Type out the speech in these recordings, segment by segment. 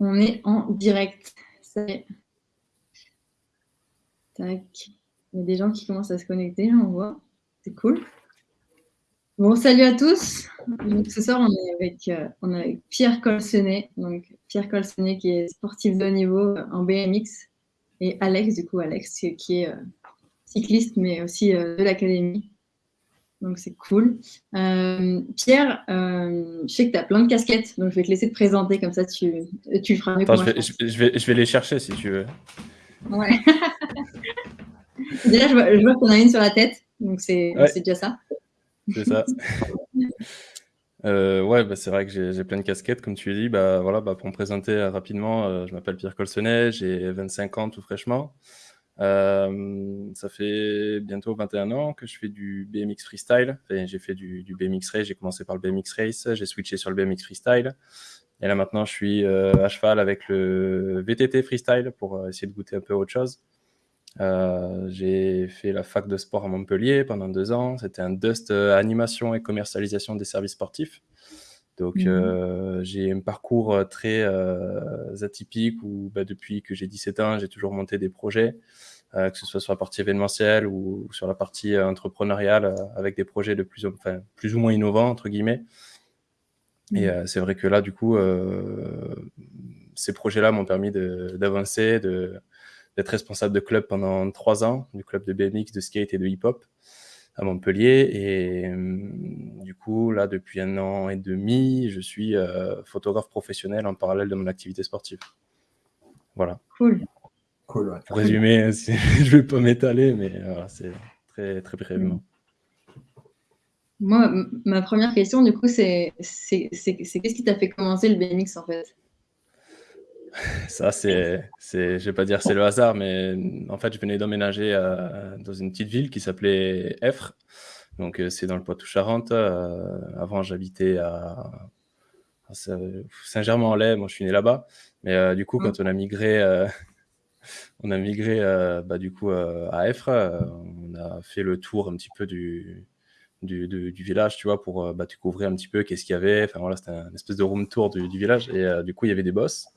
On est en direct. Tac. Il y a des gens qui commencent à se connecter, on voit. C'est cool. Bon, salut à tous. ce soir, on est avec, euh, Pierre Colsenet. Donc, Pierre Colsenet qui est sportif de haut niveau en BMX. Et Alex, du coup, Alex qui est euh, cycliste, mais aussi euh, de l'académie. Donc, c'est cool. Pierre, je sais que tu as plein de casquettes, donc je vais te laisser te présenter, comme ça tu, tu le feras mieux. Attends, je, vais, je, vais, je vais les chercher si tu veux. Ouais. déjà, je vois, qu'on a une sur la tête, donc c'est déjà ça. C'est ça. Euh, ouais, bah, c'est vrai que j'ai plein de casquettes, comme tu l'as dit. Bah, voilà, bah, pour me présenter euh, rapidement, euh, je m'appelle Pierre Colsenet, j'ai 25 ans tout fraîchement. Ça fait bientôt 21 ans que je fais du BMX freestyle. j'ai fait du, du, BMX race, j'ai commencé par le BMX race, j'ai switché sur le BMX freestyle. Et là maintenant, je suis à cheval avec le VTT freestyle pour essayer de goûter un peu autre chose. Euh, j'ai fait la fac de sport à Montpellier pendant deux ans. C'était un Dust euh, animation et commercialisation des services sportifs. Donc, mmh. euh, j'ai un parcours très atypique où, bah, depuis que j'ai 17 ans, j'ai toujours monté des projets, que ce soit sur la partie événementielle ou, sur la partie entrepreneuriale, avec des projets de plus, enfin, plus ou moins innovants, entre guillemets. Et mmh. c'est vrai que là, du coup, ces projets-là m'ont permis d'avancer, d'être responsable de club pendant trois ans, du club de BMX, de skate et de hip-hop à Montpellier. Et hum, du coup, là, depuis un an et demi, je suis euh, photographe professionnel en parallèle de mon activité sportive. Voilà. Cool. Cool, Pour résumer, je ne vais pas m'étaler, mais voilà, c'est très, très brièvement. Moi, ma première question, du coup, c'est qu'est-ce qui t'a fait commencer le BMX, en fait? Ça, c'est, c'est, je vais pas dire c'est le hasard, mais en fait, je venais d'emménager euh, dans une petite ville qui s'appelait Effre. Donc, euh, c'est dans le Poitou-Charentes. Euh, avant, j'habitais à, Saint-Germain-en-Laye. Moi, je suis né là-bas. Mais du coup, quand on a migré, on a migré bah, du coup à Effre, on a fait le tour un petit peu du, du, du, village, tu vois, pour bah, découvrir un petit peu qu'est-ce qu'il y avait. Enfin, voilà, c'était un espèce de room tour du, village. Et du coup, il y avait des boss.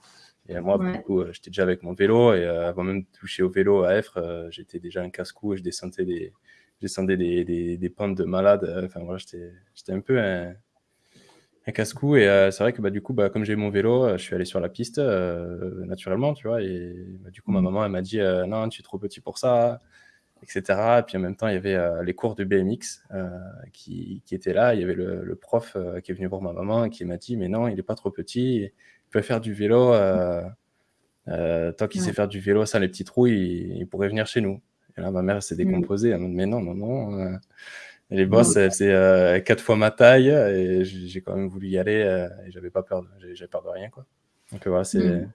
Et moi, du coup, euh, j'étais déjà avec mon vélo et euh, avant même de toucher au vélo à Effre, euh, j'étais déjà un casse-cou et je descendais des, descendais des, des, des pentes de malade. Enfin, voilà, j'étais un peu un, un casse-cou. Et c'est vrai que bah, du coup, bah, comme j'ai mon vélo, je suis allé sur la piste naturellement, tu vois. Et bah, du coup, ma mmh. maman, elle m'a dit Non, tu es trop petit pour ça, etc. Et puis en même temps, il y avait les cours de BMX qui, qui, étaient là. Il y avait le, le prof qui est venu voir ma maman et qui m'a dit Mais non, il n'est pas trop petit faire du vélo. Euh, euh, tant qu'il sait faire du vélo sans les petits trous, il, pourrait venir chez nous. Et là, ma mère s'est mm. décomposée. Elle m'a dit, mais non, non, Euh, les boss, c'est quatre fois ma taille et j'ai quand même voulu y aller et j'avais pas peur, j'avais peur de rien, quoi. Donc voilà, c'est mm.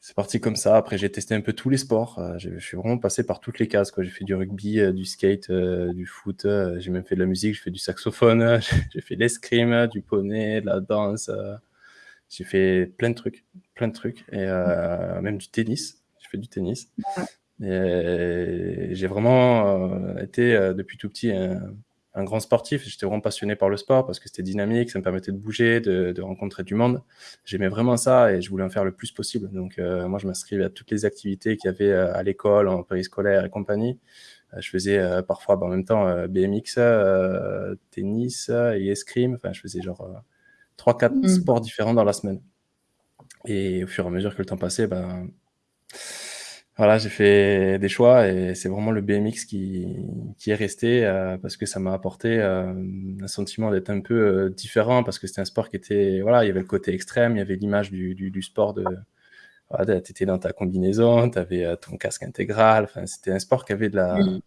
c'est parti comme ça. Après, j'ai testé un peu tous les sports. je suis vraiment passé par toutes les cases. J'ai fait du rugby, du skate, du foot. j'ai même fait de la musique. J'ai fait du saxophone. j'ai fait de l'escrime, du poney, de la danse. J'ai fait plein de trucs, plein de trucs, et euh, même du tennis. J'ai fait du tennis. Et j'ai vraiment euh, été euh, depuis tout petit un, grand sportif. J'étais vraiment passionné par le sport parce que c'était dynamique, ça me permettait de bouger, de, de rencontrer du monde. J'aimais vraiment ça et je voulais en faire le plus possible. Donc moi, je m'inscrivais à toutes les activités qu'il y avait à l'école, en périscolaire et compagnie. je faisais parfois bah, en même temps BMX, tennis et escrime. Enfin, je faisais genre 3-4 mm. sports différents dans la semaine. Et au fur et à mesure que le temps passait, ben, voilà, j'ai fait des choix et c'est vraiment le BMX qui, qui est resté euh, parce que ça m'a apporté euh, un sentiment d'être un peu euh, différent parce que c'était un sport qui était, voilà, il y avait le côté extrême, il y avait l'image du, du, sport de, voilà, tu étais dans ta combinaison, tu avais ton casque intégral, enfin, c'était un sport qui avait de la, mm.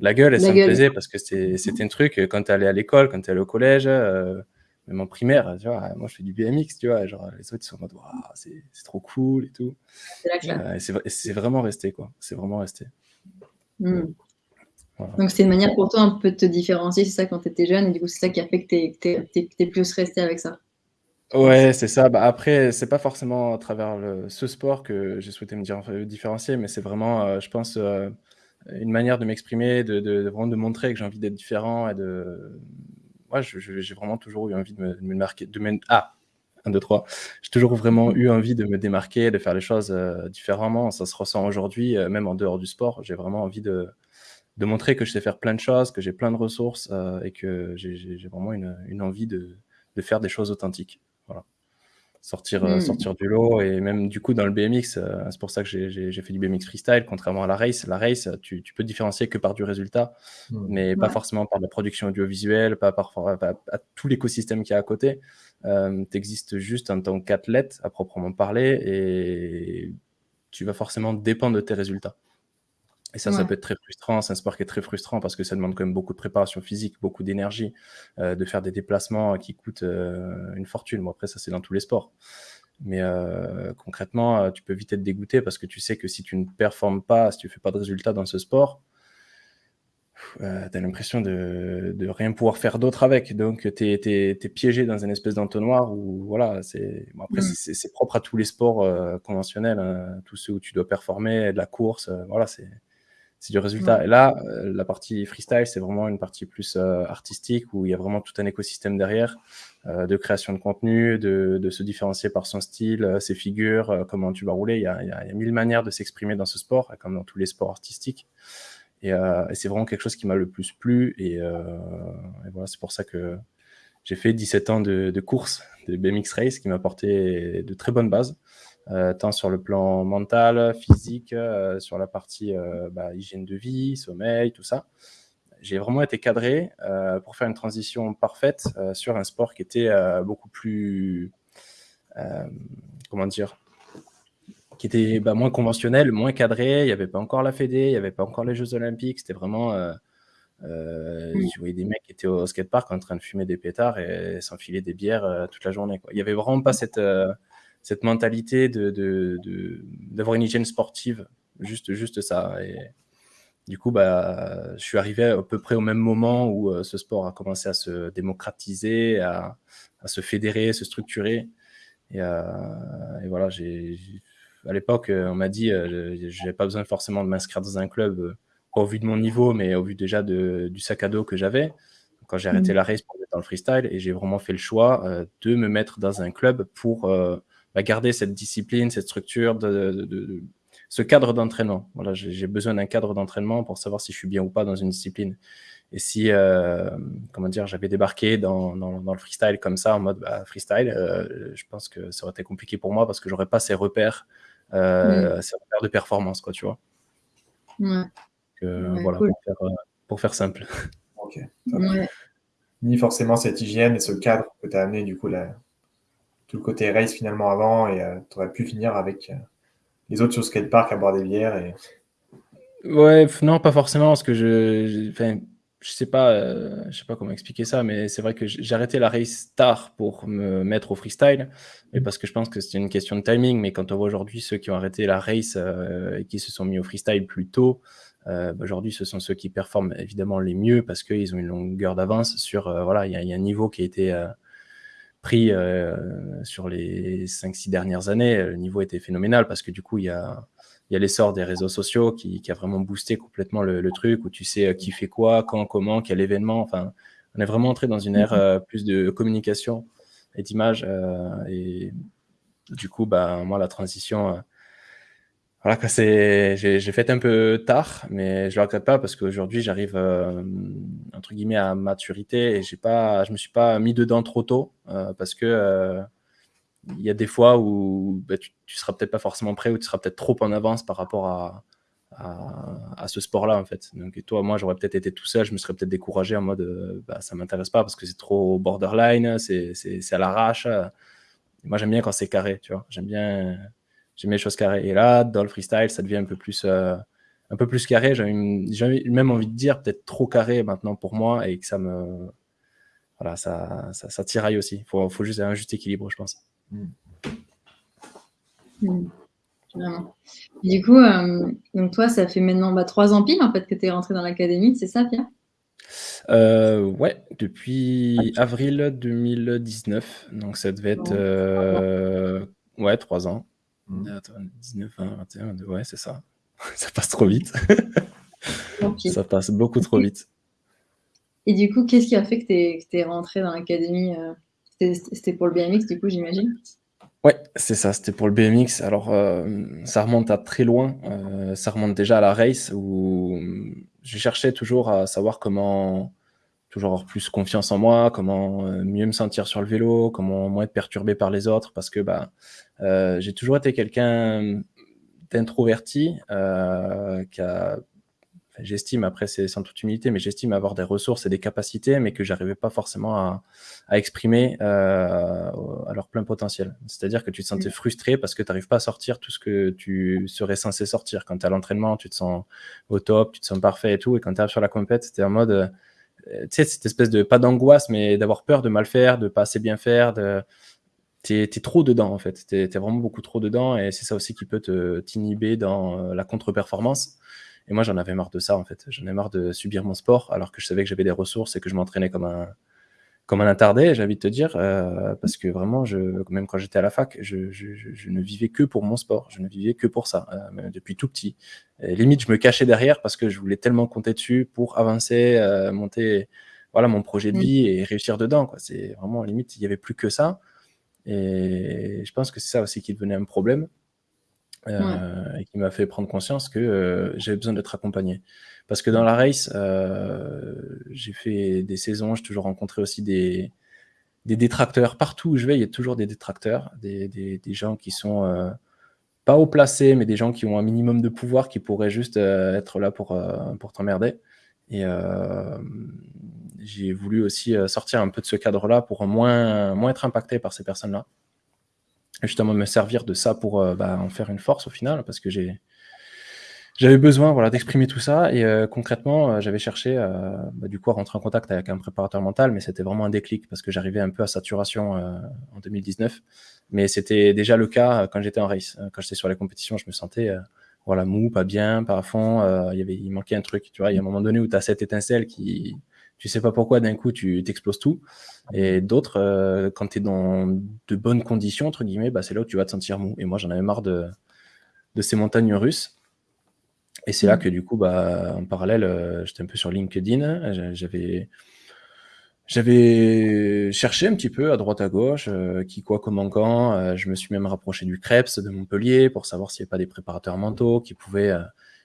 la gueule et ça me plaisait parce que c'était un truc, quand tu allais à l'école, quand tu allais au collège, même en primaire, tu vois, moi je fais du BMX, tu vois, genre les autres ils sont en mode, c'est trop cool et tout. Euh, c'est vraiment resté, quoi. C'est vraiment resté. Hmm. Donc c'est une manière pour toi un peu de te différencier, c'est ça quand tu étais jeune, et du coup c'est ça qui a fait que tu es, plus resté avec ça. Ouais, c'est ça. Bah, après, c'est pas forcément à travers le, ce sport que j'ai souhaité me différencier, mais c'est vraiment, euh, je pense, euh, une manière de m'exprimer, de, de, vraiment de montrer que j'ai envie d'être différent et de, moi, j'ai vraiment toujours eu envie de me, marquer. De ah, 1, 2, 3. J'ai toujours vraiment eu envie de me démarquer, de faire les choses euh, différemment. Ça se ressent aujourd'hui, euh, même en dehors du sport. J'ai vraiment envie de, de montrer que je sais faire plein de choses, que j'ai plein de ressources euh, et que j'ai vraiment une, envie de, de, faire des choses authentiques. Sortir, euh, hmm. sortir du lot. Et même du coup, dans le BMX, euh, c'est pour ça que j'ai fait du BMX freestyle, contrairement à la race. La race, tu, tu peux te différencier que par du résultat, hmm. mais pas forcément par la production audiovisuelle, pas par à tout l'écosystème qui est à côté. Euh, tu existes juste en tant qu'athlète à proprement parler et tu vas forcément dépendre de tes résultats. Et ça, ça peut être très frustrant. C'est un sport qui est très frustrant parce que ça demande quand même beaucoup de préparation physique, beaucoup d'énergie, euh, de faire des déplacements qui coûtent euh, une fortune. Bon, après, ça, c'est dans tous les sports. Mais euh, concrètement, tu peux vite être dégoûté parce que tu sais que si tu ne performes pas, si tu ne fais pas de résultats dans ce sport, tu as l'impression de, de, rien pouvoir faire d'autre avec. Donc, tu es, es, piégé dans une espèce d'entonnoir où, voilà, c'est bon, après, mmh. c'est propre à tous les sports conventionnels, hein, tous ceux où tu dois performer, de la course, voilà, c'est c'est du résultat. Et là, euh, la partie freestyle, c'est vraiment une partie plus euh, artistique où il y a vraiment tout un écosystème derrière euh, de création de contenu, de, de, se différencier par son style, ses figures, comment tu vas rouler. Il y a, il y a, mille manières de s'exprimer dans ce sport, comme dans tous les sports artistiques. Et, et c'est vraiment quelque chose qui m'a le plus plu. Et, et voilà, c'est pour ça que j'ai fait 17 ans de, de course de BMX Race qui m'a apporté de très bonnes bases. Euh, tant sur le plan mental, physique, euh, sur la partie euh, bah, hygiène de vie, sommeil, tout ça. J'ai vraiment été cadré pour faire une transition parfaite sur un sport qui était beaucoup plus, comment dire, qui était bah, moins conventionnel, moins cadré. Il n'y avait pas encore la Fédé, il n'y avait pas encore les Jeux Olympiques. C'était vraiment. Euh, Je voyais des mecs qui étaient au skatepark en train de fumer des pétards et s'enfiler des bières toute la journée. Quoi. Il n'y avait vraiment pas cette, cette mentalité de, d'avoir une hygiène sportive, juste, juste ça. Et du coup, bah, je suis arrivé à peu près au même moment où euh, ce sport a commencé à se démocratiser, à, se fédérer, se structurer. Et, euh, voilà, j'ai, à l'époque, on m'a dit, euh, je n'avais pas besoin forcément de m'inscrire dans un club au vu de mon niveau, mais au vu déjà de, du sac à dos que j'avais quand j'ai arrêté mmh. la race pour être dans le freestyle et j'ai vraiment fait le choix de me mettre dans un club pour garder cette discipline, cette structure, de, ce cadre d'entraînement. Voilà, j'ai besoin d'un cadre d'entraînement pour savoir si je suis bien ou pas dans une discipline. Et si, euh, comment dire, j'avais débarqué dans, dans, le freestyle comme ça, en mode bah, freestyle, euh, je pense que ça aurait été compliqué pour moi parce que j'aurais pas ces repères, euh, ces repères de performance, quoi, tu vois. voilà, pour, faire, simple. Ok. Ni forcément cette hygiène et ce cadre que tu as amené, du coup, là, tout le côté race finalement avant et euh, tu aurais pu finir avec euh, les autres sur skatepark à boire des bières et... Ouais, non, pas forcément, parce que je, enfin, je sais pas, euh, je sais pas comment expliquer ça, mais c'est vrai que j'ai arrêté la race tard pour me mettre au freestyle, mais parce que je pense que c'était une question de timing. Mais quand on voit aujourd'hui ceux qui ont arrêté la race et qui se sont mis au freestyle plus tôt, bah, aujourd'hui ce sont ceux qui performent évidemment les mieux parce qu'ils ont une longueur d'avance sur, voilà, il y, y, a un niveau qui a été pris euh, sur les 5-6 dernières années, le niveau était phénoménal parce que du coup, il y a, il y a l'essor des réseaux sociaux qui, qui, a vraiment boosté complètement le, truc où tu sais euh, qui fait quoi, quand, comment, quel événement. Enfin, on est vraiment entré dans une ère euh, plus de communication et d'image. et du coup, bah, moi, la transition, voilà, j'ai, fait un peu tard, mais je le regrette pas parce qu'aujourd'hui, j'arrive euh, entre guillemets à maturité et pas, je me suis pas mis dedans trop tôt euh, parce que euh, il y a des fois où bah, tu, tu seras peut-être pas forcément prêt ou tu seras peut-être trop en avance par rapport à, à, ce sport-là en fait. Donc et toi, moi, j'aurais peut-être été tout seul, je me serais peut-être découragé en mode, bah, ça m'intéresse pas parce que c'est trop borderline, c'est à l'arrache. Moi, j'aime bien quand c'est carré, tu vois. J'aime bien j'aime les choses carrées. Et là, dans le freestyle, ça devient un peu plus, euh, un peu plus carré. J'ai même envie de dire peut-être trop carré maintenant pour moi et que ça me. Voilà, ça, ça, ça tiraille aussi. Il faut, faut, juste un juste équilibre, je pense. Mm. Du coup, euh, donc toi, ça fait maintenant bah, trois ans pile en fait que tu es rentré dans l'académie, c'est ça, Pierre? Euh, Ouais, depuis avril 2019. Donc ça devait être euh, ouais, trois ans. 19, 20, 21, ouais, c'est ça. ça passe trop vite. ça passe beaucoup trop vite. Et du coup, qu'est-ce qui a fait que tu es, rentré dans l'académie euh, C'était pour le BMX, du coup, j'imagine? Ouais, c'est ça, c'était pour le BMX. Alors, euh, ça remonte à très loin. Euh, ça remonte déjà à la race où je cherchais toujours à savoir comment toujours avoir plus confiance en moi, comment mieux me sentir sur le vélo, comment moins être perturbé par les autres, parce que bah, j'ai toujours été quelqu'un d'introverti qui a j'estime, après c'est sans toute humilité, mais j'estime avoir des ressources et des capacités, mais que j'arrivais pas forcément à, à exprimer euh, à leur plein potentiel. C'est-à-dire que tu te sentais mmh. frustré parce que tu n'arrives pas à sortir tout ce que tu serais censé sortir. Quand tu es à l'entraînement, tu te sens au top, tu te sens parfait et tout, et quand tu arrives sur la compète, c'était en mode, euh, tu sais, cette espèce de, pas d'angoisse, mais d'avoir peur de mal faire, de pas assez bien faire, de... T'es es trop dedans en fait, t'es es vraiment beaucoup trop dedans et c'est ça aussi qui peut t'inhiber dans euh, la contre-performance. Et moi, j'en avais marre de ça, en fait. J'en ai marre de subir mon sport, alors que je savais que j'avais des ressources et que je m'entraînais comme un, comme un attardé, j'ai envie de te dire, euh, parce que vraiment, je, même quand j'étais à la fac, je, je, je, ne vivais que pour mon sport, je ne vivais que pour ça, euh, depuis tout petit. Et limite, je me cachais derrière parce que je voulais tellement compter dessus pour avancer, euh, monter voilà, mon projet de mmh. vie et réussir dedans. C'est vraiment, limite, il n'y avait plus que ça. Et je pense que c'est ça aussi qui devenait un problème. Euh, et qui m'a fait prendre conscience que euh, j'avais besoin d'être accompagné. Parce que dans la race, euh, j'ai fait des saisons, j'ai toujours rencontré aussi des, des détracteurs. Partout où je vais, il y a toujours des détracteurs, des, des, des gens qui sont pas haut placés, mais des gens qui ont un minimum de pouvoir, qui pourraient juste être là pour, pour t'emmerder. Et j'ai voulu aussi sortir un peu de ce cadre-là pour moins, moins être impacté par ces personnes-là justement me servir de ça pour euh, bah, en faire une force au final, parce que j'ai j'avais besoin voilà, d'exprimer tout ça et euh, concrètement, euh, j'avais cherché bah, du coup à rentrer en contact avec un préparateur mental, mais c'était vraiment un déclic parce que j'arrivais un peu à saturation en 2019. Mais c'était déjà le cas quand j'étais en race. Quand j'étais sur les compétitions, je me sentais voilà, mou, pas bien, pas à fond. il, y avait, il manquait un truc. Tu vois, il y a un moment donné où tu as cette étincelle qui, tu sais pas pourquoi d'un coup tu t'exploses tout. Et d'autres, euh, quand tu es dans de bonnes conditions, entre guillemets, bah, c'est là où tu vas te sentir mou. Et moi, j'en avais marre de, de ces montagnes russes. Et c'est là mm. que du coup, bah, en parallèle, euh, j'étais un peu sur LinkedIn. J'avais, j'avais cherché un petit peu à droite à gauche, euh, qui, quoi, comment, quand. je me suis même rapproché du CREPS de Montpellier pour savoir s'il n'y avait pas des préparateurs mentaux qui pouvaient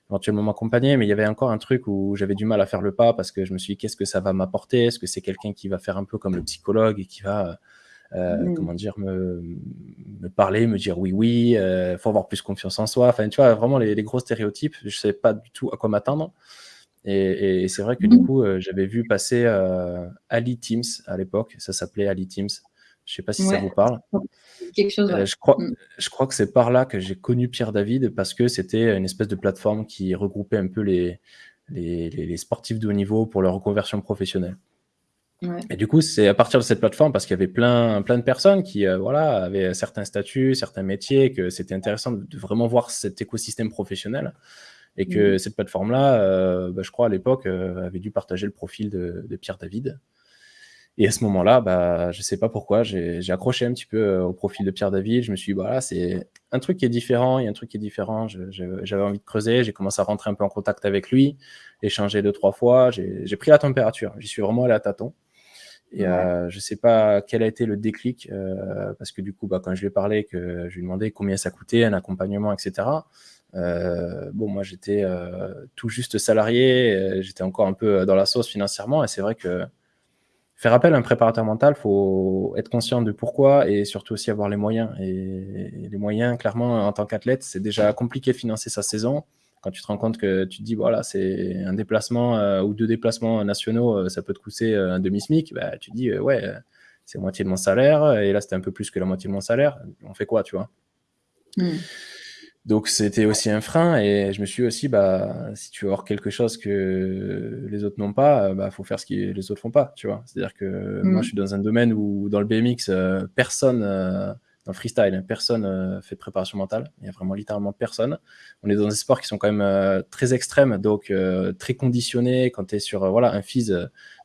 éventuellement m'accompagner, mais il y avait encore un truc où j'avais du mal à faire le pas parce que je me suis dit qu'est-ce que ça va m'apporter? Est-ce que c'est quelqu'un qui va faire un peu comme le psychologue et qui va, euh, mm. comment dire, me, me, parler, me dire oui, oui, il euh, faut avoir plus confiance en soi. Enfin, tu vois, vraiment les, gros stéréotypes, je ne savais pas du tout à quoi m'attendre. Et, c'est vrai que du coup, euh, j'avais vu passer Ali Teams à l'époque, ça s'appelait Ali Teams. Je ne sais pas si ça vous parle. Quelque chose, euh, je, crois, mm. je crois que c'est par là que j'ai connu Pierre David parce que c'était une espèce de plateforme qui regroupait un peu les, les, sportifs de haut niveau pour leur reconversion professionnelle. Et du coup, c'est à partir de cette plateforme, parce qu'il y avait plein, plein de personnes qui euh, voilà, avaient certains statuts, certains métiers, que c'était intéressant de, vraiment voir cet écosystème professionnel. Et que mm. cette plateforme-là, euh, bah, je crois à l'époque, avait dû partager le profil de, de Pierre David. Et à ce moment-là, bah, je ne sais pas pourquoi, j'ai accroché un petit peu euh, au profil de Pierre David. Je me suis dit, voilà, c'est un truc qui est différent, il y a un truc qui est différent. J'avais envie de creuser, j'ai commencé à rentrer un peu en contact avec lui, échanger deux, trois fois. J'ai pris la température, j'y suis vraiment allé à tâtons. Et euh, je ne sais pas quel a été le déclic, euh, parce que du coup, bah, quand je lui ai parlé, que je lui ai demandé combien ça coûtait, un accompagnement, etc. bon, moi, j'étais tout juste salarié, j'étais encore un peu dans la sauce financièrement, et c'est vrai que faire appel à un préparateur mental, faut être conscient de pourquoi et surtout aussi avoir les moyens. Et les moyens, clairement, en tant qu'athlète, c'est déjà compliqué de financer sa saison. Quand tu te rends compte que tu te dis, voilà, c'est un déplacement euh, ou deux déplacements nationaux, euh, ça peut te coûter euh, un demi-SMIC, bah, tu te dis, ouais, c'est moitié de mon salaire. Et là, c'était un peu plus que la moitié de mon salaire. On fait quoi, tu vois? Hmm. Donc c'était aussi un frein et je me suis aussi, bah, si tu veux avoir quelque chose que les autres n'ont pas, bah, faut faire ce que les autres font pas, tu vois. C'est-à-dire que moi, mm. je suis dans un domaine où, dans le BMX, euh, personne, euh, dans le freestyle, hein, personne euh, fait de préparation mentale. Il y a vraiment littéralement personne. On est dans des sports qui sont quand même très extrêmes, donc très conditionnés. Quand tu es sur voilà, un FIS,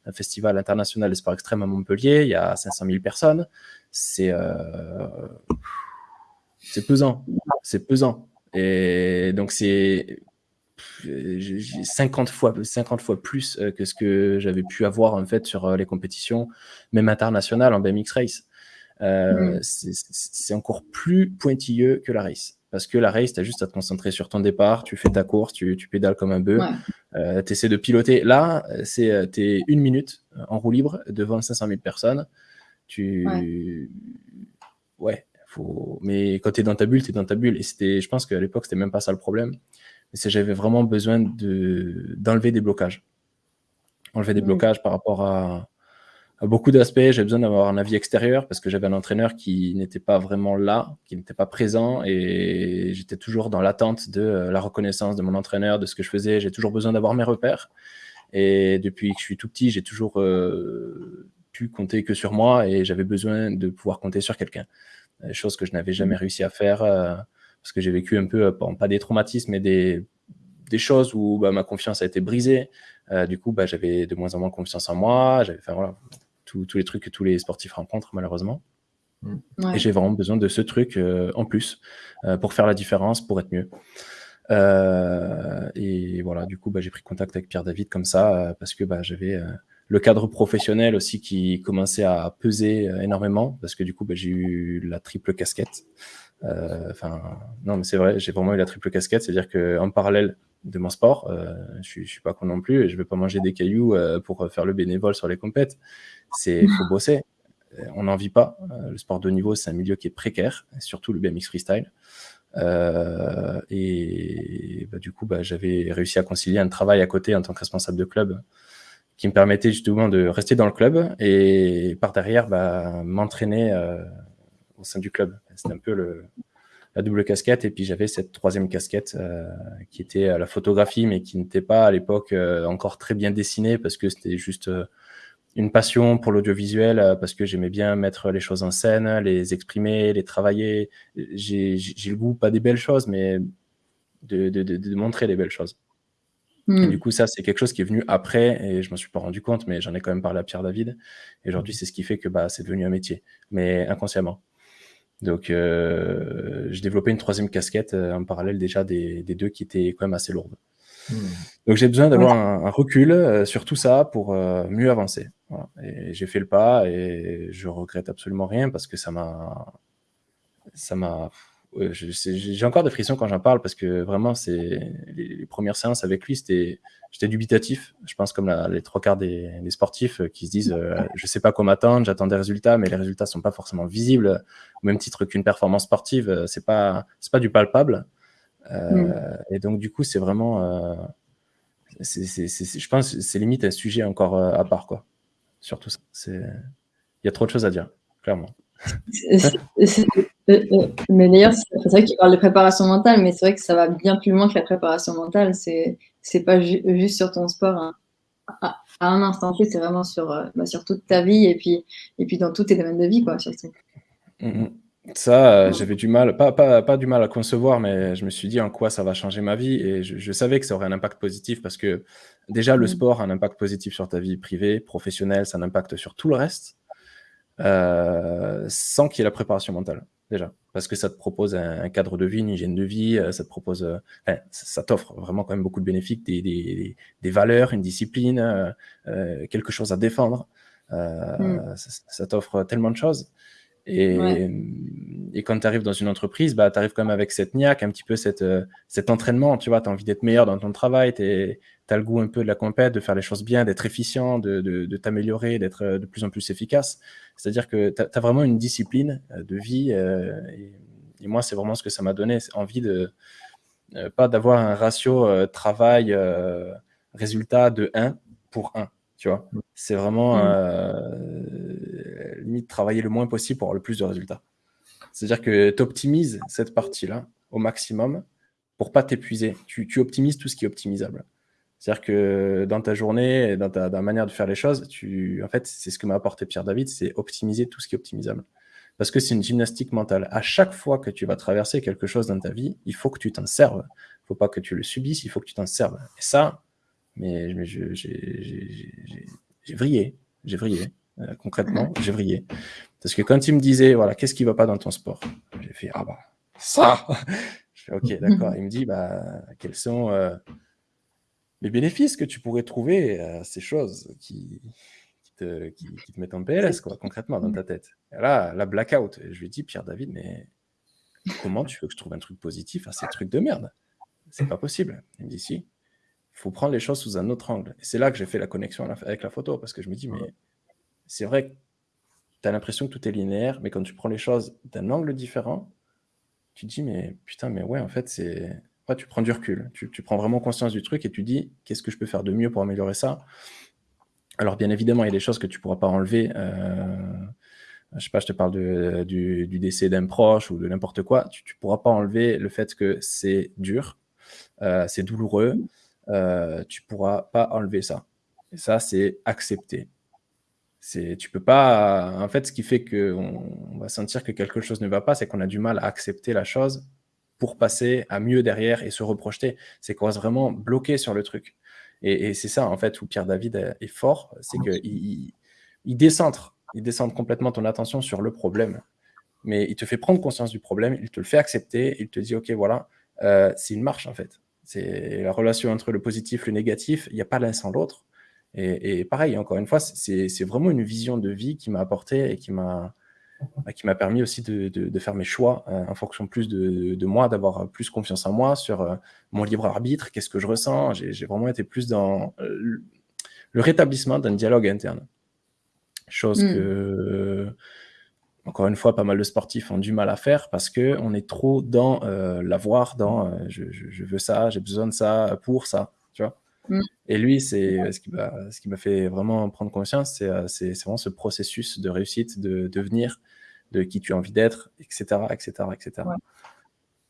un festival international de sport extrême à Montpellier, il y a 500 000 personnes. C'est c'est pesant, c'est pesant. Et donc, c'est 50 fois, 50 fois plus euh, que ce que j'avais pu avoir en fait sur euh, les compétitions, même internationales en BMX Race. euh, mm. c'est encore plus pointilleux que la race. Parce que la race, tu as juste à te concentrer sur ton départ, tu fais ta course, tu, tu pédales comme un bœuf, euh, tu essaies de piloter. Là, tu es une minute en roue libre devant 500 000 personnes. Tu... Ouais. Faut... Mais quand tu es dans ta bulle, tu es dans ta bulle. Et c'était, je pense qu'à l'époque, c'était même pas ça le problème. Mais c'est j'avais vraiment besoin de, d'enlever des blocages. Enlever des blocages par rapport à, beaucoup d'aspects, j'ai besoin d'avoir un avis extérieur parce que j'avais un entraîneur qui n'était pas vraiment là, qui n'était pas présent et j'étais toujours dans l'attente de euh, la reconnaissance de mon entraîneur, de ce que je faisais. J'ai toujours besoin d'avoir mes repères. Et depuis que je suis tout petit, j'ai toujours euh, pu compter que sur moi et j'avais besoin de pouvoir compter sur quelqu'un. Euh, chose que je n'avais jamais réussi à faire parce que j'ai vécu un peu, pas des traumatismes, mais des, des choses où bah, ma confiance a été brisée. du coup, bah, j'avais de moins en moins confiance en moi. J'avais, enfin, voilà, tous les trucs que tous les sportifs rencontrent, malheureusement. Mm. Et j'ai vraiment besoin de ce truc euh, en plus euh, pour faire la différence, pour être mieux. Euh, et voilà, du coup, bah, j'ai pris contact avec Pierre David comme ça, parce que bah, j'avais le cadre professionnel aussi qui commençait à peser énormément, parce que du coup, bah, j'ai eu la triple casquette. Enfin, non, mais c'est vrai, j'ai vraiment eu la triple casquette, c'est-à-dire qu'en parallèle de mon sport, je, ne suis pas con non plus, je vais pas manger des cailloux pour faire le bénévole sur les compètes c'est faut bosser. Euh, on n'en vit pas. Euh, le sport de niveau, c'est un milieu qui est précaire, surtout le BMX freestyle. Euh, et bah, du coup, bah, j'avais réussi à concilier un travail à côté en tant que responsable de club qui me permettait justement de rester dans le club et par derrière bah, m'entraîner au sein du club. C'était un peu la double casquette. Et puis j'avais cette troisième casquette qui était la photographie, mais qui n'était pas à l'époque encore très bien dessinée parce que c'était juste une passion pour l'audiovisuel euh, parce que j'aimais bien mettre les choses en scène, les exprimer, les travailler. J'ai le goût, pas des belles choses, mais de, de, montrer les belles choses. Hmm. du coup, ça, c'est quelque chose qui est venu après et je m'en suis pas rendu compte, mais j'en ai quand même parlé à Pierre David. Et aujourd'hui, c'est ce qui fait que bah, c'est devenu un métier, mais inconsciemment. Donc, euh, j'ai développé une troisième casquette euh, en parallèle déjà des, des deux qui étaient quand même assez lourdes. Hmm. Donc j'ai besoin d'avoir un, recul euh, sur tout ça pour euh, mieux avancer. Et j'ai fait le pas et je regrette absolument rien parce que ça m'a, ça m'a, j'ai encore des frissons quand j'en parle parce que vraiment c'est les, premières séances avec lui c'était, j'étais dubitatif. Je pense comme les trois quarts des, sportifs euh, qui se disent, je sais pas quoi m'attendre, j'attends des résultats, mais les résultats sont pas forcément visibles. Au même titre qu'une performance sportive, c'est pas, c'est pas du palpable. Euh, et donc, du coup, c'est vraiment. Euh, je pense c'est limite un sujet encore euh, à part, quoi. Surtout ça. Il y a trop de choses à dire, clairement. Mais d'ailleurs, c'est vrai qu'il parle de préparation mentale, mais c'est vrai que ça va bien plus loin que la préparation mentale. C'est c'est pas juste sur ton sport hein. à, un instant T, c'est vraiment sur, bah, sur toute ta vie et puis, et puis dans tous tes domaines de vie, quoi, surtout. Mmh ça, euh, j'avais du mal, pas, pas, pas, du mal à concevoir, mais je me suis dit en quoi ça va changer ma vie. Et je, savais que ça aurait un impact positif parce que déjà, le mmh. sport a un impact positif sur ta vie privée, professionnelle, ça a un impact sur tout le reste, euh, sans qu'il y ait la préparation mentale, déjà. Parce que ça te propose un, cadre de vie, une hygiène de vie, euh, ça te propose, ça, t'offre vraiment quand même beaucoup de bénéfices, des, des, des valeurs, une discipline, quelque chose à défendre. Mmh. Ça, ça t'offre tellement de choses. Et, et quand tu arrives dans une entreprise, bah, tu arrives quand même avec cette niaque, un petit peu cette, euh, cet entraînement. Tu vois, tu as envie d'être meilleur dans ton travail, tu as le goût un peu de la compète, de faire les choses bien, d'être efficient, de, de, de t'améliorer, d'être euh, de plus en plus efficace. C'est-à-dire que tu as, vraiment une discipline euh, de vie. et, et, moi, c'est vraiment ce que ça m'a donné, envie de pas d'avoir un ratio travail-résultat de 1 pour 1. Tu vois, mmh. c'est vraiment limite travailler le moins possible pour avoir le plus de résultats. C'est-à-dire que tu optimises cette partie-là au maximum pour pas t'épuiser. Tu, optimises tout ce qui est optimisable. C'est-à-dire que dans ta journée, dans ta, manière de faire les choses, tu, en fait, c'est ce que m'a apporté Pierre David, c'est optimiser tout ce qui est optimisable. Parce que c'est une gymnastique mentale. À chaque fois que tu vas traverser quelque chose dans ta vie, il faut que tu t'en serves. Il faut pas que tu le subisses, il faut que tu t'en serves. Et ça, mais, mais j'ai vrillé. J'ai vrillé. Euh, concrètement, j'ai vrillé. Parce que quand il me disait, voilà, qu'est-ce qui va pas dans ton sport? J'ai fait, ah bah, ça Je fais, ok, d'accord. Il me dit, bah, quels sont euh, les bénéfices que tu pourrais trouver à ces choses qui, te, qui, te mettent en PLS, quoi, concrètement, dans ta tête. Et là, la blackout. je lui dis, Pierre David, mais comment tu veux que je trouve un truc positif à ces trucs de merde? C'est pas possible. Il me dit, si, il faut prendre les choses sous un autre angle. Et c'est là que j'ai fait la connexion avec la photo, parce que je me dis, mais c'est vrai que tu as l'impression que tout est linéaire, mais quand tu prends les choses d'un angle différent, tu te dis, mais putain, mais ouais, en fait, c'est. Tu prends du recul, tu, prends vraiment conscience du truc et tu dis, qu'est-ce que je peux faire de mieux pour améliorer ça? Alors, bien évidemment, il y a des choses que tu ne pourras pas enlever. Euh, je sais pas, je te parle du, décès d'un proche ou de n'importe quoi. Tu ne pourras pas enlever le fait que c'est dur, euh, c'est douloureux. Euh, tu ne pourras pas enlever ça. Et ça, c'est accepter. C'est, tu peux pas. En fait, ce qui fait qu'on on va sentir que quelque chose ne va pas, c'est qu'on a du mal à accepter la chose pour passer à mieux derrière et se reprojeter. C'est qu'on reste vraiment bloqué sur le truc. Et, c'est ça, en fait, où Pierre David est fort, c'est qu'il il, il décentre, il décentre complètement ton attention sur le problème. Mais il te fait prendre conscience du problème, il te le fait accepter, il te dit, OK, voilà, euh, c'est une marche, en fait. C'est la relation entre le positif et le négatif, il n'y a pas l'un sans l'autre. Et, pareil, encore une fois, c'est vraiment une vision de vie qui m'a apporté et qui m'a qui m'a permis aussi de, faire mes choix euh, en fonction plus de, moi, d'avoir plus confiance en moi sur euh, mon libre arbitre, qu'est-ce que je ressens. J'ai vraiment été plus dans euh, le rétablissement d'un dialogue interne. Chose hmm. que, encore une fois, pas mal de sportifs ont du mal à faire parce qu'on est trop dans l'avoir, dans je, je, veux ça, j'ai besoin de ça pour ça. Tu vois Mm. Et lui, c'est ce qui m'a fait vraiment prendre conscience, euh, c'est vraiment ce processus de réussite, de devenir, de qui tu as envie d'être, etc., etc., etc.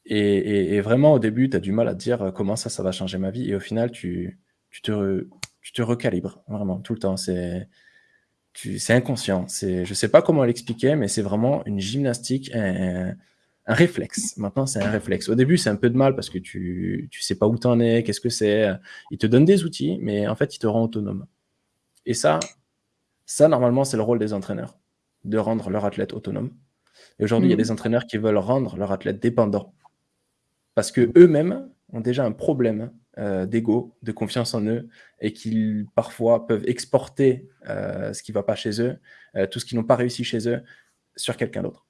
Et, vraiment, au début, tu as du mal à te dire euh, comment ça, ça va changer ma vie. Et au final, tu, tu, te, tu te recalibres, vraiment, tout le temps. C'est inconscient. Je ne sais pas comment l'expliquer, mais c'est vraiment une gymnastique, un réflexe. Maintenant, c'est un réflexe. Au début, c'est un peu de mal parce que tu ne sais pas où tu en es, qu'est-ce que c'est. Il te donne des outils, mais en fait, il te rend autonome. Et ça, ça normalement, c'est le rôle des entraîneurs, de rendre leur athlète autonome. Et aujourd'hui, il y a mm. des entraîneurs qui veulent rendre leur athlète dépendant parce que eux-mêmes ont déjà un problème euh, d'ego, de confiance en eux, et qu'ils parfois peuvent exporter euh, ce qui ne va pas chez eux, euh, tout ce qu'ils n'ont pas réussi chez eux, sur quelqu'un d'autre.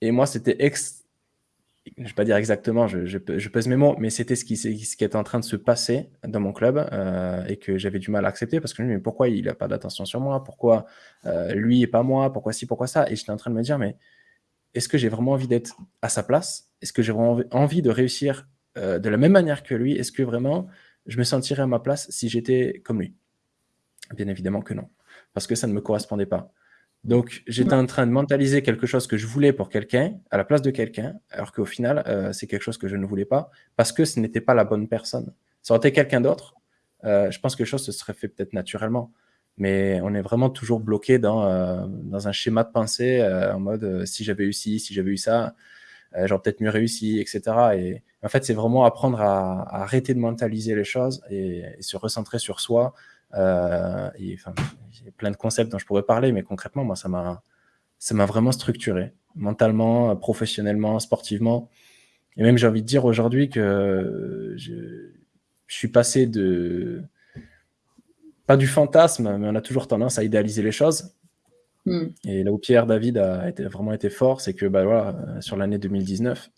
Et moi, c'était ex... Je ne vais pas dire exactement, je, pèse mes mots, mais c'était ce qui, était en train de se passer dans mon club euh, et que j'avais du mal à accepter parce que je me disais, mais pourquoi il n'a pas d'attention sur moi? Pourquoi euh, lui et pas moi? Pourquoi ci, pourquoi ça? Et j'étais en train de me dire, mais est-ce que j'ai vraiment envie d'être à sa place? Est-ce que j'ai vraiment envie de réussir euh, de la même manière que lui? Est-ce que vraiment je me sentirais à ma place si j'étais comme lui? Bien évidemment que non, parce que ça ne me correspondait pas. Donc, j'étais en train de mentaliser quelque chose que je voulais pour quelqu'un, à la place de quelqu'un, alors qu'au final, euh, c'est quelque chose que je ne voulais pas, parce que ce n'était pas la bonne personne. Ça aurait été quelqu'un d'autre, euh, je pense que les choses se seraient fait peut-être naturellement. Mais on est vraiment toujours bloqué dans, euh, dans un schéma de pensée, en mode si j'avais eu ci, si j'avais eu ça, j'aurais peut-être mieux réussi, etc. Et en fait, c'est vraiment apprendre à, arrêter de mentaliser les choses et, et se recentrer sur soi, euh, il y a plein de concepts dont je pourrais parler, mais concrètement, moi, ça m'a, ça m'a vraiment structuré, mentalement, professionnellement, sportivement. Et même, j'ai envie de dire aujourd'hui que je, suis passé de, pas du fantasme, mais on a toujours tendance à idéaliser les choses. Hmm. Et là où Pierre David a été, vraiment été fort, c'est que bah, voilà, sur l'année 2019, euh,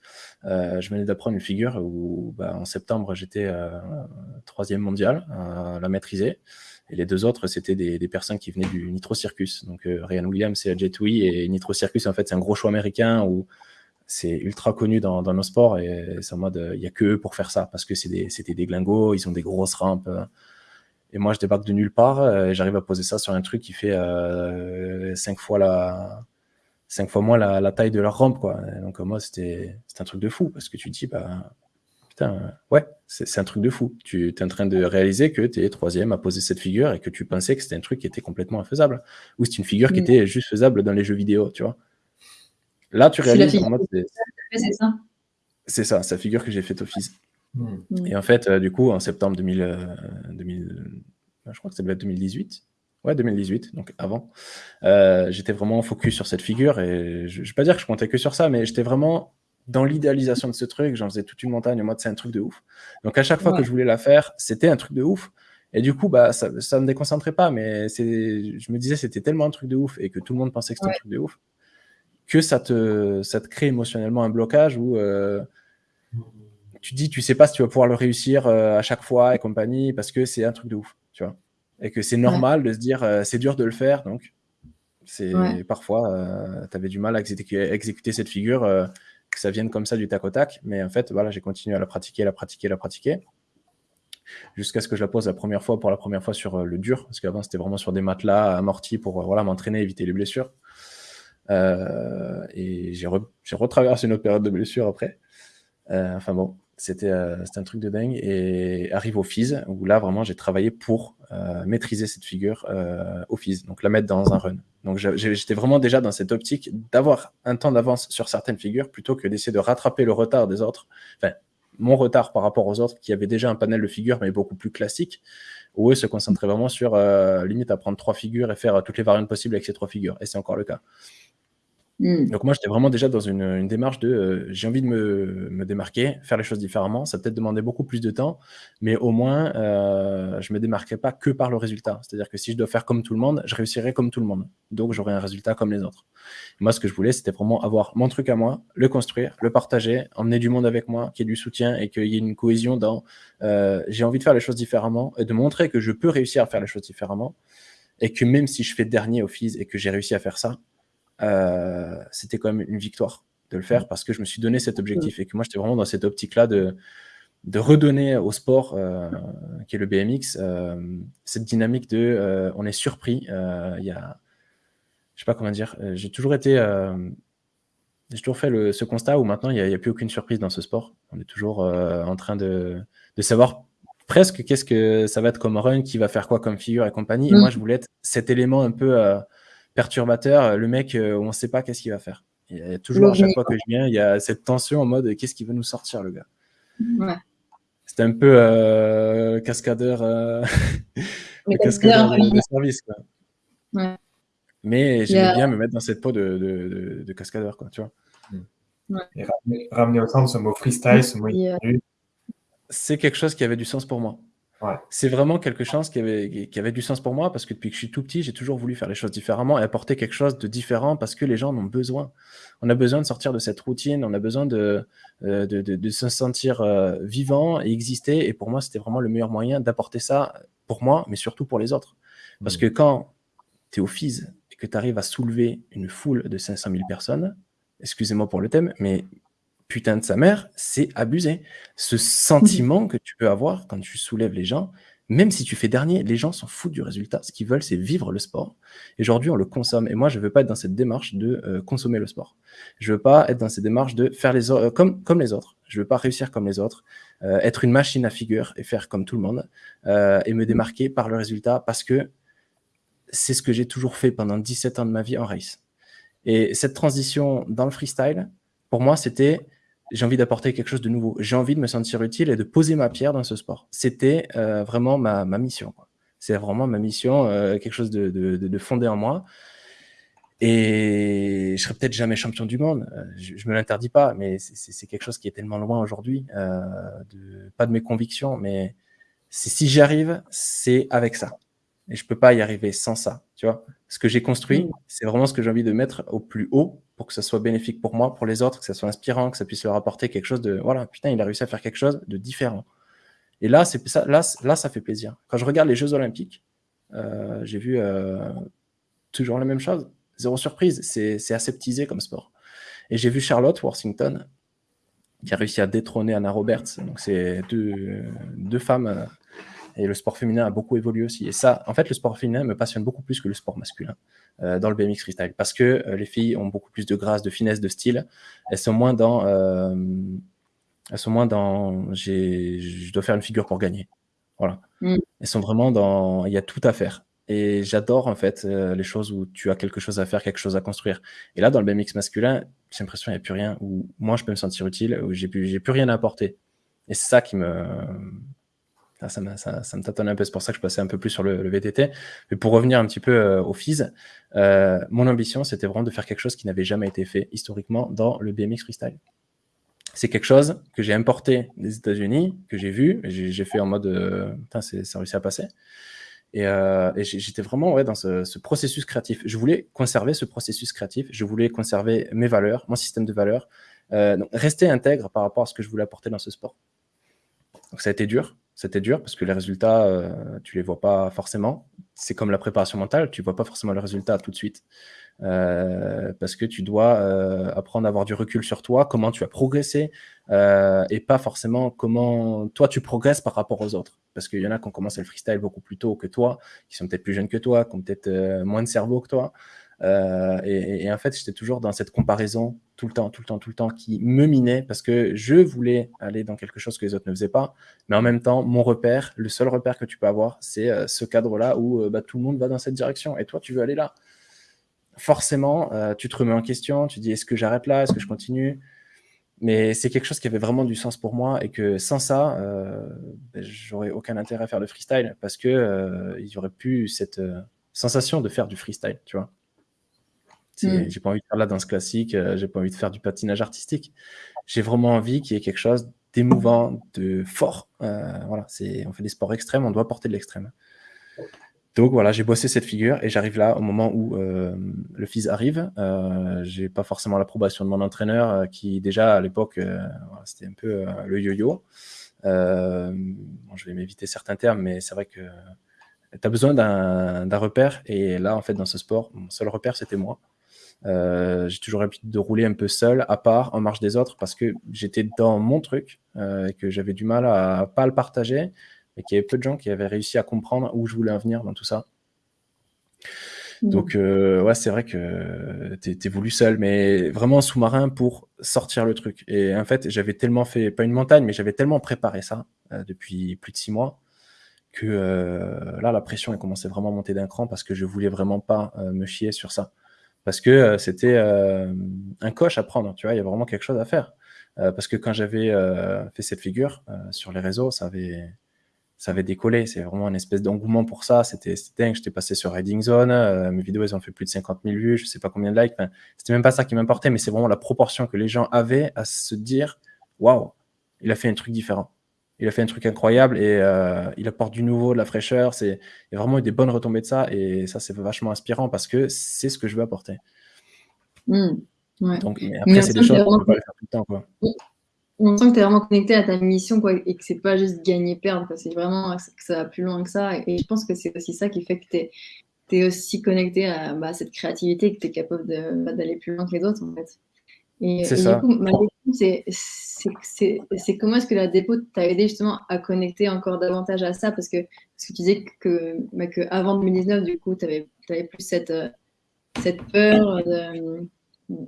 je venais d'apprendre une figure où bah, en septembre j'étais euh, troisième mondial à la maîtriser. Et les deux autres, c'était des, personnes qui venaient du Nitro Circus. Donc euh, Ryan Williams et Jetui. Et Nitro Circus, en fait, c'est un gros show américain où c'est ultra connu dans, nos sports. Et c'est en mode, il n'y a que eux pour faire ça parce que c'était des, glingos, ils ont des grosses rampes. Et moi, je débarque de nulle part j'arrive à poser ça sur un truc qui fait cinq fois la, cinq fois moins la, taille de leur rampe, quoi. donc, moi, c'était un truc de fou parce que tu te dis, bah, putain, ouais, c'est un truc de fou. Tu es en train de réaliser que tu es troisième à poser cette figure et que tu pensais que c'était un truc qui était complètement infaisable. Ou c'est une figure qui mm. était juste faisable dans les jeux vidéo, tu vois. Là, tu réalises. C'est ça? C'est ça, sa figure que j'ai faite office. Mm. Et en fait, euh, du coup, en septembre 2000, 2000 euh, je crois que ça devait être 2018, Ouais, 2018, donc avant. Euh, j'étais vraiment focus sur cette figure et je ne vais pas dire que je comptais que sur ça, mais j'étais vraiment dans l'idéalisation de ce truc. J'en faisais toute une montagne en mode c'est un truc de ouf. Donc à chaque fois que je voulais la faire, c'était un truc de ouf. Et du coup, bah, ça ne me déconcentrait pas, mais je me disais c'était tellement un truc de ouf et que tout le monde pensait que c'était un truc de ouf que ça te, ça te crée émotionnellement un blocage où euh, tu dis, tu sais pas si tu vas pouvoir le réussir euh, à chaque fois et compagnie parce que c'est un truc de ouf. Et que c'est normal de se dire, euh, c'est dur de le faire, donc c'est parfois, tu avais du mal à exécuter, exécuter cette figure, que ça vienne comme ça du tac au tac, mais en fait, voilà, j'ai continué à la pratiquer, la pratiquer, la pratiquer jusqu'à ce que je la pose la première fois pour la première fois sur le dur, parce qu'avant c'était vraiment sur des matelas amortis pour voilà, m'entraîner, éviter les blessures. Euh, et j'ai retraversé une autre période de blessure après. Euh, enfin bon, c'était un truc de dingue. Et arrive au FIS, où là, vraiment, j'ai travaillé pour maîtriser cette figure au FIS, donc la mettre dans un run. Donc j'étais vraiment déjà dans cette optique d'avoir un temps d'avance sur certaines figures plutôt que d'essayer de rattraper le retard des autres. Enfin, mon retard par rapport aux autres qui avaient déjà un panel de figures, mais beaucoup plus classique, où eux se concentraient vraiment sur limite à prendre trois figures et faire toutes les variantes possibles avec ces trois figures. Et c'est encore le cas. Hmm. Donc moi, j'étais vraiment déjà dans une, démarche de euh, j'ai envie de me, démarquer, faire les choses différemment. Ça peut-être demandé beaucoup plus de temps, mais au moins, euh, je me démarquerai pas que par le résultat. C'est-à-dire que si je dois faire comme tout le monde, je réussirai comme tout le monde. Donc j'aurai un résultat comme les autres. moi, ce que je voulais, c'était vraiment avoir mon truc à moi, le construire, le partager, emmener du monde avec moi, qu'il y ait du soutien et qu'il y ait une cohésion dans euh, j'ai envie de faire les choses différemment et de montrer que je peux réussir à faire les choses différemment et que même si je fais dernier au FIS et que j'ai réussi à faire ça, c'était quand même une victoire de le faire parce que je me suis donné cet objectif et que moi j'étais vraiment dans cette optique-là de, de redonner au sport, euh, qui est le BMX, euh, cette dynamique de on est surpris. Il y a, je sais pas comment dire, j'ai toujours été, j'ai toujours fait le, ce constat où maintenant il n'y a, a, plus aucune surprise dans ce sport. On est toujours en train de, de savoir presque qu'est-ce que ça va être comme run, qui va faire quoi comme figure et compagnie. Et mm. moi je voulais être cet élément un peu perturbateur. Le mec, euh, on ne sait pas qu'est-ce qu'il va faire. Il y a toujours, à chaque fois que je viens, il y a cette tension en mode qu'est-ce qu'il veut nous sortir, le gars? Ouais. C'était un peu euh, cascadeur, euh, cascadeur de, service. Quoi. Ouais. Mais j'aimais bien me mettre dans cette peau de, de, de cascadeur, quoi, tu vois. Ouais. Et ramener, au centre ce mot freestyle, ce mot C'est quelque chose qui avait du sens pour moi. C'est vraiment quelque chose qui avait, qui avait du sens pour moi parce que depuis que je suis tout petit, j'ai toujours voulu faire les choses différemment et apporter quelque chose de différent parce que les gens en ont besoin. On a besoin de sortir de cette routine, on a besoin de, euh, de, de, se sentir euh, vivant et exister. Et pour moi, c'était vraiment le meilleur moyen d'apporter ça pour moi, mais surtout pour les autres. Parce mmh. que quand tu es au FIS et que tu arrives à soulever une foule de 500 000 personnes, excusez-moi pour le thème, mais putain de sa mère, c'est abusé. Ce sentiment que tu peux avoir quand tu soulèves les gens, même si tu fais dernier, les gens s'en foutent du résultat. Ce qu'ils veulent, c'est vivre le sport. Et aujourd'hui, on le consomme. Et moi, je ne veux pas être dans cette démarche de euh, consommer le sport. Je ne veux pas être dans cette démarche de faire les euh, comme, comme les autres. Je ne veux pas réussir comme les autres, euh, être une machine à figure et faire comme tout le monde, et me démarquer par le résultat parce que c'est ce que j'ai toujours fait pendant 17 ans de ma vie en race. Et cette transition dans le freestyle, pour moi, c'était j'ai envie d'apporter quelque chose de nouveau. J'ai envie de me sentir utile et de poser ma pierre dans ce sport. C'était euh, vraiment ma, mission. C'est vraiment ma mission, euh, quelque chose de, de, fondé en moi. Et je serai peut-être jamais champion du monde. Euh, je, ne me l'interdis pas, mais c'est quelque chose qui est tellement loin aujourd'hui. de, pas de mes convictions, mais si j'y arrive, c'est avec ça. Et je peux pas y arriver sans ça. Tu vois, ce que j'ai construit, mmh. c'est vraiment ce que j'ai envie de mettre au plus haut pour que ça soit bénéfique pour moi, pour les autres, que ça soit inspirant, que ça puisse leur apporter quelque chose de voilà, putain, il a réussi à faire quelque chose de différent. Et là, ça, là, là, ça fait plaisir. Quand je regarde les Jeux Olympiques, euh, j'ai vu euh, toujours la même chose. Zéro surprise, c'est aseptisé comme sport. Et j'ai vu Charlotte Worthington qui a réussi à détrôner Anna Roberts. Donc, c'est deux, deux femmes euh, et le sport féminin a beaucoup évolué aussi. Et ça, en fait, le sport féminin me passionne beaucoup plus que le sport masculin euh, dans le BMX freestyle. Parce que euh, les filles ont beaucoup plus de grâce, de finesse, de style. Elles sont moins dans. Euh, elles sont moins dans. Je dois faire une figure pour gagner. Voilà. Mm. Elles sont vraiment dans. Il y a tout à faire. Et j'adore en fait les choses où tu as quelque chose à faire, quelque chose à construire. Et là, dans le BMX masculin, j'ai l'impression qu'il n'y a plus rien où moi je peux me sentir utile, où j'ai plus, plus rien à apporter. Et c'est ça qui me, ça, me tâtonne un peu, c'est pour ça que je passais un peu plus sur le, VTT. Mais pour revenir un petit peu euh, au FIS, euh, mon ambition, c'était vraiment de faire quelque chose qui n'avait jamais été fait historiquement dans le BMX freestyle. c'est quelque chose que j'ai importé des États-Unis, que j'ai vu, j'ai fait en mode, euh, putain, ça a réussi à passer. Et, euh, j'étais vraiment ouais, dans ce, processus créatif. Je voulais conserver ce processus créatif, je voulais conserver mes valeurs, mon système de valeurs, euh, donc rester intègre par rapport à ce que je voulais apporter dans ce sport. Donc ça a été dur, c'était dur parce que les résultats, euh, tu les vois pas forcément. C'est comme la préparation mentale, tu vois pas forcément le résultat tout de suite. Euh, parce que tu dois euh, apprendre à avoir du recul sur toi, comment tu as progressé, euh, et pas forcément comment toi tu progresses par rapport aux autres. Parce qu'il y en a qui ont commencé le freestyle beaucoup plus tôt que toi, qui sont peut-être plus jeunes que toi, qui ont peut-être moins de cerveau que toi. Et, et, en fait, j'étais toujours dans cette comparaison tout le temps, tout le temps, tout le temps, qui me minait parce que je voulais aller dans quelque chose que les autres ne faisaient pas. Mais en même temps, mon repère, le seul repère que tu peux avoir, c'est ce cadre-là où bah, tout le monde va dans cette direction et toi, tu veux aller là forcément, euh, tu te remets en question, tu dis est-ce que j'arrête là, est-ce que je continue? Mais c'est quelque chose qui avait vraiment du sens pour moi et que sans ça, euh, ben, j'aurais aucun intérêt à faire le freestyle parce que euh, il y aurait plus cette euh, sensation de faire du freestyle, tu vois. Mm. J'ai pas envie de faire la danse classique, j'ai pas envie de faire du patinage artistique. J'ai vraiment envie qu'il y ait quelque chose d'émouvant, de fort. voilà, c'est on fait des sports extrêmes, on doit porter de l'extrême. Donc voilà, j'ai bossé cette figure et j'arrive là au moment où euh, le fils arrive. Euh, j'ai pas forcément l'approbation de mon entraîneur euh, qui déjà à l'époque euh, c'était un peu le yo-yo. Bon, je vais m'éviter certains termes, mais c'est vrai que tu as besoin d'un repère et là en fait dans ce sport, mon seul repère c'était moi. J'ai toujours l'habitude de rouler un peu seul, à part, en marge des autres, parce que j'étais dans mon truc et que j'avais du mal à pas le partager et qu'il y avait peu de gens qui avaient réussi à comprendre où je voulais en venir dans tout ça. Mm. Donc, euh, ouais, c'est vrai que tu es, voulu seul, mais vraiment sous-marin pour sortir le truc. Et en fait, j'avais tellement fait, pas une montagne, mais j'avais tellement préparé ça euh, depuis plus de six mois que euh, là, la pression, elle commençait vraiment à monter d'un cran parce que je voulais vraiment pas me chier sur ça. Parce que c'était un coche à prendre, tu vois, il y a vraiment quelque chose à faire. parce que quand j'avais fait cette figure sur les réseaux, ça avait ça avait décollé. C'est vraiment une espèce d'engouement pour ça. C'était dingue. J'étais passé sur Riding Zone. Euh, mes vidéos, elles ont fait plus de 50 000 vues. Je sais pas combien de likes. C'était même pas ça qui m'importait, mais c'est vraiment la proportion que les gens avaient à se dire waouh, il a fait un truc différent. Il a fait un truc incroyable et euh, il apporte du nouveau, de la fraîcheur. C'est, il y a vraiment eu des bonnes retombées de ça et ça, c'est vachement inspirant parce que c'est ce que je veux apporter. Mmh, Donc, après, c'est des choses qu'on peut pas faire tout le temps. Quoi on sent que tu es vraiment connecté à ta mission quoi, et que c'est pas juste gagner-perdre. C'est vraiment que ça va plus loin que ça. Et je pense que c'est aussi ça qui fait que tu es, aussi connecté à bah, cette créativité que tu es capable bah, d'aller plus loin que les autres en fait. C'est ça. Coup, c'est comment est-ce que la dépôt t'a aidé justement à connecter encore davantage à ça? Parce que, parce que tu disais que, bah, que avant 2019, du coup, tu avais, avais, plus cette, cette peur de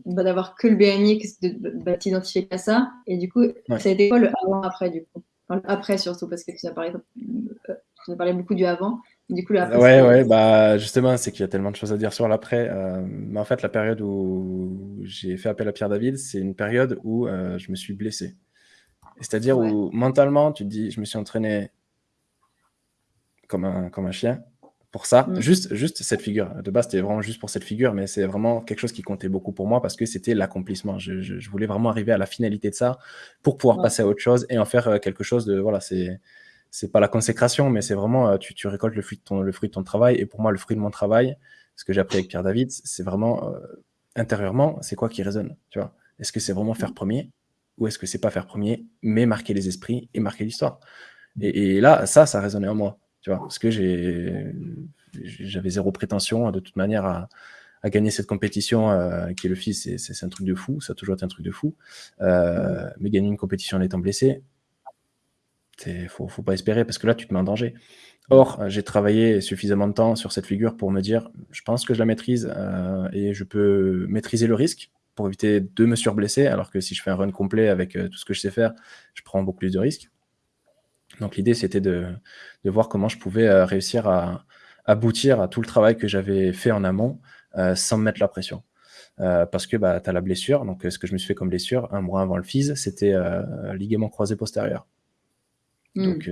d'avoir que le BMX, de t'identifier qu'à ça. Et du coup, ça a été quoi le avant-après, du coup? Après surtout, parce que tu as parlé, euh, tu as parlé beaucoup du avant. Du coup, ouais, ouais, bah justement, c'est qu'il y a tellement de choses à dire sur l'après. Euh, mais en fait, la période où j'ai fait appel à Pierre David, c'est une période où euh, je me suis blessé. C'est-à-dire où mentalement, tu te dis, je me suis entraîné comme un, comme un chien pour ça. Mm. Juste, juste cette figure. De base, c'était vraiment juste pour cette figure, mais c'est vraiment quelque chose qui comptait beaucoup pour moi parce que c'était l'accomplissement. Je, voulais vraiment arriver à la finalité de ça pour pouvoir passer à autre chose et en faire euh, quelque chose de. Voilà, c'est. C'est pas la consécration, mais c'est vraiment euh, tu, tu, récoltes le fruit, de ton, le fruit de ton travail. Et pour moi, le fruit de mon travail, ce que j'ai appris avec Pierre David, c'est vraiment euh, intérieurement, c'est quoi qui résonne. Tu vois? Est-ce que c'est vraiment faire mm. premier ou est-ce que c'est pas faire premier, mais marquer les esprits et marquer l'histoire? Et, et, là, ça, ça résonnait en moi. Tu vois, parce que j'avais zéro prétention de toute manière à, gagner cette compétition euh, qui est le fils, c'est un truc de fou, ça a toujours été un truc de fou. Euh, mais gagner une compétition en étant blessé, il faut, faut pas espérer parce que là, tu te mets en danger. Or, j'ai travaillé suffisamment de temps sur cette figure pour me dire, je pense que je la maîtrise euh, et je peux maîtriser le risque pour éviter de me surblesser, alors que si je fais un run complet avec tout ce que je sais faire, je prends beaucoup plus de risques. Donc l'idée, c'était de, voir comment je pouvais euh, réussir à aboutir à tout le travail que j'avais fait en amont euh, sans me mettre la pression. Euh, parce que bah, tu as la blessure, donc ce que je me suis fait comme blessure un mois avant le FIS, c'était ligament croisé postérieur. Hmm. Donc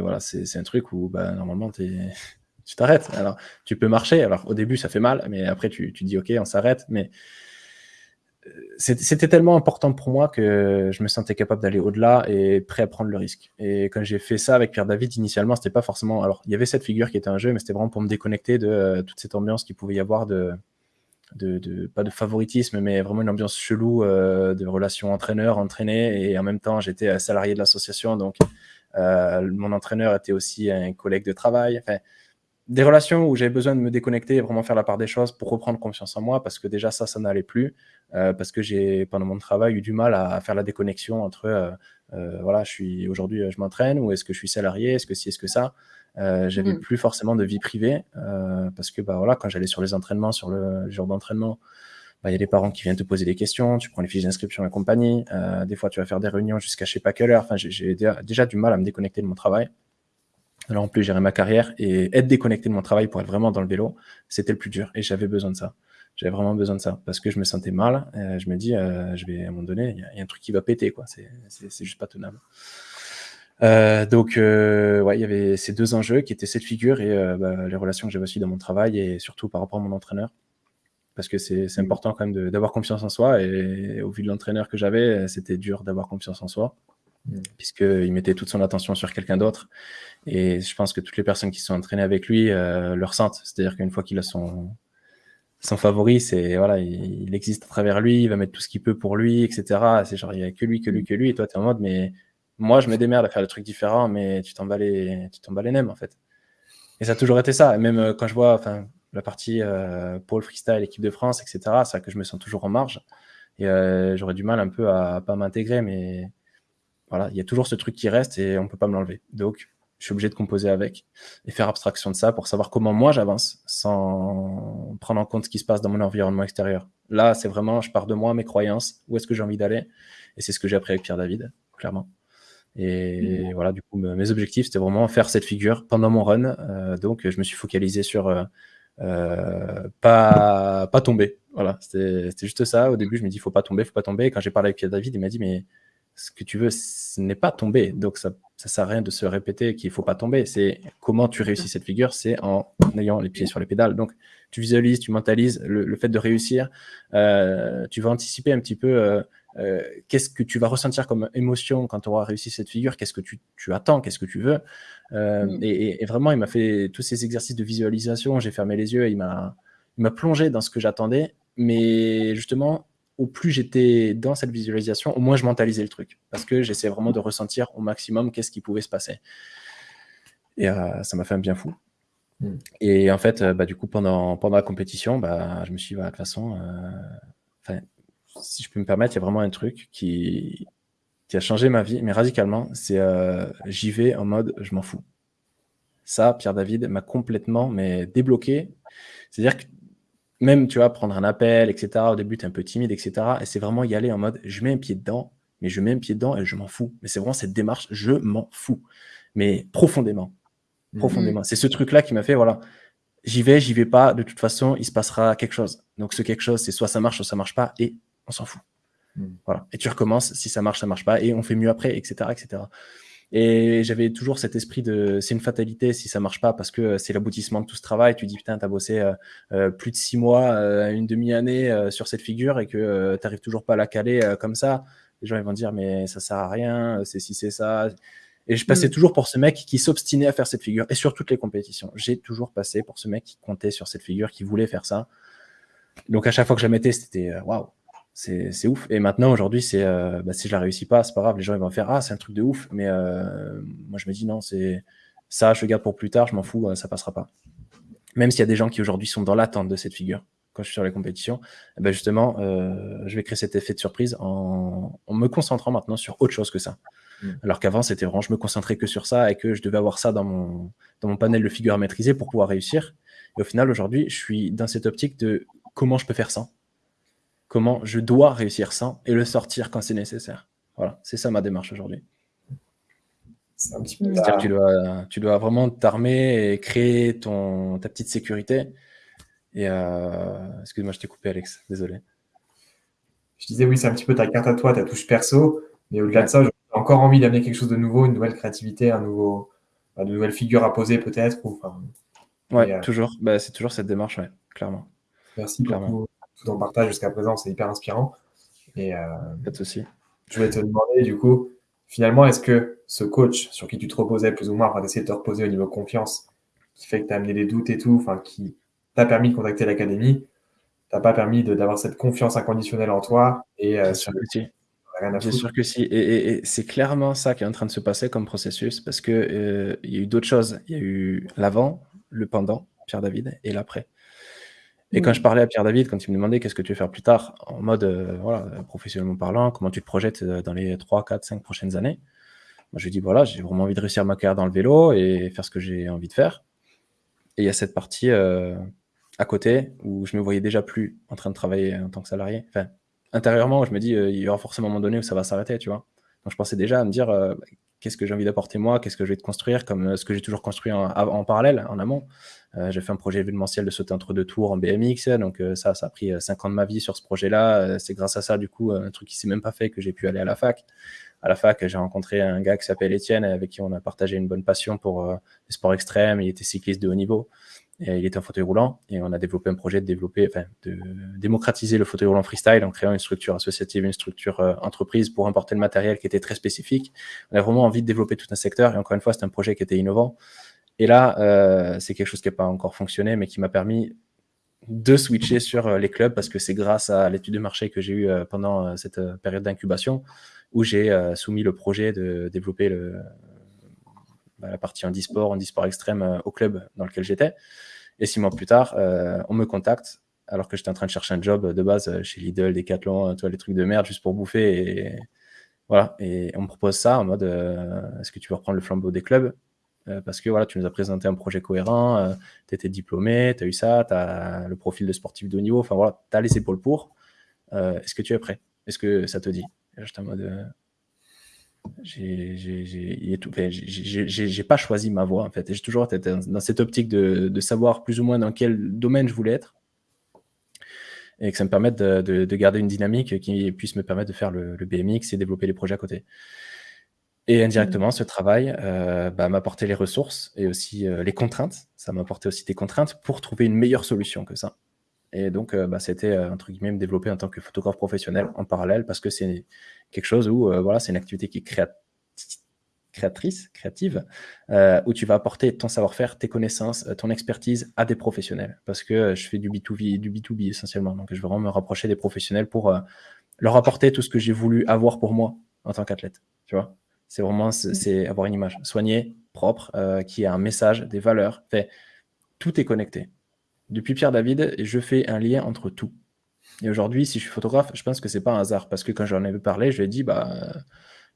voilà, c'est un truc où bah, normalement tu t'arrêtes. Alors tu peux marcher, alors au début ça fait mal, mais après tu, tu dis ok, on s'arrête, mais c'était tellement important pour moi que je me sentais capable d'aller au-delà et prêt à prendre le risque. Et quand j'ai fait ça avec Pierre David, initialement, c'était pas forcément. Alors, il y avait cette figure qui était un jeu, mais c'était vraiment pour me déconnecter de euh, toute cette ambiance qu'il pouvait y avoir de, de, pas de favoritisme, mais vraiment une ambiance chelou euh, de relation entraîneur-entraîné. Et en même temps, j'étais salarié de l'association, donc euh, mon entraîneur était aussi un collègue de travail. Enfin, des relations où j'avais besoin de me déconnecter et vraiment faire la part des choses pour reprendre confiance en moi, parce que déjà ça, ça n'allait plus, euh, parce que j'ai, pendant mon travail, eu du mal à, faire la déconnexion entre, euh, euh, voilà, je suis aujourd'hui, je m'entraîne, ou est-ce que je suis salarié, est-ce que si, est-ce que ça. j'avais mmh. plus forcément de vie privée, parce que bah, voilà, quand j'allais sur les entraînements, sur le, jour d'entraînement, bah, il y a des parents qui viennent te poser des questions, tu prends les fiches d'inscription la compagnie, des fois tu vas faire des réunions jusqu'à je sais pas quelle heure, enfin, j'ai déjà du mal à me déconnecter de mon travail. Alors en plus, gérer ma carrière et être déconnecté de mon travail pour être vraiment dans le vélo, c'était le plus dur et j'avais besoin de ça. J'avais vraiment besoin de ça parce que je me sentais mal. Euh, je me dis, euh, je vais à un moment donné, il y, a un truc qui va péter, quoi. C'est juste pas tenable. Euh, donc, ouais, il y avait ces deux enjeux qui étaient cette figure et bah, les relations que j'avais aussi dans mon travail et surtout par rapport à mon entraîneur. Parce que c'est mmh. important quand même d'avoir confiance en soi et au vu de l'entraîneur que j'avais, c'était dur d'avoir confiance en soi. Mm. puisqu'il mettait toute son attention sur quelqu'un d'autre. Et je pense que toutes les personnes qui sont entraînées avec lui euh, le ressentent. C'est-à-dire qu'une fois qu'il a son, son favori, c'est voilà, il, existe à travers lui, il va mettre tout ce qu'il peut pour lui, etc. C'est genre, il n'y a que lui, que lui, que lui. Et toi, tu es en mode, mais moi, je me démerde à faire des trucs différents, mais tu t'en bats les, tu les nems, en fait. Et ça a toujours été ça. Et même euh, quand je vois enfin, la partie euh, Paul Freestyle, équipe de France, etc., c'est que je me sens toujours en marge. Et euh, j'aurais du mal un peu à, à pas m'intégrer, mais voilà, il y a toujours ce truc qui reste et on peut pas me l'enlever. Donc, je suis obligé de composer avec et faire abstraction de ça pour savoir comment moi j'avance sans prendre en compte ce qui se passe dans mon environnement extérieur. Là, c'est vraiment, je pars de moi, mes croyances, où est-ce que j'ai envie d'aller. Et c'est ce que j'ai appris avec Pierre David, clairement. Et mmh. voilà, du coup, mes objectifs, c'était vraiment faire cette figure pendant mon run. Euh, donc, je me suis focalisé sur euh, pas, pas tomber. Voilà, c'était juste ça. Au début, je me dis, faut pas tomber, faut pas tomber. Quand j'ai parlé avec David, il m'a dit, mais ce que tu veux, ce n'est pas tomber. Donc, ça ne sert à rien de se répéter qu'il ne faut pas tomber. C'est comment tu réussis cette figure, c'est en ayant les pieds sur les pédales. Donc, tu visualises, tu mentalises le, fait de réussir. Euh, tu vas anticiper un petit peu euh, euh, qu'est-ce que tu vas ressentir comme émotion quand tu auras réussi cette figure, qu'est-ce que tu, attends, qu'est-ce que tu veux? Mm. Et, et, vraiment, il m'a fait tous ces exercices de visualisation. J'ai fermé les yeux, il m'a plongé dans ce que j'attendais. Mais justement, au plus j'étais dans cette visualisation, au moins je mentalisais le truc. Parce que j'essayais vraiment de ressentir au maximum qu'est-ce qui pouvait se passer. Et euh, ça m'a fait un bien fou. Hmm. Et en fait, euh, bah, du coup, pendant, pendant la compétition, bah, je me suis dit, bah, de toute façon, euh, si je peux me permettre, il y a vraiment un truc qui, qui a changé ma vie, mais radicalement, c'est j'y vais en mode je m'en fous. Ça, Pierre David m'a complètement mais débloqué. C'est-à-dire que même, tu vois, prendre un appel, etc. Au début, tu es un peu timide, etc. Et c'est vraiment y aller en mode, je mets un pied dedans, mais je mets un pied dedans et je m'en fous. Mais c'est vraiment cette démarche, je m'en fous. Mais profondément. Mhm. Profondément. C'est ce truc-là qui m'a fait, voilà, j'y vais, j'y vais pas. De toute façon, il se passera quelque chose. Donc, ce quelque chose, c'est soit ça marche, soit ça marche pas, et on s'en fout. Mhm. Voilà. Et tu recommences, si ça marche, ça marche pas, et on fait mieux après, etc. etc. Et j'avais toujours cet esprit de c'est une fatalité si ça marche pas parce que c'est l'aboutissement de tout ce travail. Tu dis putain, t'as bossé euh, euh, plus de six mois, euh, une demi-année sur cette figure et que t'arrives toujours pas à la caler comme ça. Les gens ils vont dire mais ça sert à rien, c'est si c'est ça. Et je passais mm. toujours pour ce mec qui s'obstinait à faire cette figure et sur toutes les compétitions. J'ai toujours passé pour ce mec qui comptait sur cette figure, qui voulait faire ça. Donc à chaque fois que je la mettais, c'était waouh, c'est ouf. Et maintenant, aujourd'hui, c'est euh, bah, si je la réussis pas, c'est pas grave. Les gens ils vont faire ah c'est un truc de ouf. Mais euh, moi je me dis non, c'est ça, je le garde pour plus tard. Je m'en fous, euh, ça passera pas. Même s'il y a des gens qui aujourd'hui sont dans l'attente de cette figure quand je suis sur les compétitions, eh ben justement, je vais créer cet effet de surprise en, me concentrant maintenant sur autre chose que ça. Mm. Alors qu'avant, c'était vraiment, je me concentrais que sur ça et que je devais avoir ça dans mon, dans mon panel de figures à maîtriser pour pouvoir réussir. Et au final, aujourd'hui, je suis dans cette optique de comment je peux faire ça comment je dois réussir sans et le sortir quand c'est nécessaire. Voilà, c'est ça ma démarche aujourd'hui. C'est un petit peu tu dois, tu dois vraiment t'armer et créer ton, ta petite sécurité. Et euh... excuse-moi, je t'ai coupé, Alex. Désolé. Je disais oui, c'est un petit peu ta carte à toi, ta touche perso. Mais au-delà de ça, j'ai encore envie d'amener quelque chose de nouveau, une nouvelle créativité, un nouveau, une nouvelle figure à poser peut-être. Enfin, ouais, euh, toujours. Bah, c'est toujours cette démarche, ouais, clairement. Merci clairement. beaucoup tout en partage jusqu'à présent, c'est hyper inspirant. Et, Pas de souci. Je voulais te demander, du coup, finalement, est-ce que ce coach sur qui tu te reposais plus ou moins, enfin, d'essayer de te reposer au niveau confiance, qui fait que tu as amené des doutes et tout, enfin, qui t'a permis de contacter l'académie, t'a pas permis d'avoir cette confiance inconditionnelle en toi et euh, sur le Bien sûr que si. Et, c'est clairement ça qui est en train de se passer comme processus parce qu'il euh, il y a eu d'autres choses. Il y a eu l'avant, le pendant, Pierre David, et l'après. Et quand mm. je parlais à Pierre David, quand il me demandait qu'est-ce que tu veux faire plus tard, en mode euh, voilà, professionnellement parlant, comment tu te projettes euh, dans les 3, 4, 5 prochaines années, moi je lui dis voilà, j'ai vraiment envie de réussir ma carrière dans le vélo et faire ce que j'ai envie de faire. Et il y a cette partie euh, à côté où je me voyais déjà plus en train de travailler en tant que salarié. Enfin, intérieurement, je me dis il y aura forcément un moment donné où ça va s'arrêter, tu vois. Donc je pensais déjà à me dire qu'est-ce que j'ai envie d'apporter moi, qu'est-ce que je vais te construire, comme ce que j'ai toujours construit en parallèle, en amont. Euh, j'ai fait un projet événementiel de sauter entre deux tours en BMX, donc euh, ça, ça a pris 5 euh, ans de ma vie sur ce projet-là. c'est grâce à ça, du coup, un truc qui s'est même pas fait, que j'ai pu aller à la fac. À la fac, j'ai rencontré un gars qui s'appelle Étienne, avec qui on a partagé une bonne passion pour les sports extrêmes. Il était cycliste de haut niveau. Il était en fauteuil roulant et on a développé un projet de développer, de démocratiser le fauteuil roulant freestyle en créant une structure associative, une structure entreprise pour importer le matériel qui était très spécifique. On a vraiment envie de développer tout un secteur et encore une fois, c'est un projet qui était innovant. Et là, euh, c'est quelque chose qui n'a pas encore fonctionné, mais qui m'a permis de switcher sur euh, les clubs parce que c'est grâce à l'étude de marché que j'ai eue euh, pendant cette période d'incubation où j'ai soumis le projet de développer bah, la partie handisport, handisport extrême au club dans lequel j'étais. Et six mois plus tard, on me contacte alors que j'étais en train de chercher un job de base chez Lidl, Decathlon, toi, les trucs de merde juste pour bouffer. Et voilà, et on me propose ça en mode est-ce que tu veux reprendre le flambeau des clubs? Euh, parce que voilà, tu nous as présenté un projet cohérent, euh, tu étais diplômé, tu as eu ça, tu as le profil de sportif de haut niveau, enfin voilà, tu as les épaules pour. Euh, est-ce que tu es prêt? Est-ce que ça te dit? J'étais en mode. J'ai pas choisi ma voie en fait. J'ai toujours été dans cette optique de, savoir plus ou moins dans quel domaine je voulais être et que ça me permette de, garder une dynamique qui puisse me permettre de faire le, le BMX et développer les projets à côté. Et indirectement, mmh. ce travail euh, bah, m'a apporté les ressources et aussi euh, les contraintes. Ça m'a apporté aussi des contraintes pour trouver une meilleure solution que ça. Et donc, euh, bah, c'était, entre guillemets, me développer en tant que photographe professionnel en parallèle parce que c'est quelque chose où, voilà, c'est une activité qui est créatrice, créative, où tu vas apporter ton savoir-faire, tes connaissances, ton expertise à des professionnels. Parce que je fais du B2B, du B2B essentiellement. Donc, je veux vraiment me rapprocher des professionnels pour leur apporter tout ce que j'ai voulu avoir pour moi en tant qu'athlète. Tu vois c'est vraiment mmh. c'est avoir une image soignée, propre, euh, qui a un message, des valeurs. Fait, tout est connecté. Depuis Pierre David, je fais un lien entre tout. Et aujourd'hui, si je suis photographe, je pense que c'est pas un hasard. Parce que quand j'en avais parlé, je lui ai dit, bah,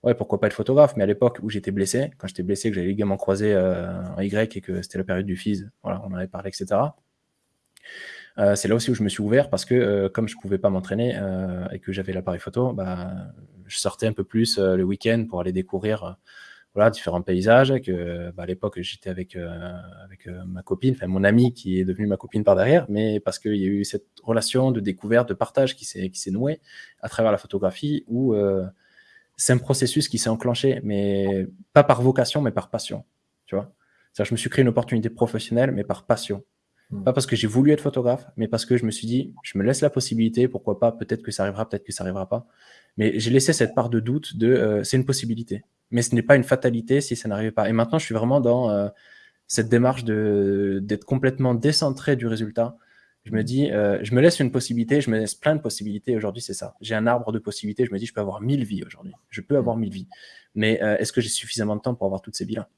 ouais, pourquoi pas être photographe? Mais à l'époque où j'étais blessé, quand j'étais blessé, que j'avais les croisés euh, en Y et que c'était la période du FIS, voilà, on en avait parlé, etc. Euh, c'est là aussi où je me suis ouvert parce que euh, comme je pouvais pas m'entraîner euh, et que j'avais l'appareil photo, bah, je sortais un peu plus le week-end pour aller découvrir voilà, différents paysages. Que, bah, à l'époque, j'étais avec, avec ma copine, enfin mon amie qui est devenue ma copine par derrière, mais parce qu'il y a eu cette relation de découverte, de partage qui s'est nouée à travers la photographie où c'est un processus qui s'est enclenché, mais pas par vocation, mais par passion. Tu vois je me suis créé une opportunité professionnelle, mais par passion. Hmm. Pas parce que j'ai voulu être photographe, mais parce que je me suis dit, je me laisse la possibilité, pourquoi pas, peut-être que ça arrivera, peut-être que ça arrivera pas. Mais j'ai laissé cette part de doute de euh, c'est une possibilité. Mais ce n'est pas une fatalité si ça n'arrivait pas. Et maintenant, je suis vraiment dans euh, cette démarche d'être complètement décentré du résultat. Je me dis, euh, je me laisse une possibilité, je me laisse plein de possibilités. Aujourd'hui, c'est ça. J'ai un arbre de possibilités. Je me dis, je peux avoir mille vies aujourd'hui. Je peux avoir mille vies. Mais est-ce que j'ai suffisamment de temps pour avoir toutes ces vies-là?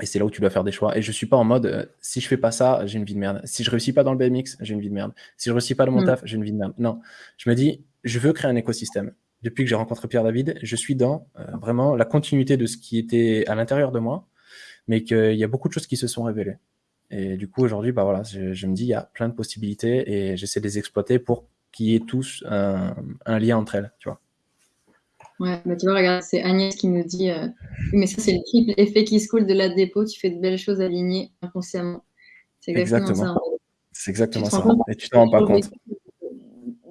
Et c'est là où tu dois faire des choix. Et je suis pas en mode, euh, si je fais pas ça, j'ai une vie de merde. Si je réussis pas dans le BMX, j'ai une vie de merde. Si je réussis pas dans mon mm. taf, j'ai une vie de merde. Non, je me dis, je veux créer un écosystème. Depuis que j'ai rencontré Pierre David, je suis dans euh, vraiment la continuité de ce qui était à l'intérieur de moi, mais qu'il y a beaucoup de choses qui se sont révélées. Et du coup, aujourd'hui, bah voilà, je, me dis, il y a plein de possibilités et j'essaie de les exploiter pour qu'il y ait tous un, un lien entre elles, tu vois. Ouais, bah tu vois, regarde, c'est Agnès qui nous dit euh, mais ça, c'est le triple effet qui se coule de la dépôt. Tu fais de belles choses alignées inconsciemment. C'est exactement, ça. C'est exactement ça. Et tu t'en rends pas compte.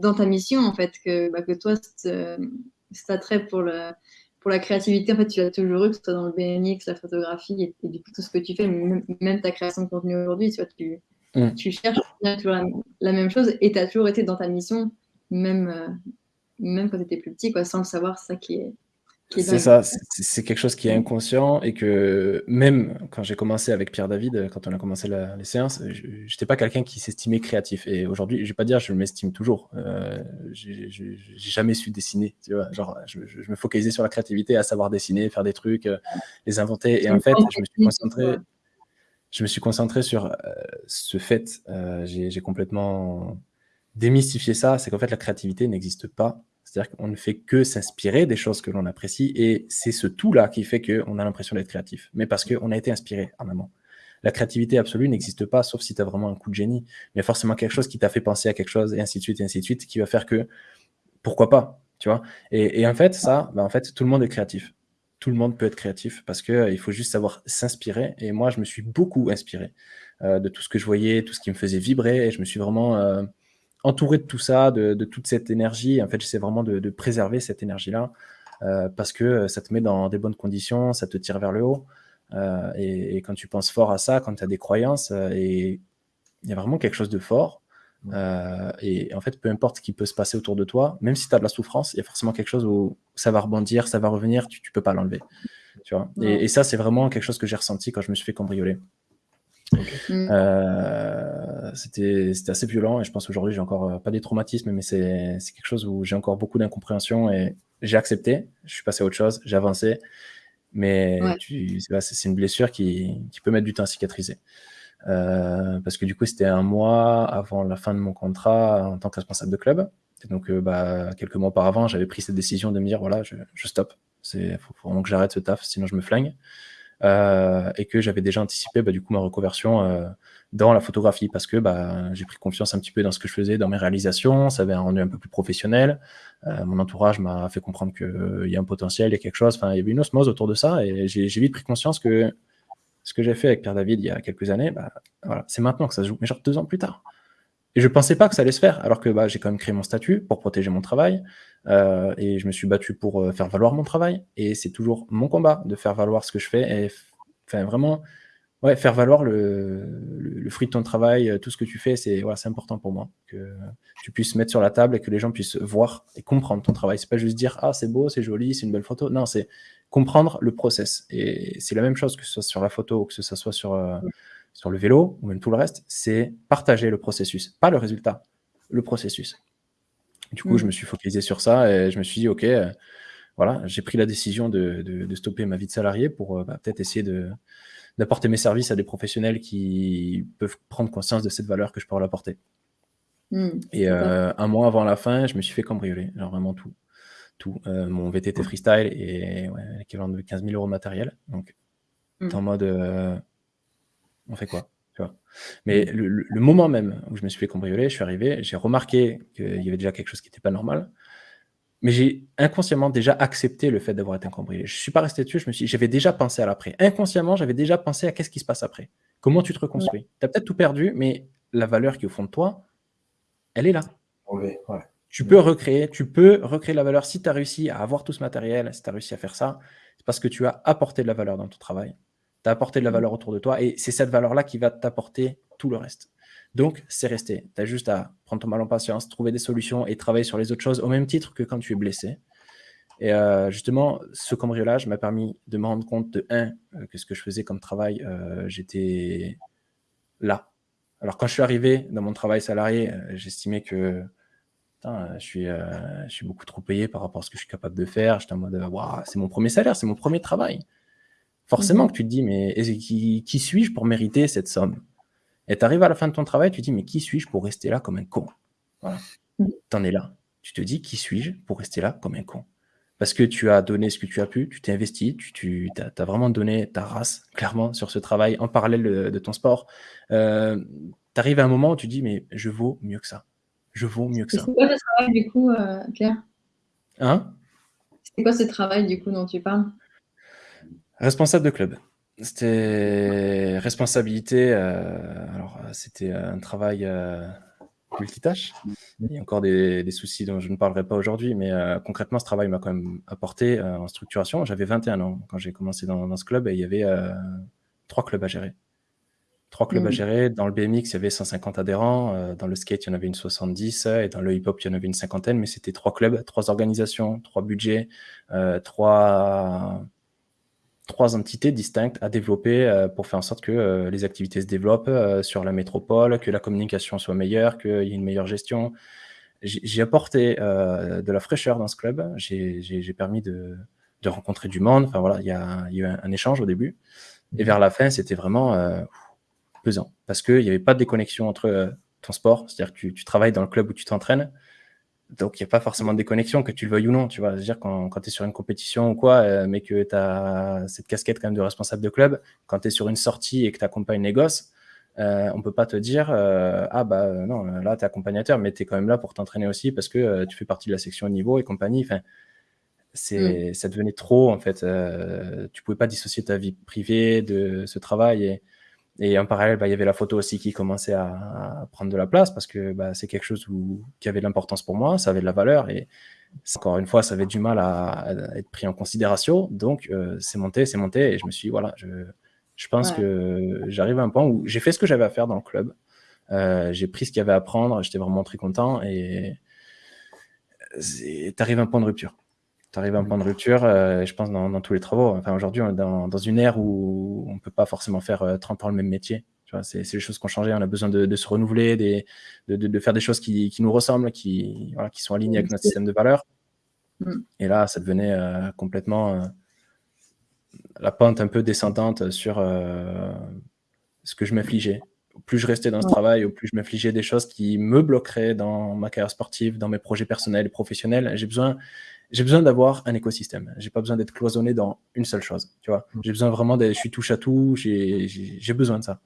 Dans ta mission, en fait, que, bah, que toi, cet attrait pour, le, pour la créativité, en fait, tu l'as toujours eu, que ce soit dans le BMX, la photographie, et, du coup, tout ce que tu fais, même, ta création de contenu aujourd'hui, tu vois, tu, mm. tu cherches toujours la, même chose et tu as toujours été dans ta mission, même. Euh, même quand tu étais plus petit, quoi, sans le savoir, c'est ça qui est, c'est ça, c'est quelque chose qui est inconscient et que même quand j'ai commencé avec Pierre David, quand on a commencé les séances, je n'étais pas quelqu'un qui s'estimait créatif. Et aujourd'hui, je vais pas dire je m'estime toujours. Euh, j'ai jamais su dessiner. Tu vois, genre, je, me focalisais sur la créativité, à savoir dessiner, faire des trucs, euh, les inventer. Et en fait, je me suis concentré, je me suis concentré sur euh, ce fait. Euh, j'ai complètement démystifié ça. C'est qu'en fait, la créativité n'existe pas c'est-à-dire qu'on ne fait que s'inspirer des choses que l'on apprécie et c'est ce tout-là qui fait qu'on a l'impression d'être créatif, mais parce qu'on a été inspiré en amont. La créativité absolue n'existe pas, sauf si tu as vraiment un coup de génie. A forcément quelque chose qui t'a fait penser à quelque chose, et ainsi de suite, et ainsi de suite, qui va faire que, pourquoi pas, tu vois? Et, en fait, ça, bah, en fait, tout le monde est créatif. Tout le monde peut être créatif parce qu'il euh, faut juste savoir s'inspirer. Et moi, je me suis beaucoup inspiré euh, de tout ce que je voyais, tout ce qui me faisait vibrer, et je me suis vraiment... Euh, entouré de tout ça, de, toute cette énergie. En fait, j'essaie vraiment de, préserver cette énergie-là euh, parce que ça te met dans des bonnes conditions, ça te tire vers le haut. Euh, et, quand tu penses fort à ça, quand tu as des croyances, euh, et il y a vraiment quelque chose de fort. et en fait, peu importe ce qui peut se passer autour de toi, même si tu as de la souffrance, il y a forcément quelque chose où ça va rebondir, ça va revenir, tu ne peux pas l'enlever. Tu vois? Et, et, ça, c'est vraiment quelque chose que j'ai ressenti quand je me suis fait cambrioler. Mm. Euh, c'était assez violent et je pense aujourd'hui j'ai encore euh, pas des traumatismes, mais c'est quelque chose où j'ai encore beaucoup d'incompréhension et j'ai accepté. Je suis passé à autre chose, j'ai avancé, mais c'est une blessure qui, qui, peut mettre du temps à cicatriser. Euh, parce que du coup, c'était un mois avant la fin de mon contrat en tant que responsable de club. Et donc, bah, quelques mois auparavant, j'avais pris cette décision de me dire voilà, je, je stoppe. Il faut, faut, vraiment que j'arrête ce taf, sinon je me flingue. Euh, et que j'avais déjà anticipé bah, du coup ma reconversion euh, dans la photographie parce que bah, j'ai pris confiance un petit peu dans ce que je faisais, dans mes réalisations, ça avait un rendu un peu plus professionnel. Euh, mon entourage m'a fait comprendre qu'il y a un potentiel, il y a quelque chose, enfin il y avait une osmose autour de ça et j'ai vite pris conscience que ce que j'ai fait avec Pierre David il y a quelques années, bah, voilà, c'est maintenant que ça se joue, mais genre deux ans plus tard. Et je pensais pas que ça allait se faire, alors que bah, j'ai quand même créé mon statut pour protéger mon travail, euh, et je me suis battu pour euh, faire valoir mon travail, et c'est toujours mon combat de faire valoir ce que je fais, et enfin vraiment, ouais, faire valoir le, le, fruit de ton travail, euh, tout ce que tu fais, c'est voilà, important pour moi, que tu puisses mettre sur la table et que les gens puissent voir et comprendre ton travail. C'est pas juste dire ah c'est beau, c'est joli, c'est une belle photo. Non, c'est comprendre le process. Et c'est la même chose que ce soit sur la photo ou que ce soit sur sur le vélo ou même tout le reste, c'est partager le processus, pas le résultat, le processus. Du coup, je mm. me suis focalisé sur ça et je me suis dit, OK, euh, voilà, j'ai pris la décision de, stopper ma vie de salarié pour euh, bah, peut-être essayer d'apporter mes services à des professionnels qui peuvent prendre conscience de cette valeur que je peux leur apporter. Mm, et euh, un mois avant la fin, je me suis fait cambrioler, genre vraiment tout. Tout. mon VTT freestyle et ouais, l'équivalent de 15 000 euros de matériel. Donc, mm. en mode on fait quoi? Mais mm. le, moment même où je me suis fait cambrioler, je suis arrivé, j'ai remarqué qu'il y avait déjà quelque chose qui n'était pas normal, mais j'ai inconsciemment déjà accepté le fait d'avoir été cambriolé. Je ne suis pas resté dessus, je me suis, j'avais déjà pensé à l'après. Inconsciemment, j'avais déjà pensé à qu'est-ce qui se passe après. Comment tu te reconstruis? Tu as peut-être tout perdu, mais la valeur qui est au fond de toi, elle est là. Tu peux recréer, tu peux recréer la valeur si tu as réussi à avoir tout ce matériel, si tu as réussi à faire ça, c'est parce que tu as apporté de la valeur dans ton travail tu as apporté de la mm. valeur autour de toi et c'est cette valeur-là qui va t'apporter tout le reste. Donc, c'est resté. Tu as juste à prendre ton mal en patience, trouver des solutions et travailler sur les autres choses au même titre que quand tu es blessé. Et euh, justement, ce cambriolage m'a permis de me rendre compte de, un, euh, que ce que je faisais comme travail, euh, j'étais là. Alors, quand je suis arrivé dans mon travail salarié, j'estimais que je, suis, je suis beaucoup trop payé par rapport à ce que je suis capable de faire. J'étais en mode, c'est mon premier salaire, c'est mon premier travail. Forcément mhm. que tu te dis, mais qui, qui suis-je pour mériter cette somme? Et tu arrives à la fin de ton travail, tu te dis, mais qui suis-je pour rester là comme un con? Voilà. Mhm. Tu en es là. Tu te dis, qui suis-je pour rester là comme un con? Parce que tu as donné ce que tu as pu, tu t'es investi, tu, tu as, vraiment donné ta race, clairement, sur ce travail, en parallèle de, ton sport. Euh, tu arrives à un moment où tu te dis, mais je vaux mieux que ça. Je vaux mieux que ça. C'est quoi ce travail, du coup, euh, Claire? Hein? C'est quoi ce travail, du coup, dont tu parles? Responsable de club. C'était responsabilité. Euh, alors, c'était un travail euh, multitâche. Il y a encore des, soucis dont je ne parlerai pas aujourd'hui, mais euh, concrètement, ce travail m'a quand même apporté en structuration. J'avais 21 ans quand j'ai commencé dans, ce club et il y avait trois clubs à gérer. Trois clubs à mm. gérer. Dans le BMX, il y avait 150 adhérents. Euh, dans le skate, il y en avait une 70. Et dans le hip-hop, il y en avait une cinquantaine. Mais c'était trois clubs, trois organisations, trois budgets, euh, trois, trois entités distinctes à développer euh, pour faire en sorte que les activités se développent sur la métropole, que la communication soit meilleure, qu'il y ait une meilleure gestion. J'ai apporté de la fraîcheur dans ce club. J'ai permis de, de, rencontrer du monde. Enfin voilà, il y a, il y a eu un, un, échange au début. Et vers la fin, c'était vraiment pesant parce qu'il n'y avait pas de déconnexion entre euh, ton sport, c'est-à-dire que tu, travailles dans le club où tu t'entraînes, donc il n'y a pas forcément de déconnexion, que tu le veuilles ou non, tu vois. dire quand, quand tu es sur une compétition ou quoi, euh, mais que tu as cette casquette quand même de responsable de club, quand tu es sur une sortie et que tu accompagnes les gosses, euh, on peut pas te dire ah bah non là tu es accompagnateur mais tu es quand même là pour t'entraîner aussi parce que tu fais partie de la section niveau et compagnie enfin c'est mm. ça devenait trop en fait tu pouvais pas dissocier ta vie privée de ce travail et et en parallèle, bah, il y avait la photo aussi qui commençait à, prendre de la place parce que bah, c'est quelque chose où, qui avait de l'importance pour moi, ça avait de la valeur et encore une fois, ça avait du mal à, être pris en considération. Donc, euh, c'est monté, c'est monté et je me suis dit, voilà, je, je pense que j'arrive à un point où j'ai fait ce que j'avais à faire dans le club. Euh, j'ai pris ce qu'il y avait à prendre, j'étais vraiment très content et tu arrives à un point de rupture tu arrives à un point de rupture, euh, je pense, dans, tous les travaux. Enfin, aujourd'hui, on est dans, une ère où on ne peut pas forcément faire 30 euh, ans le même métier. C'est les choses qui ont changé. On a besoin de, se renouveler, des, de, faire des choses qui, nous ressemblent, qui, qui sont alignées avec notre système de valeurs. Mm. Et là, ça devenait euh, complètement la pente un peu descendante sur ce que je m'infligeais. Plus je restais dans ce travail, au plus je m'infligeais des choses qui me bloqueraient dans ma carrière sportive, dans mes projets personnels et professionnels. J'ai besoin j'ai besoin d'avoir un écosystème. J'ai pas besoin d'être cloisonné dans une seule chose. Tu vois, mm. j'ai besoin vraiment d'être, je suis touche à tout. J'ai besoin de ça.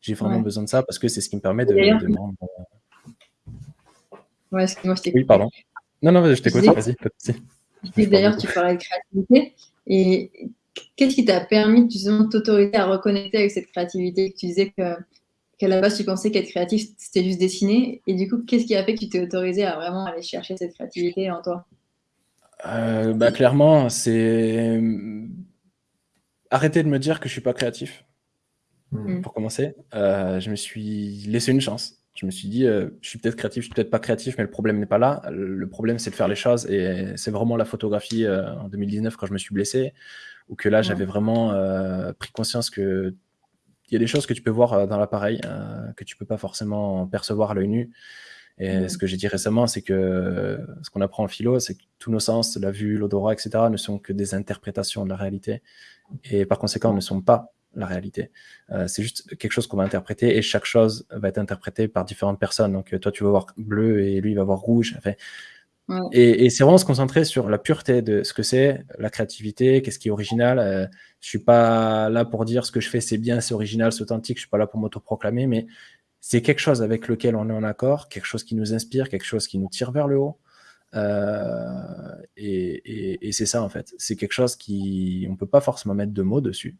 J'ai vraiment besoin de ça parce que c'est ce qui me permet de, de. Ouais, je t'écoute. Oui, pardon. Non, non, je t'écoute. Vas-y. D'ailleurs, tu parlais de créativité. Et qu'est-ce qui t'a permis justement de t'autoriser à reconnecter avec cette créativité? Tu disais que qu'à la base, tu pensais qu'être créatif, c'était juste dessiner. Et du coup, qu'est-ce qui a fait que tu t'es autorisé à vraiment aller chercher cette créativité en toi? Euh, bah, clairement, c'est arrêter de me dire que je suis pas créatif. Hmm. Pour commencer, euh, je me suis laissé une chance. Je me suis dit, euh, je suis peut-être créatif, je suis peut-être pas créatif, mais le problème n'est pas là. Le problème, c'est de faire les choses. Et c'est vraiment la photographie en 2019 quand je me suis blessé, ou que là, j'avais vraiment pris conscience que il y a des choses que tu peux voir dans l'appareil que tu peux pas forcément percevoir à l'œil nu. Et ce que j'ai dit récemment, c'est que ce qu'on apprend en philo, c'est que tous nos sens, la vue, l'odorat, etc., ne sont que des interprétations de la réalité. Et par conséquent, ne sont pas la réalité. Euh, c'est juste quelque chose qu'on va interpréter et chaque chose va être interprétée par différentes personnes. Donc, toi, tu vas voir bleu et lui, il va voir rouge. Enfin, Et, c'est vraiment se concentrer sur la pureté de ce que c'est, la créativité, qu'est-ce qui est original. Euh, je suis pas là pour dire ce que je fais, c'est bien, c'est original, c'est authentique. Je suis pas là pour m'autoproclamer, mais c'est quelque chose avec lequel on est en accord, quelque chose qui nous inspire, quelque chose qui nous tire vers le haut. Euh, et, c'est ça en fait. C'est quelque chose qui, on peut pas forcément mettre de mots dessus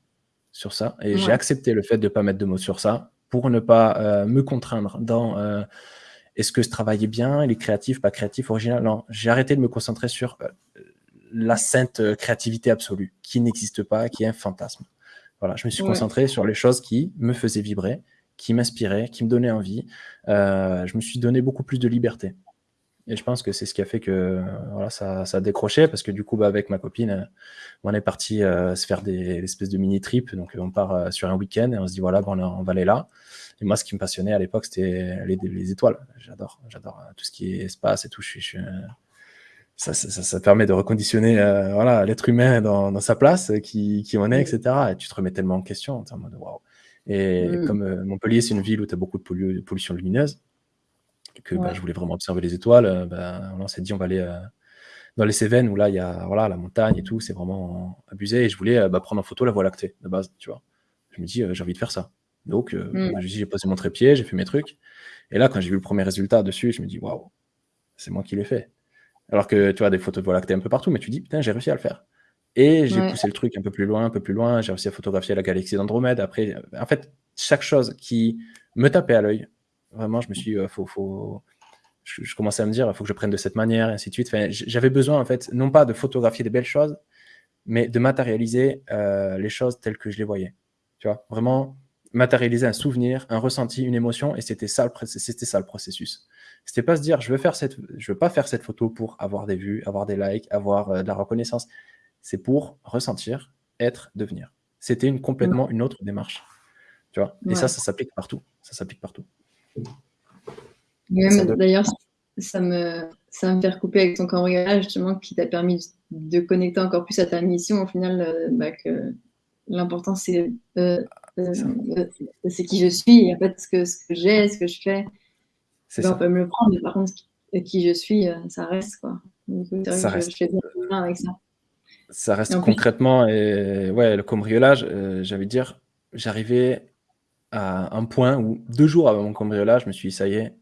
sur ça. Et j'ai accepté le fait de ne pas mettre de mots sur ça pour ne pas euh, me contraindre dans euh, est-ce que ce travail est bien, il est créatif, pas créatif, original? Non, j'ai arrêté de me concentrer sur la sainte créativité absolue qui n'existe pas, qui est un fantasme. Voilà, je me suis concentré sur les choses qui me faisaient vibrer qui m'inspirait, qui me donnait envie. Euh, je me suis donné beaucoup plus de liberté. Et je pense que c'est ce qui a fait que voilà, ça, ça a décroché, parce que du coup, bah, avec ma copine, euh, on est parti euh, se faire des espèces de mini-trips. Donc, on part sur un week-end et on se dit, voilà, bon, on va aller là. Et moi, ce qui me passionnait à l'époque, c'était les, les, étoiles. J'adore, j'adore tout ce qui est espace et tout. Je, je, ça, ça, ça, permet de reconditionner voilà l'être humain dans, dans, sa place, qui, qui on est, etc. Et tu te remets tellement en question, en mode waouh. Et mmh. comme euh, Montpellier, c'est une ville où tu as beaucoup de pollution lumineuse, que bah, je voulais vraiment observer les étoiles, euh, bah, on s'est dit on va aller euh, dans les Cévennes où là il y a voilà, la montagne et tout, c'est vraiment abusé. Et je voulais bah, prendre en photo la Voie lactée de base, tu vois. Je me dis j'ai envie de faire ça. Donc mmh. j'ai posé mon trépied, j'ai fait mes trucs. Et là, quand j'ai vu le premier résultat dessus, je me dis waouh, c'est moi qui l'ai fait. Alors que tu vois des photos de Voie lactée un peu partout, mais tu dis putain, j'ai réussi à le faire. Et j'ai poussé le truc un peu plus loin, un peu plus loin. J'ai réussi à photographier la galaxie d'Andromède. Après, en fait, chaque chose qui me tapait à l'œil, vraiment, je me suis dit, euh, faut, faut... Je, commençais à me dire, il faut que je prenne de cette manière, et ainsi de suite. Enfin, J'avais besoin, en fait, non pas de photographier des belles choses, mais de matérialiser euh, les choses telles que je les voyais. Tu vois, vraiment matérialiser un souvenir, un ressenti, une émotion, et c'était ça, c'était ça le processus. C'était pas se dire, je veux faire cette, je veux pas faire cette photo pour avoir des vues, avoir des likes, avoir euh, de la reconnaissance. C'est pour ressentir, être, devenir. C'était une complètement une autre démarche, tu vois? Et ça, ça s'applique partout. Ça s'applique partout. D'ailleurs, ça me, ça me fait recouper avec ton cambriolage justement qui t'a permis de connecter encore plus à ta mission. Au final, euh, bah, que l'important c'est euh, c'est qui je suis. Et en fait, ce que, ce que j'ai, ce que je fais, ben, on peut me le prendre, mais par contre, qui je suis, euh, ça reste. Quoi. ça reste. Je, fais bien avec ça. Ça reste concrètement. Et ouais, le cambriolage, euh, j'avais dire, j'arrivais à un point où deux jours avant mon cambriolage, je me suis dit, ça y est,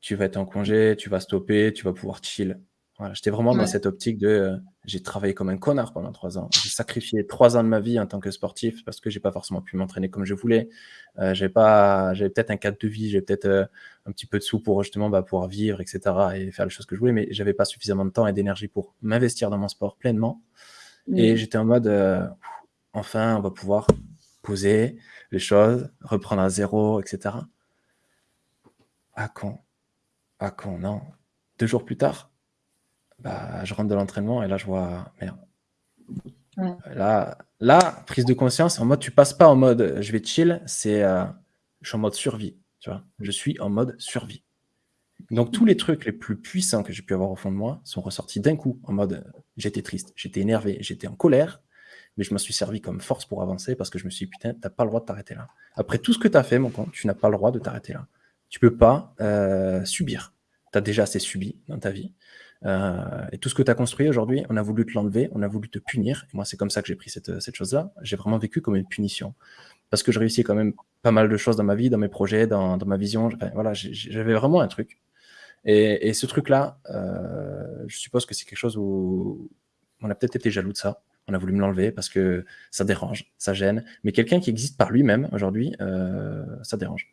tu vas être en congé, tu vas stopper, tu vas pouvoir chill. Voilà, J'étais vraiment dans cette optique de euh, j'ai travaillé comme un connard pendant trois ans. J'ai sacrifié trois ans de ma vie en tant que sportif parce que j'ai pas forcément pu m'entraîner comme je voulais. Euh, j'avais pas, j'avais peut-être un cadre de vie, j'avais peut-être euh, un petit peu de sous pour justement bah, pouvoir vivre, etc. et faire les choses que je voulais, mais j'avais pas suffisamment de temps et d'énergie pour m'investir dans mon sport pleinement. Et j'étais en mode enfin, on va pouvoir poser les choses, reprendre à zéro, etc. À quand? À quand? Non. Deux jours plus tard, bah, je rentre de l'entraînement et là, je vois, merde. Là, là, prise de conscience, en mode, tu passes pas en mode je vais chill, c'est euh, je suis en mode survie. Tu vois je suis en mode survie. Donc, tous les trucs les plus puissants que j'ai pu avoir au fond de moi sont ressortis d'un coup en mode j'étais triste, j'étais énervé, j'étais en colère, mais je m'en suis servi comme force pour avancer parce que je me suis dit putain, t'as pas le droit de t'arrêter là. Après tout ce que tu as fait, mon con, tu n'as pas le droit de t'arrêter là. Tu peux pas euh, subir. Tu as déjà assez subi dans ta vie. Euh, et tout ce que tu as construit aujourd'hui, on a voulu te l'enlever, on a voulu te punir. Et moi, c'est comme ça que j'ai pris cette, chose-là. J'ai vraiment vécu comme une punition. Parce que je réussis quand même pas mal de choses dans ma vie, dans mes projets, dans, ma vision. voilà, j'avais vraiment un truc. Et, et ce truc-là, euh, je suppose que c'est quelque chose où on a peut-être été jaloux de ça. On a voulu me l'enlever parce que ça dérange, ça gêne. Mais quelqu'un qui existe par lui-même aujourd'hui, euh, ça dérange.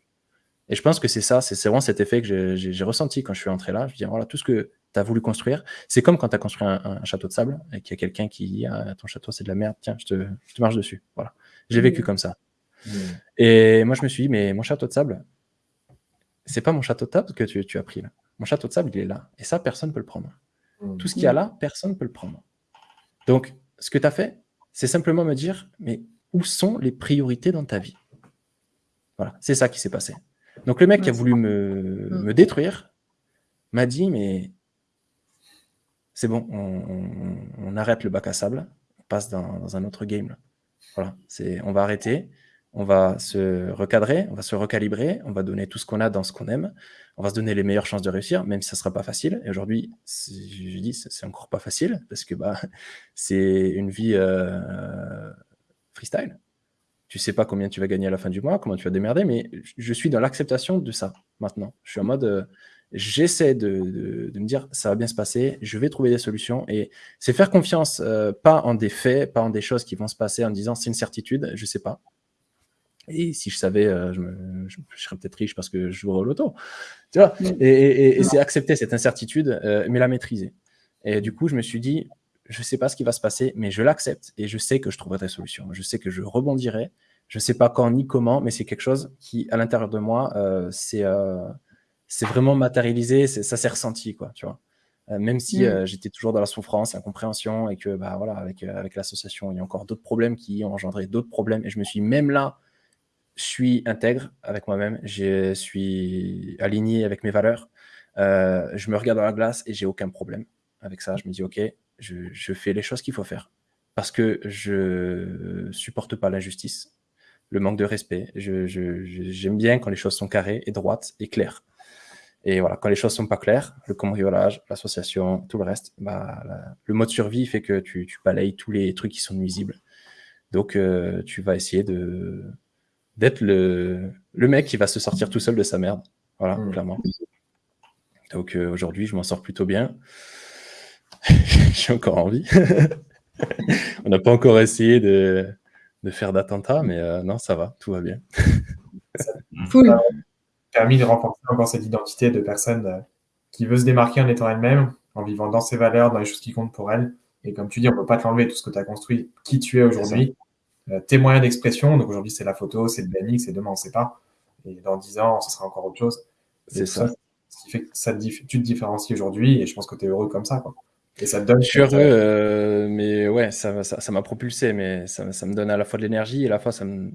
Et je pense que c'est ça, c'est vraiment cet effet que j'ai ressenti quand je suis entré là. Je dis, voilà, tout ce que tu as voulu construire, c'est comme quand tu as construit un, château de sable et qu'il y a quelqu'un qui dit, ah, ton château c'est de la merde, tiens, je te, je te marche dessus. Voilà. J'ai vécu mmh. comme ça. Mmh. Et moi, je me suis dit, mais mon château de sable, c'est pas mon château de sable que tu, tu, as pris là. Mon château de sable, il est là. Et ça, personne ne peut le prendre. Mmh. Tout ce qu'il y a là, personne ne peut le prendre. Donc, ce que tu as fait, c'est simplement me dire, mais où sont les priorités dans ta vie? Voilà, c'est ça qui s'est passé. Donc le mec qui a voulu me, me détruire m'a dit, mais c'est bon, on, arrête le bac à sable, on passe dans, un autre game. Voilà, c'est, on va arrêter, on va se recadrer, on va se recalibrer, on va donner tout ce qu'on a dans ce qu'on aime, on va se donner les meilleures chances de réussir, même si ça ne sera pas facile. Et aujourd'hui, je dis, c'est encore pas facile, parce que bah, c'est une vie euh, freestyle tu sais pas combien tu vas gagner à la fin du mois, comment tu vas démerder, mais je suis dans l'acceptation de ça maintenant. Je suis en mode, euh, j'essaie de, me dire, ça va bien se passer, je vais trouver des solutions, et c'est faire confiance, euh, pas en des faits, pas en des choses qui vont se passer en disant, c'est une certitude, je sais pas. Et si je savais, euh, je, serais peut-être riche parce que je joue au loto. Tu vois? Et, c'est accepter cette incertitude, mais la maîtriser. Et du coup, je me suis dit, je ne sais pas ce qui va se passer, mais je l'accepte et je sais que je trouverai des solutions. Je sais que je rebondirai. Je ne sais pas quand ni comment, mais c'est quelque chose qui, à l'intérieur de moi, euh, euh, c'est vraiment matérialisé, ça s'est ressenti, quoi, tu vois. Euh, même si mm. j'étais toujours dans la souffrance, l'incompréhension, et que bah, voilà, avec, avec l'association, il y a encore d'autres problèmes qui ont engendré d'autres problèmes. Et je me suis, même là, je suis intègre avec moi-même, je suis aligné avec mes valeurs. je me regarde dans la glace et j'ai aucun problème avec ça. Je me dis, OK, je, fais les choses qu'il faut faire. Parce que je supporte pas l'injustice, le manque de respect. J'aime bien quand les choses sont carrées et droites et claires. Et voilà, quand les choses sont pas claires, le cambriolage, l'association, tout le reste, bah, le mode survie fait que tu, tu, balayes tous les trucs qui sont nuisibles. Donc, euh, tu vas essayer de d'être le, le mec qui va se sortir tout seul de sa merde. Voilà, mmh. clairement. Donc, euh, aujourd'hui, je m'en sors plutôt bien. j'ai encore envie. On n'a pas encore essayé de, de faire d'attentat, mais euh, non, ça va, tout va bien. Ça a permis de renforcer encore cette identité de personne euh, qui veut se démarquer en étant elle-même, en vivant dans ses valeurs, dans les choses qui comptent pour elle. Et comme tu dis, on ne peut pas te l'enlever, tout ce que tu as construit, qui tu es aujourd'hui. tes moyens d'expression. Donc aujourd'hui, c'est la photo, c'est le BMX, et demain, on ne sait pas. Et dans 10 ans, ce sera encore autre chose. C'est ça. Ce qui fait que ça tu te différencies aujourd'hui, et je pense que tu es heureux comme ça. Quoi. Et ça te donne. Je suis heureux, mais ouais, ça m'a ça, propulsé, mais ça, ça, me donne à la fois de l'énergie et à la fois ça me,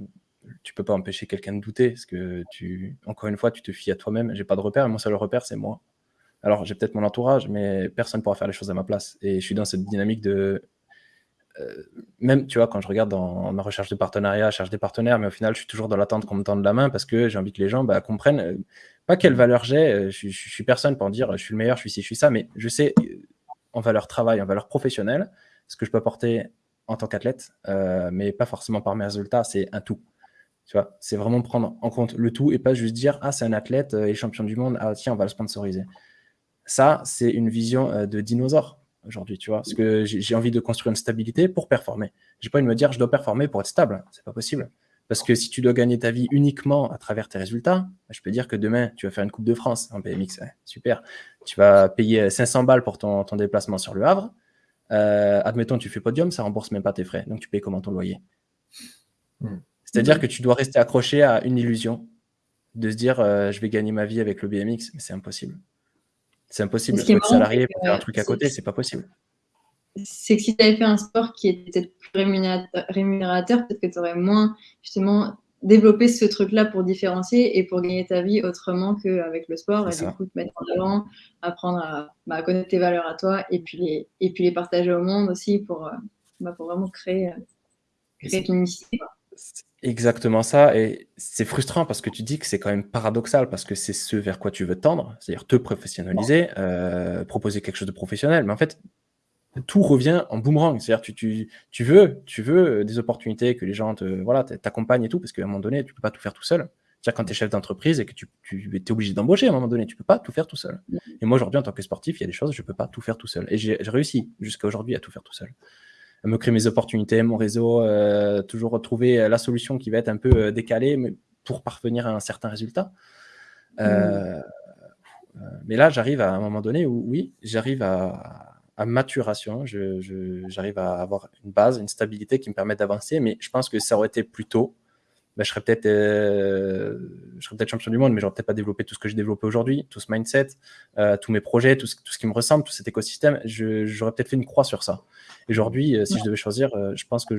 tu peux pas empêcher quelqu'un de douter, parce que tu, encore une fois, tu te fies à toi-même. J'ai pas de repère, mon seul repère, c'est moi. Alors, j'ai peut-être mon entourage, mais personne ne pourra faire les choses à ma place. Et je suis dans cette dynamique de. Euh, même, tu vois, quand je regarde dans ma recherche de partenariat, je cherche des partenaires, mais au final, je suis toujours dans l'attente qu'on me tende la main parce que j'ai envie que les gens bah, comprennent euh, pas quelle valeur j'ai. Euh, je, je, suis personne pour dire je suis le meilleur, je suis ci, je suis ça, mais je sais en valeur travail, en valeur professionnelle, ce que je peux apporter en tant qu'athlète, mais pas forcément par mes résultats, c'est un tout. Tu vois, c'est vraiment prendre en compte le tout et pas juste dire ah c'est un athlète et champion du monde, ah tiens on va le sponsoriser. Ça c'est une vision euh, de dinosaure aujourd'hui, tu vois, parce que j'ai envie de construire une stabilité pour performer. J'ai pas envie de me dire je dois performer pour être stable, c'est pas possible. Parce que si tu dois gagner ta vie uniquement à travers tes résultats, bah, je peux dire que demain, tu vas faire une Coupe de France en BMX. super. Tu vas payer 500 balles pour ton, ton déplacement sur le Havre. Euh, admettons, tu fais podium, ça rembourse même pas tes frais. Donc, tu payes comment ton loyer? Hmm. C'est-à-dire mhm. que tu dois rester accroché à une illusion de se dire euh, je vais gagner ma vie avec le BMX, mais c'est impossible. C'est impossible. Être salarié pour faire un truc à côté, c'est pas possible. C'est que si tu avais fait un sport qui était plus rémunérateur, peut-être que tu aurais moins justement développé ce truc-là pour différencier et pour gagner ta vie autrement qu'avec le sport et du coup te mettre en avant, apprendre à, bah, connaître tes valeurs à toi et puis les, et puis les partager au monde aussi pour, euh, bah, pour vraiment créer, euh, créer ton unicité. Exactement ça. Et c'est frustrant parce que tu dis que c'est quand même paradoxal parce que c'est ce vers quoi tu veux tendre, c'est-à-dire te professionnaliser, euh, proposer quelque chose de professionnel. Mais en fait, tout revient en boomerang. C'est-à-dire tu, tu, tu, veux, tu veux des opportunités que les gens te, voilà, t'accompagnent et tout parce qu'à un moment donné, tu peux pas tout faire tout seul. C'est-à-dire quand tu es chef d'entreprise et que tu, tu es obligé d'embaucher à un moment donné, tu peux pas tout faire tout seul. Et moi aujourd'hui, en tant que sportif, il y a des choses, je peux pas tout faire tout seul. Et j'ai réussi jusqu'à aujourd'hui à tout faire tout seul me créer mes opportunités, mon réseau, euh, toujours retrouver la solution qui va être un peu euh, décalée mais pour parvenir à un certain résultat. Euh, mmh. mais là, j'arrive à un moment donné où, oui, j'arrive à, à, maturation, j'arrive à avoir une base, une stabilité qui me permet d'avancer, mais je pense que ça aurait été plus tôt. Ben, je serais peut-être je serais peut-être champion du monde, mais j'aurais peut-être pas développé tout ce que j'ai développé aujourd'hui, tout ce mindset, tous mes projets, tout ce, tout ce, qui me ressemble, tout cet écosystème. J'aurais peut-être fait une croix sur ça. Aujourd'hui, euh, si je devais choisir, euh, je pense que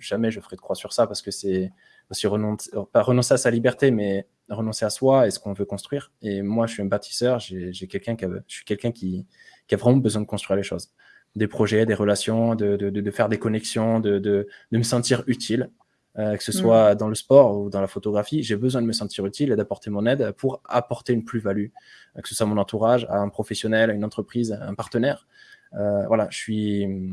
jamais je ferais de croix sur ça parce que c'est aussi renoncer, euh, pas renoncer à sa liberté, mais renoncer à soi et ce qu'on veut construire. Et moi, je suis un bâtisseur, j'ai quelqu'un qui je suis quelqu'un qui, qui, a vraiment besoin de construire les choses. Des projets, des relations, de, de, de faire des connexions, de, de, me sentir utile. que ce soit dans le sport ou dans la photographie, j'ai besoin de me sentir utile et d'apporter mon aide pour apporter une plus-value, que ce soit mon entourage, à un professionnel, à une entreprise, à un partenaire. voilà, je suis,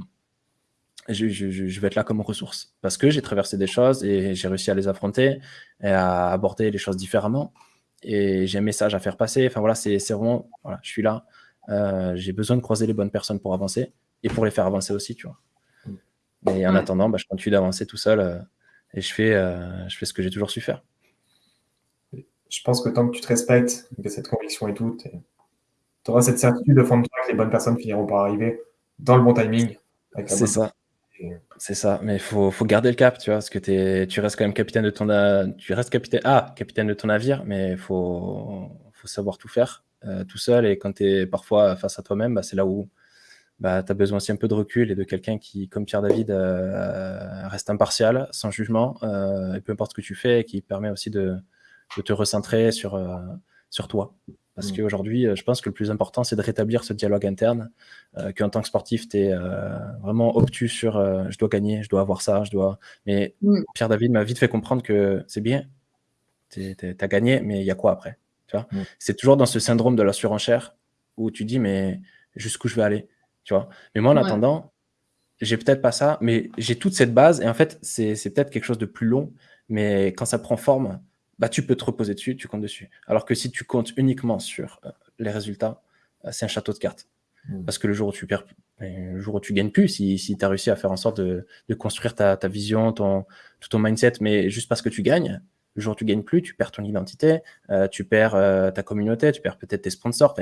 je, vais être là comme ressource parce que j'ai traversé des choses et j'ai réussi à les affronter et à aborder les choses différemment. Et j'ai un message à faire passer. Enfin voilà, c'est vraiment, voilà, je suis là. Euh, j'ai besoin de croiser les bonnes personnes pour avancer et pour les faire avancer aussi, tu vois. Et en attendant, bah, je continue d'avancer tout seul euh, et je fais, euh, je fais ce que j'ai toujours su faire. Je pense que tant que tu te respectes, que cette conviction et tout, tu auras cette certitude au fond de toi que les bonnes personnes finiront par arriver dans le bon timing. C'est ça. C'est ça, mais il faut, faut, garder le cap, tu vois, parce que es, tu restes quand même capitaine de ton, tu restes capitaine, ah, capitaine de ton navire, mais il faut, faut savoir tout faire tout seul. Et quand tu es parfois face à toi-même, bah, c'est là où bah, tu as besoin aussi un peu de recul et de quelqu'un qui, comme Pierre David, euh, reste impartial, sans jugement, euh, et peu importe ce que tu fais, et qui permet aussi de, de te recentrer sur, sur toi. Parce mm. qu'aujourd'hui, euh, je pense que le plus important, c'est de rétablir ce dialogue interne, euh, qu'en tant que sportif, tu es euh, vraiment obtus sur je dois gagner, je dois avoir ça, je dois. Mais mm. Pierre David m'a vite fait comprendre que c'est bien, tu as gagné, mais il y a quoi après? Tu vois mm. C'est toujours dans ce syndrome de la surenchère où tu dis, mais jusqu'où je vais aller tu vois Mais moi, en attendant, j'ai peut-être pas ça, mais j'ai toute cette base, et en fait, c'est peut-être quelque chose de plus long, mais quand ça prend forme, bah, tu peux te reposer dessus, tu comptes dessus. Alors que si tu comptes uniquement sur euh, les résultats, euh, c'est un château de cartes. Hmm. Parce que le jour où tu perds, le jour où tu gagnes plus, si, si tu as réussi à faire en sorte de, de construire ta, ta, vision, ton, tout ton mindset, mais juste parce que tu gagnes, le jour où tu gagnes plus, tu perds ton identité, euh, tu perds ta communauté, tu perds peut-être tes sponsors,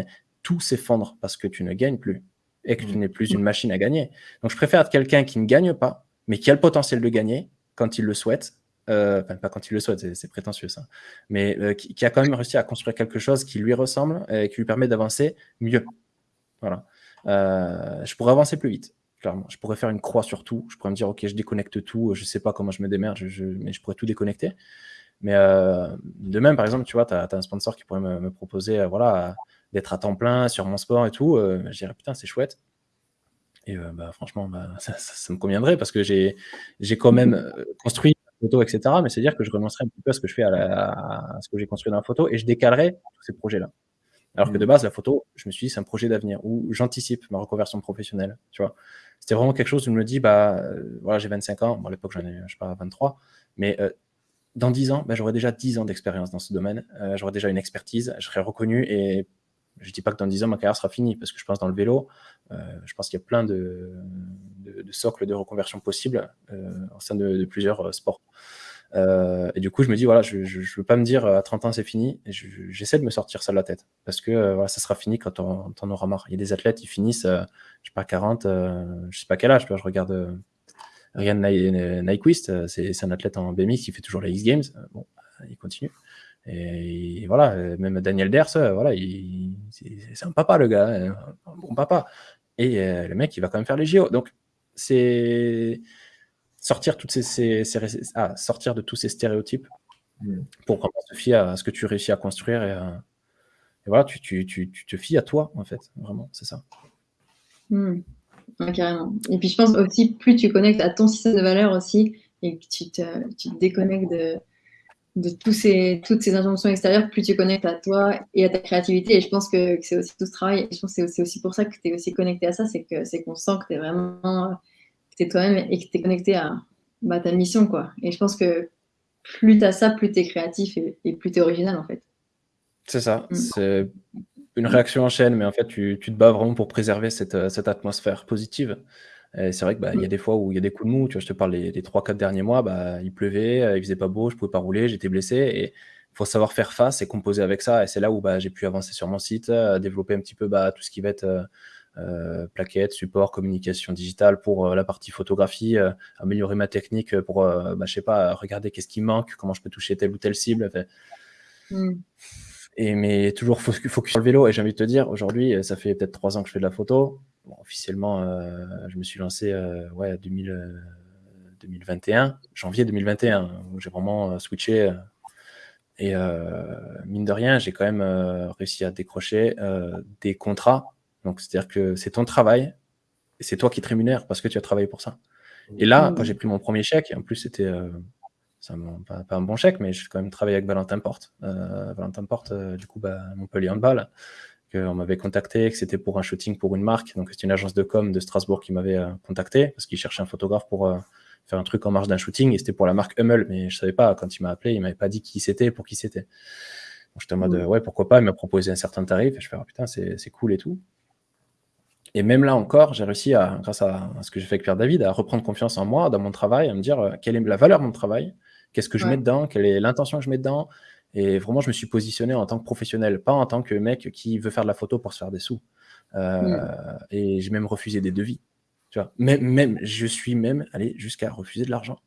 tout s'effondre parce que tu ne gagnes plus et que tu hmm. n'es plus une machine à gagner. Donc je préfère être quelqu'un qui ne gagne pas, mais qui a le potentiel de gagner, quand il le souhaite, euh, enfin pas quand il le souhaite, c'est prétentieux ça, mais euh, qui, a quand même réussi à construire quelque chose qui lui ressemble et qui lui permet d'avancer mieux. Voilà. Euh, je pourrais avancer plus vite, clairement. Je pourrais faire une croix sur tout. Je pourrais me dire, ok, je déconnecte tout, je sais pas comment je me démerde, mais je pourrais tout déconnecter. Mais de même, par exemple, tu vois, tu as, un sponsor qui pourrait me, proposer voilà, d'être à temps plein sur mon sport et tout. je dirais, putain, c'est chouette. Et bah, franchement, bah, ça, ça, me conviendrait parce que j'ai quand même construit photo, etc. Mais c'est dire que je renoncerai un petit peu à ce que je fais à, ce que j'ai construit dans la photo et je décalerai tous ces projets-là. Alors que de mmh. base, la photo, je me suis dit, c'est un projet d'avenir où j'anticipe ma reconversion professionnelle. Tu vois, c'était vraiment quelque chose où je me dis, bah, euh, voilà, j'ai 25 ans. Bon, à l'époque, j'en ai, je sais pas, 23. Mais euh, dans 10 ans, bah, j'aurai déjà 10 ans d'expérience dans ce domaine. Euh, j'aurai déjà une expertise. Je serai reconnu et je dis pas que dans 10 ans, ma carrière sera finie parce que je pense dans le vélo, je pense qu'il y a plein de, de, socles de reconversion possibles au sein de plusieurs sports. Euh, et du coup, je me dis, voilà, je ne veux pas me dire à 30 ans c'est fini. J'essaie de me sortir ça de la tête. Parce que euh, voilà, ça sera fini quand on, en aura marre. Il y a des athlètes, ils finissent, euh, je sais pas, 40, je sais pas quel âge. Je regarde Ryan Nyquist, c'est un athlète en BMX qui fait toujours les X Games. bon, il continue. Et, voilà, même Daniel Ders, voilà, c'est un papa le gars, hein, un bon papa. Et le mec, il va quand même faire les JO. Donc, c'est sortir, toutes ces, ah, sortir de tous ces stéréotypes mm. pour vraiment te fier à ce que tu réussis à construire. Et, euh, voilà, tu, tu, tu, tu, te fies à toi, en fait. Vraiment, c'est ça. Mm. carrément. Et puis je pense aussi, plus tu connectes à ton système de valeurs aussi, et que tu te, tu te déconnectes de, de tous ces, toutes ces injonctions extérieures, plus tu connectes à toi et à ta créativité. Et je pense que, c'est aussi tout ce travail. Et je pense que c'est aussi, pour ça que tu es aussi connecté à ça, c'est qu'on sent que tu es vraiment es toi-même et que tu es connecté à bah, ta mission. quoi. Et je pense que plus tu as ça, plus tu es créatif et, plus tu es original en fait. C'est ça. Mm. C'est une réaction en chaîne, mais en fait, tu, tu te bats vraiment pour préserver cette, cette atmosphère positive. C'est vrai qu'il bah, y a des fois où il y a des coups de mou. Tu vois, je te parle des, 3-4 derniers mois, bah, il pleuvait, euh, il faisait pas beau, je pouvais pas rouler, j'étais blessé. Et il faut savoir faire face et composer avec ça. Et c'est là où bah, j'ai pu avancer sur mon site, euh, développer un petit peu bah, tout ce qui va être euh, euh, plaquettes, support, communication digitale pour euh, la partie photographie, euh, améliorer ma technique pour, bah, je sais pas, regarder qu'est-ce qui manque, comment je peux toucher telle ou telle cible. Mm. Et mais toujours focus sur le vélo. Et j'ai envie de te dire, aujourd'hui, ça fait peut-être trois ans que je fais de la photo. officiellement, je me suis lancé ouais, 2000, 2021, janvier 2021, où j'ai vraiment switché. et mine de rien, j'ai quand même réussi à décrocher des contrats donc, c'est-à-dire que c'est ton travail c'est toi qui te rémunères parce que tu as travaillé pour ça. Et là, quand j'ai pris mon premier chèque, et en plus, c'était euh, pas, un bon chèque, mais j'ai quand même travaillé avec Valentin Porte. Euh, Valentin Porte, euh, du coup, bah, Montpellier Handball, qu'on m'avait contacté, que c'était pour un shooting pour une marque. Donc, c'est une agence de com de Strasbourg qui m'avait contacté parce qu'il cherchait un photographe pour faire un truc en marge d'un shooting et c'était pour la marque Hummel. Mais je savais pas, quand il m'a appelé, il m'avait pas dit qui c'était, pour qui c'était. J'étais en mode, ouais, pourquoi pas, il m'a proposé un certain tarif. Et je fais, oh, putain, c'est cool et tout. Et même là encore, j'ai réussi, à, grâce à, ce que j'ai fait avec Pierre David, à reprendre confiance en moi, dans mon travail, à me dire euh, quelle est la valeur de mon travail, qu'est-ce que je mets dedans, quelle est l'intention que je mets dedans. Et vraiment, je me suis positionné en tant que professionnel, pas en tant que mec qui veut faire de la photo pour se faire des sous. Euh, mm. Et j'ai même refusé des devis. Tu vois, même, même, je suis même allé jusqu'à refuser de l'argent.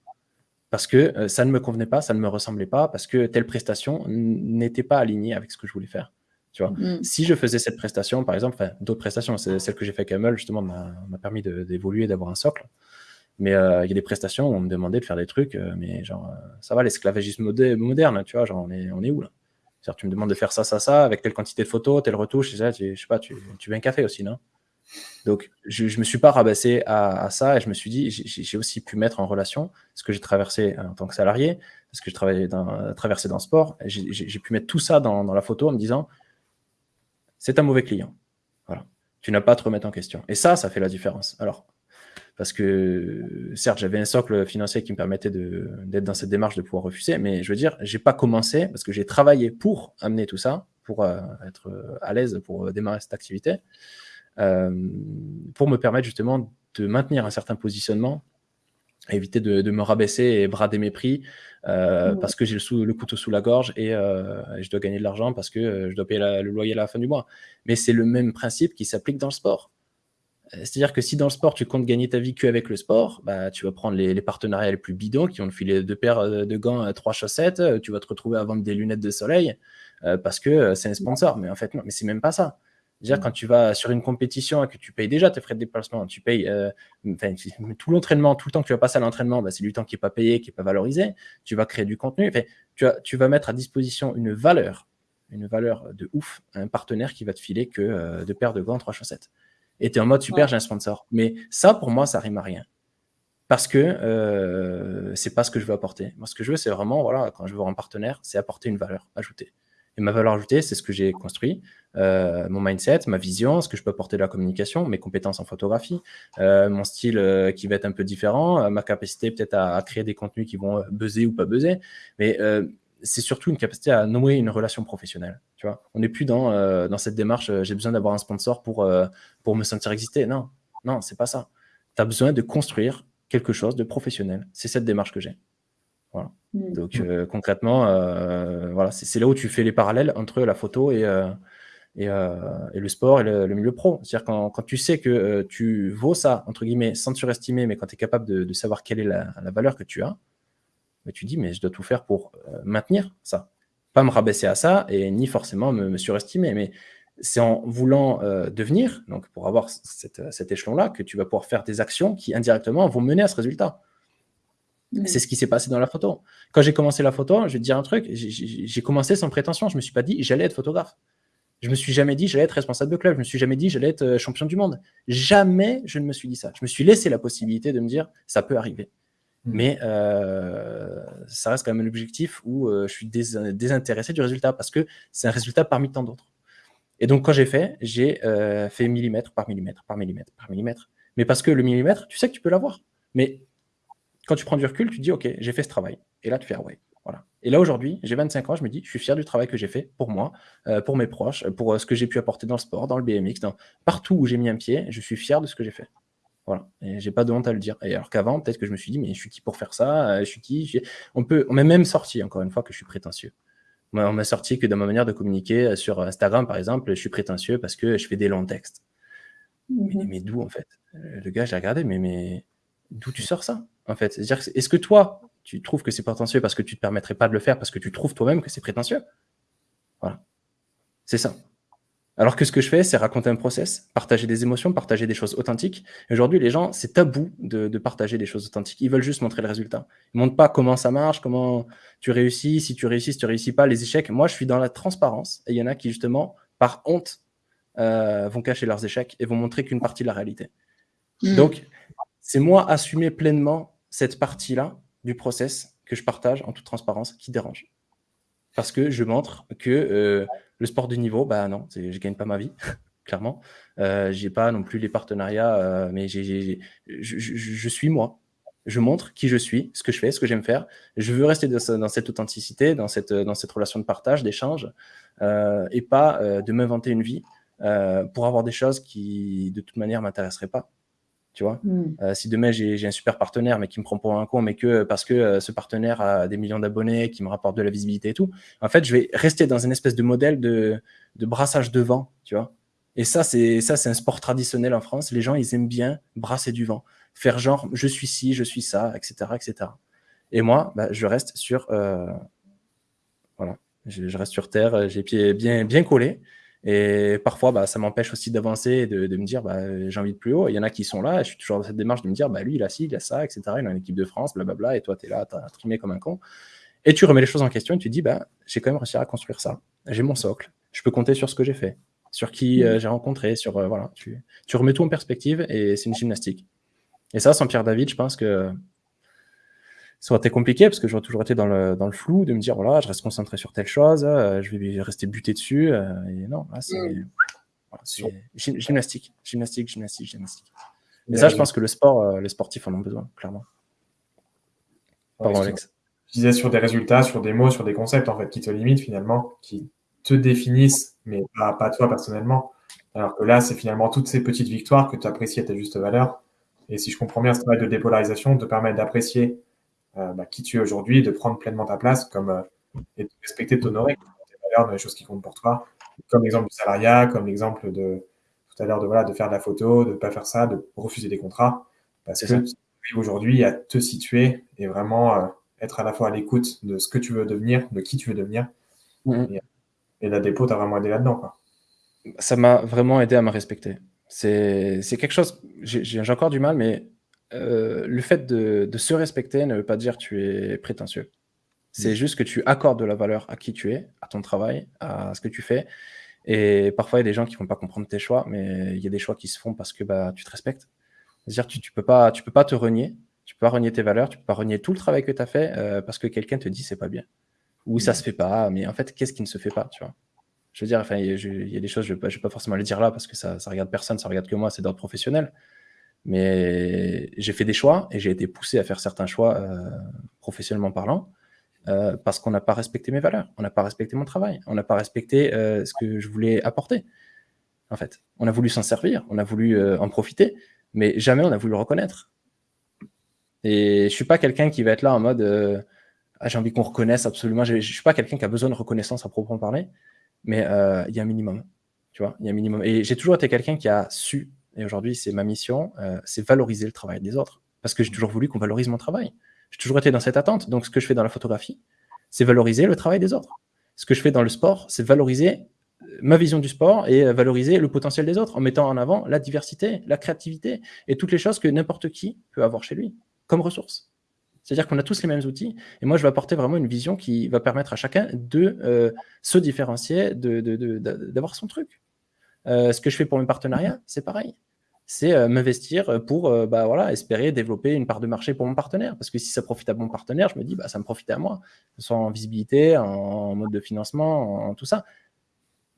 Parce que euh, ça ne me convenait pas, ça ne me ressemblait pas, parce que telle prestation n'était pas alignée avec ce que je voulais faire. Mm. Si je faisais cette prestation, par exemple, d'autres prestations, celle que j'ai fait avec Amel, justement, m'a permis d'évoluer, d'avoir un socle. Mais euh, il y a des prestations où on me demandait de faire des trucs, euh, mais genre, euh, ça va, l'esclavagisme moderne, tu vois, genre, on est, on est où là? Cest tu me demandes de faire ça, ça, ça, avec telle quantité de photos, telle retouche, je sais pas, tu, tu veux un café aussi, non? Donc, je ne me suis pas rabaissé à, ça et je me suis dit, j'ai aussi pu mettre en relation ce que j'ai traversé en tant que salarié, ce que j'ai traversé dans le sport. J'ai pu mettre tout ça dans, dans, la photo en me disant, c'est un mauvais client. Voilà. Tu n'as pas à te remettre en question. Et ça, ça fait la différence. Alors, parce que certes, j'avais un socle financier qui me permettait d'être dans cette démarche de pouvoir refuser, mais je veux dire, j'ai pas commencé parce que j'ai travaillé pour amener tout ça, pour euh, être à l'aise pour démarrer cette activité, euh, pour me permettre justement de maintenir un certain positionnement éviter de, me rabaisser et brader mes prix euh, parce que j'ai le, le, couteau sous la gorge et, euh, je dois gagner de l'argent parce que euh, je dois payer le loyer à la fin du mois. Mais c'est le même principe qui s'applique dans le sport. Euh, c'est-à-dire que si dans le sport, tu comptes gagner ta vie qu'avec le sport, bah, tu vas prendre les, partenariats les plus bidons qui vont te filer deux paires euh, de gants, trois chaussettes, tu vas te retrouver à vendre des lunettes de soleil parce que c'est un sponsor. Mais en fait, non, mais c'est même pas ça. Déjà, quand tu vas sur une compétition et que tu payes déjà tes frais de déplacement, tu payes tout l'entraînement, tout le temps que tu vas passer à l'entraînement, bah, c'est du temps qui n'est pas payé, qui n'est pas valorisé. Tu vas créer du contenu. tu, vas, tu vas mettre à disposition une valeur, une valeur de ouf à un partenaire qui va te filer que euh, deux paires de gants, trois chaussettes. Et tu es en mode super, j'ai un sponsor. Mais ça, pour moi, ça rime à rien. Parce que euh, c'est pas ce que je veux apporter. Moi, ce que je veux, c'est vraiment, voilà, quand je veux avoir un partenaire, c'est apporter une valeur ajoutée. Et ma valeur ajoutée, c'est ce que j'ai construit, euh, mon mindset, ma vision, ce que je peux apporter de la communication, mes compétences en photographie, euh, mon style euh, qui va être un peu différent, ma capacité peut-être à, créer des contenus qui vont buzzer ou pas buzzer. Mais c'est surtout une capacité à nouer une relation professionnelle. Tu vois on n'est plus dans, dans cette démarche, j'ai besoin d'avoir un sponsor pour, pour me sentir exister. Non, non, c'est pas ça. Tu as besoin de construire quelque chose de professionnel. C'est cette démarche que j'ai. Mm. Donc euh, concrètement, euh, voilà, c'est là où tu fais les parallèles entre la photo et, euh, et, le sport et le, milieu pro. C'est-à-dire quand, quand, tu sais que tu vaux ça, entre guillemets, sans te surestimer, mais quand tu es capable de, savoir quelle est la, valeur que tu as, mais tu dis, mais je dois tout faire pour maintenir ça. Pas me rabaisser à ça et ni forcément me, surestimer, mais c'est en voulant devenir, donc pour avoir cet échelon-là, que tu vas pouvoir faire des actions qui indirectement vont mener à ce résultat. C'est ce qui s'est passé dans la photo. Quand j'ai commencé la photo, je vais te dire un truc, j'ai commencé sans prétention. Je ne me suis pas dit j'allais être photographe. Je me suis jamais dit j'allais être responsable de club. Je me suis jamais dit j'allais être euh, champion du monde. Jamais je ne me suis dit ça. Je me suis laissé la possibilité de me dire ça peut arriver. Hmm. Mais euh, ça reste quand même un objectif où euh, je suis désintéressé du résultat parce que c'est un résultat parmi tant d'autres. Et donc quand j'ai fait, j'ai fait millimètre par millimètre par millimètre par millimètre. Mais parce que le millimètre, tu sais que tu peux l'avoir. Mais quand tu prends du recul, tu dis, OK, j'ai fait ce travail. Et là, tu fais, ah ouais, voilà. Et là, aujourd'hui, j'ai 25 ans, je me dis, je suis fier du travail que j'ai fait pour moi, euh, pour mes proches, pour euh, ce que j'ai pu apporter dans le sport, dans le BMX, dans partout où j'ai mis un pied, je suis fier de ce que j'ai fait. Voilà. Et j'ai pas de honte à le dire. Et alors qu'avant, peut-être que je me suis dit, mais je suis qui pour faire ça? Euh, Je suis qui? On peut, on m'a même sorti, encore une fois, que je suis prétentieux. On m'a sorti que dans ma manière de communiquer sur Instagram, par exemple, je suis prétentieux parce que je fais des longs textes. Mais, mhm. mais d'où, en fait? Le gars, j'ai regardé, mais, mais d'où tu sors ça en fait? C'est-à-dire, est-ce que toi, tu trouves que c'est prétentieux parce que tu ne te permettrais pas de le faire, parce que tu trouves toi-même que c'est prétentieux? Voilà. C'est ça. Alors que ce que je fais, c'est raconter un process, partager des émotions, partager des choses authentiques. Aujourd'hui, les gens, c'est tabou de, partager des choses authentiques. Ils veulent juste montrer le résultat. Ils ne montrent pas comment ça marche, comment tu réussis, si tu réussis, si tu réussis pas, les échecs. Moi, je suis dans la transparence. Et il y en a qui, justement, par honte, euh, vont cacher leurs échecs et vont montrer qu'une partie de la réalité. Hmm. Donc, c'est moi assumer pleinement cette partie-là du process que je partage en toute transparence qui dérange. Parce que je montre que euh, le sport de niveau, bah non, je gagne pas ma vie, clairement. Euh, j'ai pas non plus les partenariats, euh, mais je, suis moi. Je montre qui je suis, ce que je fais, ce que j'aime faire. Je veux rester dans, cette authenticité, dans cette, dans cette relation de partage, d'échange, euh, et pas de m'inventer une vie pour avoir des choses qui, de toute manière, m'intéresseraient pas tu vois. Hmm. Euh, si demain j'ai un super partenaire, mais qui me prend pour un con, mais que parce que euh, ce partenaire a des millions d'abonnés, qui me rapporte de la visibilité et tout, en fait, je vais rester dans une espèce de modèle de, de brassage de vent, tu vois. Et ça, c'est ça, c'est un sport traditionnel en France. Les gens, ils aiment bien brasser du vent, faire genre, je suis ci, je suis ça, etc., etc. Et moi, bah, je reste sur, euh, voilà, je, je, reste sur terre, j'ai pieds bien, bien collés. Et parfois, bah, ça m'empêche aussi d'avancer et de, me dire, bah, j'ai envie de plus haut. Il y en a qui sont là, et je suis toujours dans cette démarche de me dire, bah, lui, il a ci, il a ça, etc. Il a une équipe de France, blablabla, et toi, tu es là, tu as trimé comme un con. Et tu remets les choses en question et tu te dis, bah, j'ai quand même réussi à construire ça. J'ai mon socle, je peux compter sur ce que j'ai fait, sur qui euh, mmh. j'ai rencontré, sur. Euh, voilà, tu, tu remets tout en perspective et c'est une gymnastique. Et ça, sans Pierre David, je pense que ça aurait été compliqué parce que j'aurais toujours été dans le, dans le, flou de me dire voilà, je reste concentré sur telle chose, euh, je vais rester buté dessus. Euh, et non, c'est mm. gymnastique, gymnastique, gymnastique, gymnastique. Et ça, je pense que le sport, euh, les sportifs en ont besoin, clairement. Pardon, Alex. Je disais sur des résultats, sur des mots, sur des concepts en fait qui te limitent finalement, qui te définissent, mais pas, pas toi personnellement. Alors que là, c'est finalement toutes ces petites victoires que tu apprécies à ta juste valeur. Et si je comprends bien, ce travail de dépolarisation te permet d'apprécier euh, bah, qui tu es aujourd'hui, de prendre pleinement ta place comme, euh, et de respecter, de t'honorer tes valeurs, dans les choses qui comptent pour toi, comme l'exemple du salariat, comme l'exemple de tout à l'heure de, voilà, de faire de la photo, de ne pas faire ça, de refuser des contrats. Parce que aujourd'hui à te situer et vraiment euh, être à la fois à l'écoute de ce que tu veux devenir, de qui tu veux devenir. Mm-hmm. Et, la dépôt t'a vraiment aidé là-dedans. Ça m'a vraiment aidé à me respecter. C'est quelque chose, j'ai encore du mal, mais euh, le fait de, de, se respecter ne veut pas dire que tu es prétentieux. C'est mm. juste que tu accordes de la valeur à qui tu es, à ton travail, à ce que tu fais. Et parfois, il y a des gens qui ne vont pas comprendre tes choix, mais il y a des choix qui se font parce que bah, tu te respectes. C'est-à-dire tu ne peux, pas, tu peux pas te renier, tu peux pas renier tes valeurs, tu peux pas renier tout le travail que tu as fait euh, parce que quelqu'un te dit c'est pas bien. Ou ça mm. se fait pas, mais en fait, qu'est-ce qui ne se fait pas, tu vois? Je veux dire, enfin, il y, a des choses, je ne vais, pas forcément le dire là parce que ça ne regarde personne, ça regarde que moi, c'est d'ordre professionnel. Mais j'ai fait des choix et j'ai été poussé à faire certains choix euh, professionnellement parlant euh, parce qu'on n'a pas respecté mes valeurs, on n'a pas respecté mon travail, on n'a pas respecté euh, ce que je voulais apporter. En fait, on a voulu s'en servir, on a voulu en profiter, mais jamais on a voulu le reconnaître. Et je suis pas quelqu'un qui va être là en mode ah, j'ai envie qu'on reconnaisse absolument. Je suis pas quelqu'un qui a besoin de reconnaissance à proprement parler, mais il y a un minimum. Tu vois, il y a un minimum. Et j'ai toujours été quelqu'un qui a su et aujourd'hui c'est ma mission, euh, c'est valoriser le travail des autres. Parce que j'ai toujours voulu qu'on valorise mon travail. J'ai toujours été dans cette attente. Donc ce que je fais dans la photographie, c'est valoriser le travail des autres. Ce que je fais dans le sport, c'est valoriser euh, ma vision du sport et euh, valoriser le potentiel des autres en mettant en avant la diversité, la créativité et toutes les choses que n'importe qui peut avoir chez lui comme ressources. C'est-à-dire qu'on a tous les mêmes outils et moi je vais apporter vraiment une vision qui va permettre à chacun de se différencier, d'avoir son truc. Ce que je fais pour mes partenariats, c'est pareil c'est euh, m'investir pour euh, bah, voilà, espérer développer une part de marché pour mon partenaire. Parce que si ça profite à mon partenaire, je me dis, bah, ça me profite à moi, que ce soit en visibilité, en, mode de financement, en, tout ça.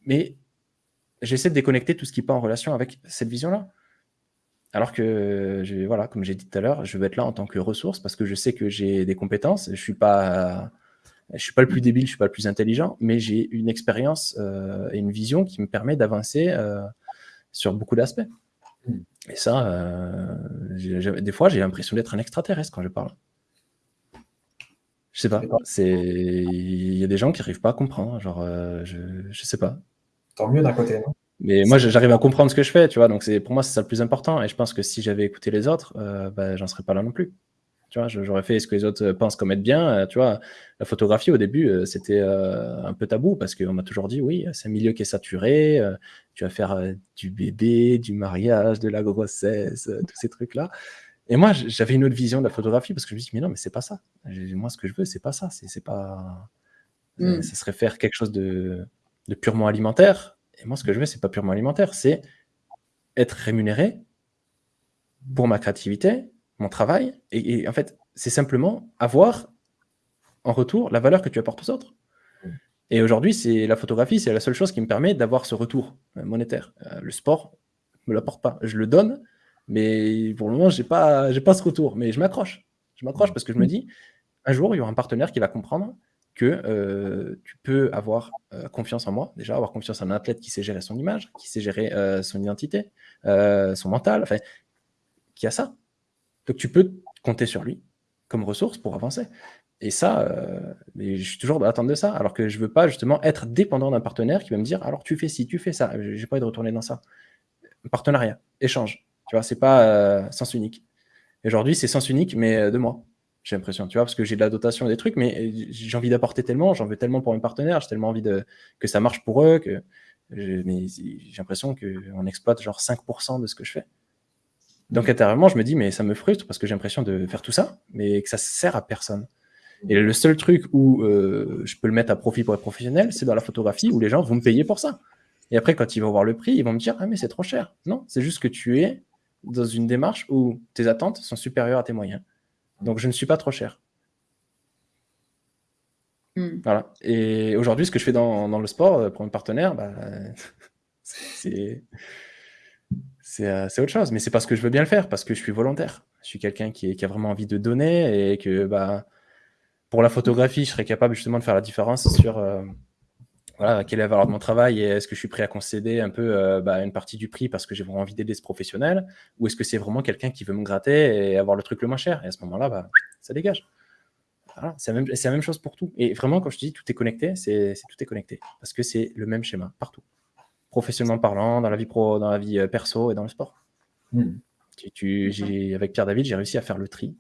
Mais j'essaie de déconnecter tout ce qui n'est pas en relation avec cette vision-là. Alors que, je, voilà, comme j'ai dit tout à l'heure, je veux être là en tant que ressource parce que je sais que j'ai des compétences. Je ne suis, pas, je suis pas le plus débile, je ne suis pas le plus intelligent, mais j'ai une expérience euh, et une vision qui me permet d'avancer sur beaucoup d'aspects. Et ça, euh, des fois, j'ai l'impression d'être un extraterrestre quand je parle. Je sais pas. Il y a des gens qui n'arrivent pas à comprendre. Genre, euh, je, je sais pas. Tant mieux d'un côté, non? Mais moi, j'arrive à comprendre ce que je fais, tu vois. Donc, pour moi, c'est ça le plus important. Et je pense que si j'avais écouté les autres, euh, bah, j'en serais pas là non plus. Tu vois, j'aurais fait ce que les autres euh, pensent comme être bien. Euh, tu vois, la photographie au début, euh, c'était un peu tabou parce qu'on m'a toujours dit oui, c'est un milieu qui est saturé. Tu vas faire du bébé, du mariage, de la grossesse, tous ces trucs-là. Et moi, j'avais une autre vision de la photographie parce que je me dis mais non, mais c'est pas ça. Moi, ce que je veux, c'est pas ça. C'est pas. Hmm. Ça serait faire quelque chose de, de purement alimentaire. Et moi, ce que je veux, c'est pas purement alimentaire. C'est être rémunéré pour ma créativité mon travail. Et, en fait, c'est simplement avoir en retour la valeur que tu apportes aux autres. Mm. Et aujourd'hui, c'est la photographie, c'est la seule chose qui me permet d'avoir ce retour euh, monétaire. Euh, le sport me l'apporte pas. Je le donne, mais pour le moment, j'ai pas, j'ai pas ce retour. Mais je m'accroche. Je m'accroche parce que je me dis, un jour, il y aura un partenaire qui va comprendre que euh, tu peux avoir confiance en moi, déjà avoir confiance en un athlète qui sait gérer son image, qui sait gérer son identité, son mental, enfin, qui a ça. Donc tu peux compter sur lui comme ressource pour avancer. Et ça, euh, je suis toujours dans l'attente de ça, alors que je ne veux pas justement être dépendant d'un partenaire qui va me dire alors tu fais ci, tu fais ça. Je n'ai pas envie de retourner dans ça. Partenariat, échange. Tu vois, c'est pas euh, sens unique. Aujourd'hui, c'est sens unique, mais euh, de moi. J'ai l'impression, tu vois, parce que j'ai de la dotation et des trucs, mais j'ai envie d'apporter tellement, j'en veux tellement pour mes partenaires, j'ai tellement envie que ça marche pour eux, que j'ai l'impression qu'on exploite genre 5% de ce que je fais. Donc intérieurement, je me dis, mais ça me frustre parce que j'ai l'impression de faire tout ça, mais que ça sert à personne. Et le seul truc où euh, je peux le mettre à profit pour être professionnel, c'est dans la photographie où les gens vont me payer pour ça. Et après, quand ils vont voir le prix, ils vont me dire, ah mais c'est trop cher. Non, c'est juste que tu es dans une démarche où tes attentes sont supérieures à tes moyens. Donc je ne suis pas trop cher. Hmm. Voilà. Et aujourd'hui, ce que je fais dans, dans le sport euh, pour mon partenaire, bah, c'est c'est autre chose. Mais c'est parce que je veux bien le faire, parce que je suis volontaire. Je suis quelqu'un qui, a vraiment envie de donner et que bah, pour la photographie, je serais capable justement de faire la différence sur euh, quelle est la valeur de mon travail et est-ce que je suis prêt à concéder un peu euh, bah, une partie du prix parce que j'ai vraiment envie d'aider ce professionnel ou est-ce que c'est vraiment quelqu'un qui veut me gratter et avoir le truc le moins cher? Et à ce moment-là, bah, ça dégage. c'est la, la, même chose pour tout. Et vraiment, quand je dis tout est connecté, c'est tout est connecté parce que c'est le même schéma partout. Professionnellement parlant, dans la vie pro, dans la vie perso et dans le sport. Tu, avec Pierre David, j'ai réussi à faire le tri,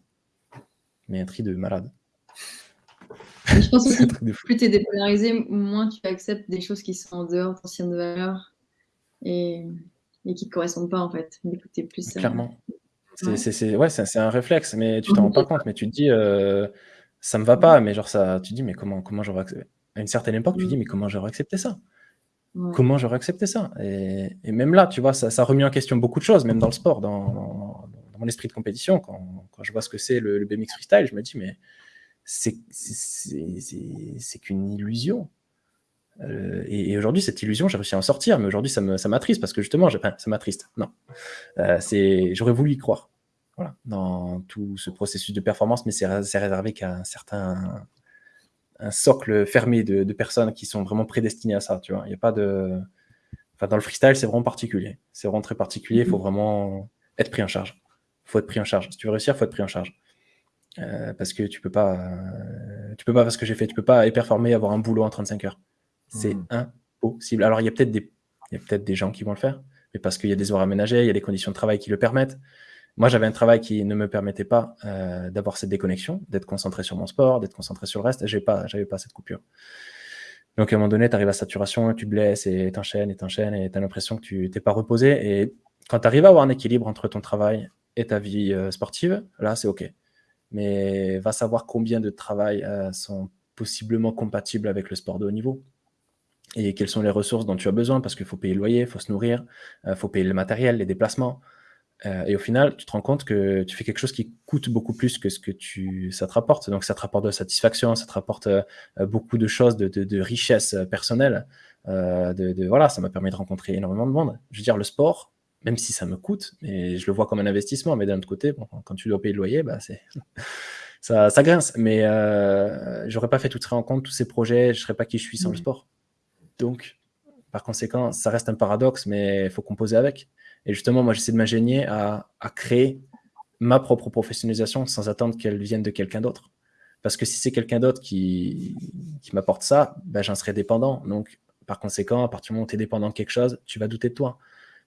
mais un tri de malade. Je pense que plus tu es dépolarisé, moins tu acceptes des choses qui sont en dehors de ton de valeur et, et qui ne te correspondent pas en fait. plus, Clairement. C'est ouais, c'est un réflexe, mais tu t'en rends pas compte. Mais tu te dis, euh, ça me va pas. Mais genre, ça, tu te dis, mais comment, comment j'aurais accepté? À une certaine époque, tu te dis, mais comment j'aurais accepté ça? Comment j'aurais accepté ça? Et, même là, tu vois, ça, ça remis en question beaucoup de choses, même dans le sport, dans, dans, mon esprit de compétition. Quand, je vois ce que c'est le, BMX freestyle, je me dis, mais c'est qu'une illusion. Euh, et, aujourd'hui, cette illusion, j'ai réussi à en sortir, mais aujourd'hui, ça m'attriste parce que justement, enfin, ça m'attriste. Non, euh, j'aurais voulu y croire. Voilà, dans tout ce processus de performance, mais c'est réservé qu'à un certain un socle fermé de, personnes qui sont vraiment prédestinées à ça. Tu vois, il y a pas de, enfin, dans le freestyle, c'est vraiment particulier. C'est vraiment très particulier. Il faut vraiment être pris en charge. Il faut être pris en charge. Si tu veux réussir, il faut être pris en charge. Euh, parce que tu peux pas, tu peux pas faire ce que j'ai fait. Tu peux pas y performer, avoir un boulot en 35 heures. C'est mmh. impossible. Alors, il y a peut-être des, peut des gens qui vont le faire, mais parce qu'il y a des horaires aménagés, il y a des conditions de travail qui le permettent. Moi, j'avais un travail qui ne me permettait pas euh, d'avoir cette déconnexion, d'être concentré sur mon sport, d'être concentré sur le reste. Je pas, j'avais pas cette coupure. Donc, à un moment donné, tu arrives à saturation, tu blesses et t'enchaînes et t'enchaînes et tu as l'impression que tu t'es pas reposé. Et quand tu arrives à avoir un équilibre entre ton travail et ta vie euh, sportive, là, c'est OK. Mais va savoir combien de travail euh, sont possiblement compatibles avec le sport de haut niveau et quelles sont les ressources dont tu as besoin, parce qu'il faut payer le loyer, il faut se nourrir, il faut payer le matériel, les déplacements. Euh, et au final, tu te rends compte que tu fais quelque chose qui coûte beaucoup plus que ce que tu, ça te rapporte. Donc, ça te rapporte de la satisfaction, ça te rapporte euh, beaucoup de choses, de, de, richesse personnelle. de, voilà, ça m'a permis de rencontrer énormément de monde. Je veux dire, le sport, même si ça me coûte, mais je le vois comme un investissement. Mais d'un autre côté, bon, quand tu dois payer le loyer, bah, c'est ça, ça, grince. Mais euh, j'aurais pas fait toutes ces rencontres, tous ces projets, je serais pas qui je suis sans le mmh. sport. Donc, par conséquent, ça reste un paradoxe, mais il faut composer avec. Et justement, moi, j'essaie de m'ingénier à, créer ma propre professionnalisation sans attendre qu'elle vienne de quelqu'un d'autre. Parce que si c'est quelqu'un d'autre qui, m'apporte ça, ben, j'en serai dépendant. Donc, par conséquent, à partir du moment où tu es dépendant de quelque chose, tu vas douter de toi.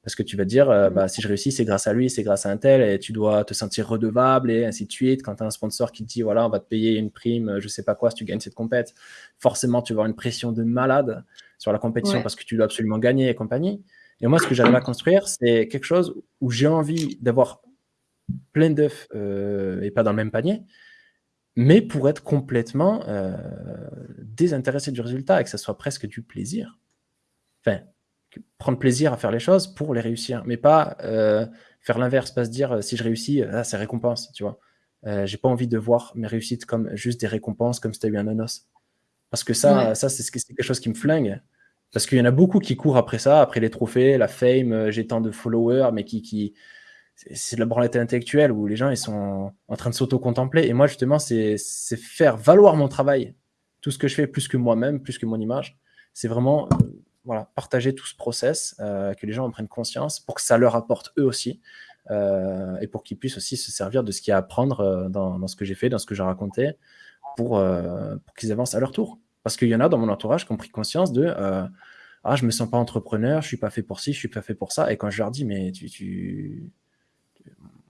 Parce que tu vas te dire, euh, bah, si je réussis, c'est grâce à lui, c'est grâce à un tel, et tu dois te sentir redevable, et ainsi de suite. Quand tu as un sponsor qui te dit, voilà, on va te payer une prime, je sais pas quoi, si tu gagnes cette compète, forcément, tu vas avoir une pression de malade sur la compétition parce que tu dois absolument gagner et compagnie. Et moi, ce que j'arrive à construire, c'est quelque chose où j'ai envie d'avoir plein d'œufs euh, et pas dans le même panier, mais pour être complètement euh, désintéressé du résultat et que ça soit presque du plaisir. Enfin, prendre plaisir à faire les choses pour les réussir, mais pas euh, faire l'inverse, pas se dire si je réussis, ah, c'est récompense, tu vois. j'ai pas envie de voir mes réussites comme juste des récompenses, comme si tu as eu un nonos. Parce que ça, ça c'est quelque chose qui me flingue. Parce qu'il y en a beaucoup qui courent après ça, après les trophées, la fame, euh, j'ai tant de followers, mais qui, qui c'est de la branlette intellectuelle où les gens ils sont en train de s'auto-contempler. Et moi, justement, c'est faire valoir mon travail, tout ce que je fais, plus que moi-même, plus que mon image. C'est vraiment euh, voilà, partager tout ce process, euh, que les gens en prennent conscience pour que ça leur apporte eux aussi. et pour qu'ils puissent aussi se servir de ce qu'il y a à apprendre dans, dans, ce que j'ai fait, dans ce que j'ai raconté, pour, pour qu'ils avancent à leur tour. Parce qu'il y en a dans mon entourage qui ont pris conscience de euh, Ah, je me sens pas entrepreneur, je suis pas fait pour ci, je suis pas fait pour ça. Et quand je leur dis Mais tu, tu...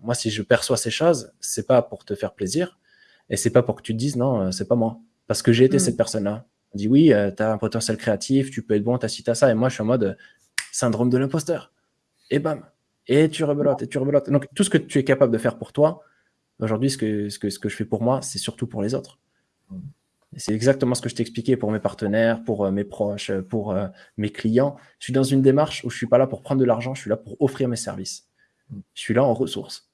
moi, si je perçois ces choses, c'est pas pour te faire plaisir et c'est pas pour que tu te dises Non, euh, c'est pas moi. Parce que j'ai été mm. cette personne-là. On dit Oui, euh, tu as un potentiel créatif, tu peux être bon, tu as ci, as ça. Et moi, je suis en mode syndrome de l'imposteur. Et bam. Et tu rebelotes, et tu rebelotes. Donc, tout ce que tu es capable de faire pour toi, aujourd'hui, ce que, ce, que, ce que je fais pour moi, c'est surtout pour les autres. Mm. C'est exactement ce que je t'expliquais pour mes partenaires, pour euh, mes proches, pour euh, mes clients. Je suis dans une démarche où je ne suis pas là pour prendre de l'argent, je suis là pour offrir mes services. Je suis là en ressources.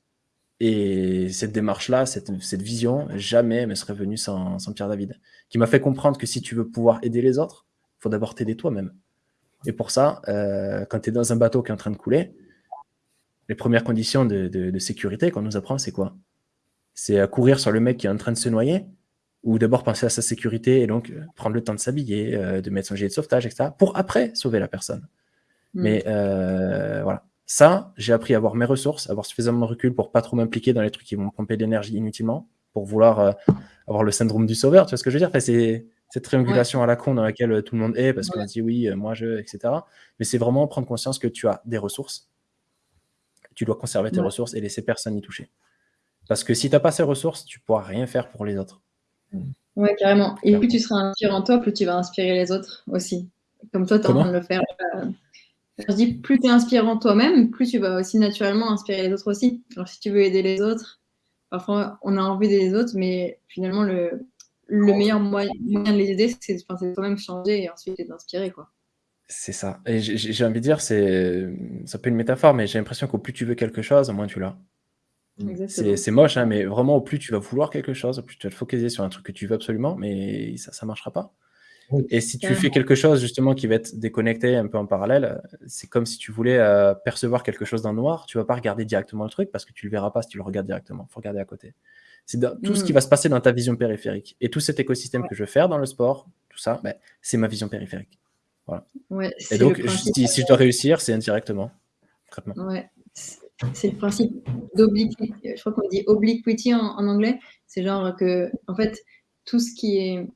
Et cette démarche-là, cette, vision, jamais me serait venue sans, Pierre David, qui m'a fait comprendre que si tu veux pouvoir aider les autres, il faut d'abord t'aider toi-même. Et pour ça, euh, quand tu es dans un bateau qui est en train de couler, les premières conditions de, de sécurité qu'on nous apprend, c'est quoi? C'est à courir sur le mec qui est en train de se noyer ou d'abord penser à sa sécurité et donc euh, prendre le temps de s'habiller, euh, de mettre son gilet de sauvetage, etc., pour après sauver la personne. Mm. Mais euh, voilà, ça, j'ai appris à avoir mes ressources, avoir suffisamment de recul pour pas trop m'impliquer dans les trucs qui vont pomper d'énergie inutilement, pour vouloir avoir le syndrome du sauveur, tu vois ce que je veux dire? Enfin, cette triangulation à la con dans laquelle tout le monde est parce qu'on dit oui, moi je, etc. Mais c'est vraiment prendre conscience que tu as des ressources. Tu dois conserver tes ressources et laisser personne y toucher. Parce que si tu n'as pas ces ressources, tu ne pourras rien faire pour les autres. Ouais, carrément. Et plus tu seras inspirant toi, plus tu vas inspirer les autres aussi. Comme toi, tu es en train de le faire. Euh, je dis, plus tu es inspirant toi-même, plus tu vas aussi naturellement inspirer les autres aussi. Alors, si tu veux aider les autres, parfois on a envie d'aider les autres, mais finalement, le, le meilleur moyen, de les aider, c'est toi-même changer et ensuite d'inspirer. quoi. C'est ça. Et j'ai envie de dire, c'est ça peut être une métaphore, mais j'ai l'impression qu'au plus tu veux quelque chose, au moins tu l'as. C'est moche, hein, mais vraiment, au plus tu vas vouloir quelque chose, au plus tu vas te focaliser sur un truc que tu veux absolument, mais ça ne marchera pas. Et si tu fais quelque chose justement qui va être déconnecté un peu en parallèle, c'est comme si tu voulais euh, percevoir quelque chose dans le noir, tu vas pas regarder directement le truc parce que tu le verras pas si tu le regardes directement. Il faut regarder à côté. C'est tout ce qui mmh. va se passer dans ta vision périphérique. Et tout cet écosystème que je veux faire dans le sport, tout ça, ben, c'est ma vision périphérique. Voilà. Et donc, si, je dois réussir, c'est indirectement. Ouais c'est le principe d'obliquity. Je crois qu'on dit obliquity en, anglais. C'est genre que, en fait, tout ce qui est.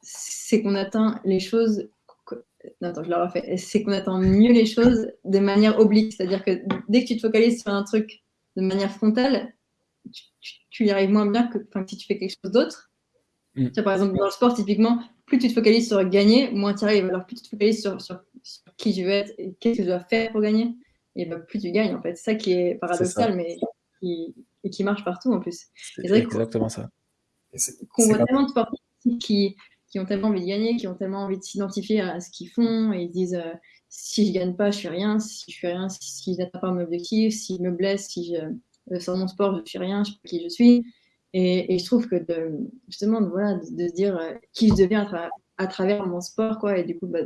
C'est qu'on atteint les choses. Non, attends, je l'ai refait. C'est qu'on atteint mieux les choses de manière oblique. C'est-à-dire que dès que tu te focalises sur un truc de manière frontale, tu, y arrives moins bien que si tu fais quelque chose d'autre. Mm. Par exemple, dans le sport, typiquement, plus tu te focalises sur gagner, moins tu arrives. Alors, plus tu te focalises sur, sur, sur qui tu veux être et qu'est-ce que tu dois faire pour gagner et bah, plus tu gagnes en fait. C'est ça qui est paradoxal, mais qui, et qui marche partout en plus. C'est exactement ça. Qu'on voit tellement de sportifs qui, qui ont tellement envie de gagner, qui ont tellement envie de s'identifier à ce qu'ils font et ils disent euh, si je gagne pas, je suis rien, si je suis rien, si, je n'atteins pas mon objectif, si je me blesse, si je euh, mon sport, je suis rien, je sais pas qui je suis. Et, et je trouve que de, justement, voilà, de, se dire euh, qui je deviens à, travers mon sport, quoi. Et du coup, bah,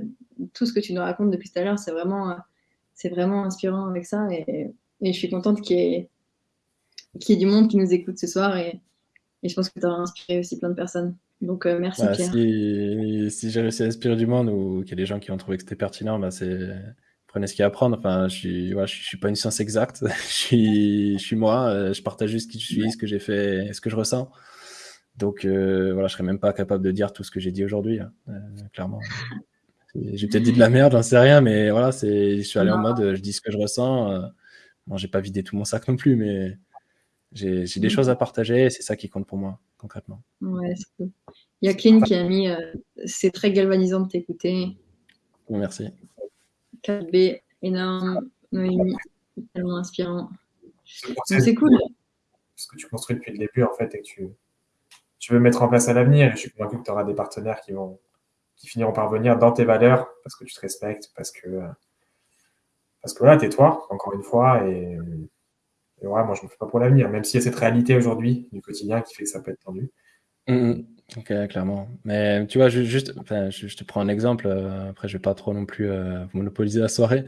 tout ce que tu nous racontes depuis tout à l'heure, c'est vraiment c'est vraiment inspirant avec ça. Et, je suis contente qu'il y, ait, du monde qui nous écoute ce soir. Et, je pense que tu as inspiré aussi plein de personnes. Donc, euh, merci bah, Pierre. Si, j'ai réussi à inspirer du monde ou qu'il y a des gens qui ont trouvé que c'était pertinent, bah, c'est prenez ce qu'il y a à prendre. Enfin, je suis, je, suis pas une science exacte. je, suis, je suis moi. Euh, je partage juste qui je suis, ce que j'ai fait, et ce que je ressens. Donc, euh, voilà, je serais même pas capable de dire tout ce que j'ai dit aujourd'hui, hein, clairement. J'ai peut-être dit de la merde, j'en sais rien, mais voilà, c'est, je suis allé en mode, je dis ce que je ressens. Euh, bon, j'ai pas vidé tout mon sac non plus, mais j'ai, des mm. choses à partager et c'est ça qui compte pour moi, concrètement. Ouais, c'est cool. Il y a Clint qui a mis, euh, c'est très galvanisant de t'écouter. Bon, merci. 4B, énorme, Noémie, tellement inspirant. C'est cool. Ce que tu construis depuis le début, en fait, et que tu, tu veux mettre en place à l'avenir. Et je suis convaincu que tu auras des partenaires qui vont, qui finiront par venir dans tes valeurs parce que tu te respectes, parce que, parce que voilà, t'es toi, encore une fois, et, et moi je me fais pas pour l'avenir, même s'il y a cette réalité aujourd'hui du quotidien qui fait que ça peut être tendu. Mmh, mmh. ok, clairement. Mais tu vois, juste, je, te prends un exemple, euh, après je vais pas trop non plus euh, monopoliser la soirée,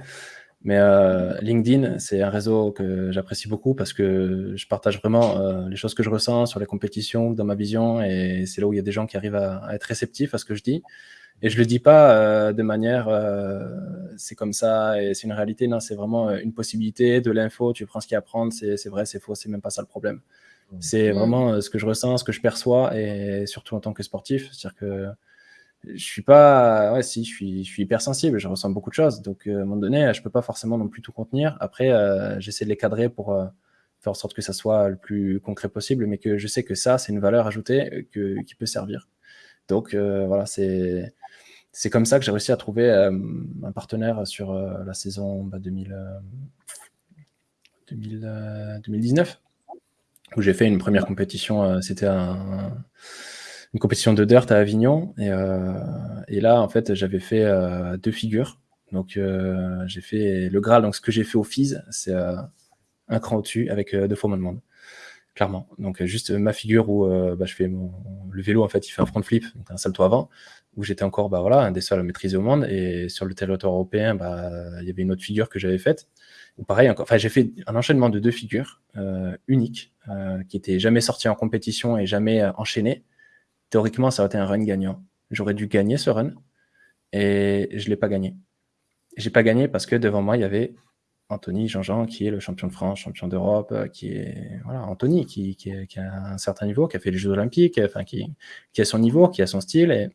mais euh, LinkedIn, c'est un réseau que j'apprécie beaucoup parce que je partage vraiment les choses que je ressens sur les compétitions, dans ma vision, et c'est là où il y a des gens qui arrivent à, à, être réceptifs à ce que je dis. Et je le dis pas euh, de manière euh, c'est comme ça et c'est une réalité. Non, c'est vraiment euh, une possibilité de l'info. Tu prends ce qu'il y a à prendre, c'est vrai, c'est faux, c'est même pas ça le problème. Mmh. C'est vraiment ce que je ressens, ce que je perçois et surtout en tant que sportif. C'est-à-dire que je suis pas, ouais, si, je suis, je suis hypersensible, je ressens beaucoup de choses. Donc, à un moment donné, je peux pas forcément non plus tout contenir. Après, j'essaie de les cadrer pour faire en sorte que ça soit le plus concret possible, mais que je sais que ça, c'est une valeur ajoutée que, qui peut servir. Donc, voilà, c'est c'est comme ça que j'ai réussi à trouver euh, un partenaire sur euh, la saison 2000, 2019, euh, où j'ai fait une première compétition. C'était une compétition de dirt à Avignon. Et, là, en fait, j'avais fait deux figures. Donc, j'ai fait le Graal. Donc, ce que j'ai fait au FIS, c'est un cran au-dessus avec deux fois moins de monde clairement. Donc juste ma figure où bah, je fais le vélo en fait, il fait un front flip, donc un salto avant, où j'étais encore bah, voilà, un des seuls à maîtriser au monde. Et sur le territoire européen, bah, il y avait une autre figure que j'avais faite. pareil, encore, enfin, j'ai fait un enchaînement de deux figures euh, uniques euh, qui n'étaient jamais sorties en compétition et jamais euh, enchaînées. Théoriquement, ça aurait été un run gagnant. J'aurais dû gagner ce run et je ne l'ai pas gagné. J'ai pas gagné parce que devant moi, il y avait Anthony Jean-Jean, qui est le champion de France, champion d'Europe, qui est voilà Anthony, qui, a un certain niveau, qui a fait les Jeux Olympiques, enfin qui, a son niveau, qui a son style,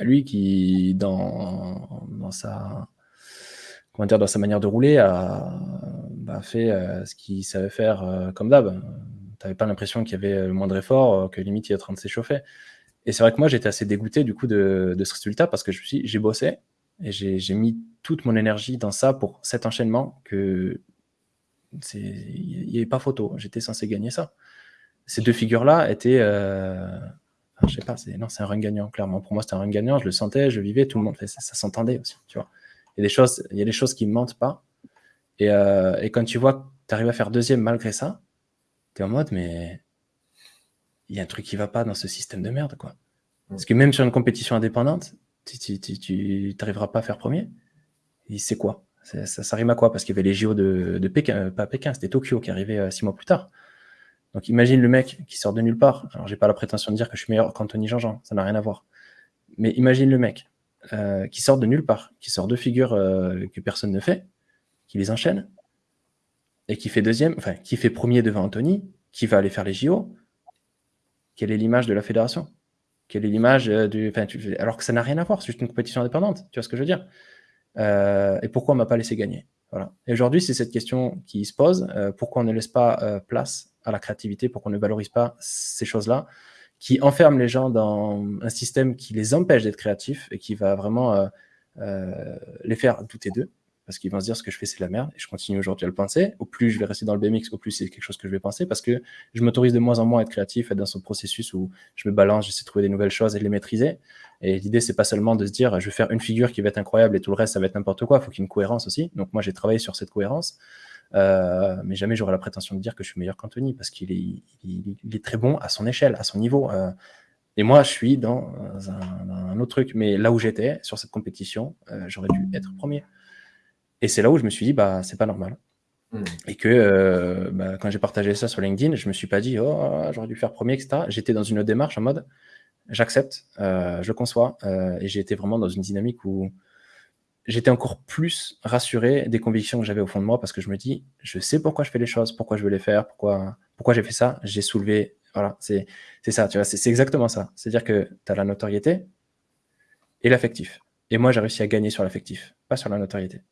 lui qui, dans, dans sa comment dire, dans sa manière de rouler, a bah, fait ce qu'il savait faire comme d'hab. Tu n'avais pas l'impression qu'il y avait le moindre effort, que limite il est en train de s'échauffer. Et c'est vrai que moi, j'étais assez dégoûté du coup de, de, ce résultat parce que je suis, j'ai bossé et j'ai mis toute mon énergie dans ça pour cet enchaînement que il n'y avait pas photo. J'étais censé gagner ça. Ces deux figures-là étaient, euh, je sais pas, c'est non, c'est un run gagnant clairement. Pour moi, c'était un run gagnant. Je le sentais, je vivais, tout le monde, ça, ça s'entendait aussi, tu vois. Il y a des choses, il y a des choses qui ne mentent pas. Et, euh, et, quand tu vois que tu arrives à faire deuxième malgré ça, tu es en mode, mais il y a un truc qui va pas dans ce système de merde, quoi. Parce que même sur une compétition indépendante, tu n'arriveras pas à faire premier. Et c'est quoi? Ça, ça, rime à quoi? Parce qu'il y avait les JO de, de Pékin, euh, pas Pékin, c'était Tokyo qui arrivait euh, six mois plus tard. Donc imagine le mec qui sort de nulle part. Alors j'ai pas la prétention de dire que je suis meilleur qu'Anthony Jean-Jean, ça n'a rien à voir. Mais imagine le mec euh, qui sort de nulle part, qui sort deux figures que personne ne fait, qui les enchaîne, et qui fait deuxième, enfin qui fait premier devant Anthony, qui va aller faire les JO. Quelle est l'image de la fédération? Quelle est l'image du. Enfin, alors que ça n'a rien à voir, c'est juste une compétition indépendante. Tu vois ce que je veux dire? Euh, et pourquoi on m'a pas laissé gagner? Voilà. Et aujourd'hui, c'est cette question qui se pose. Euh, pourquoi on ne laisse pas euh, place à la créativité Pourquoi on ne valorise pas ces choses-là qui enferment les gens dans un système qui les empêche d'être créatifs et qui va vraiment les faire douter d'eux parce qu'ils vont se dire ce que je fais c'est de la merde et je continue aujourd'hui à le penser. Au plus je vais rester dans le BMX, au plus c'est quelque chose que je vais penser parce que je m'autorise de moins en moins à être créatif, à être dans ce processus où je me balance, j'essaie de trouver des nouvelles choses et de les maîtriser. Et l'idée c'est pas seulement de se dire je vais faire une figure qui va être incroyable et tout le reste ça va être n'importe quoi, il faut qu'il y ait une cohérence aussi. Donc moi j'ai travaillé sur cette cohérence. Euh, mais jamais j'aurais la prétention de dire que je suis meilleur qu'Anthony parce qu'il est, il, est, très bon à son échelle, à son niveau. Euh, et moi, je suis dans un, autre truc. Mais là où j'étais, sur cette compétition, euh, j'aurais dû être premier. Et c'est là où je me suis dit, bah, c'est pas normal. Hmm. Et que bah, quand j'ai partagé ça sur LinkedIn, je me suis pas dit, oh, j'aurais dû faire premier, etc. J'étais dans une autre démarche en mode, j'accepte, euh, je conçois. Euh, et j'ai été vraiment dans une dynamique où j'étais encore plus rassuré des convictions que j'avais au fond de moi parce que je me dis, je sais pourquoi je fais les choses, pourquoi je veux les faire, pourquoi, pourquoi j'ai fait ça. J'ai soulevé, voilà, c'est ça, tu vois, c'est exactement ça. C'est-à-dire que tu as la notoriété et l'affectif. Et moi, j'ai réussi à gagner sur l'affectif, pas sur la notoriété.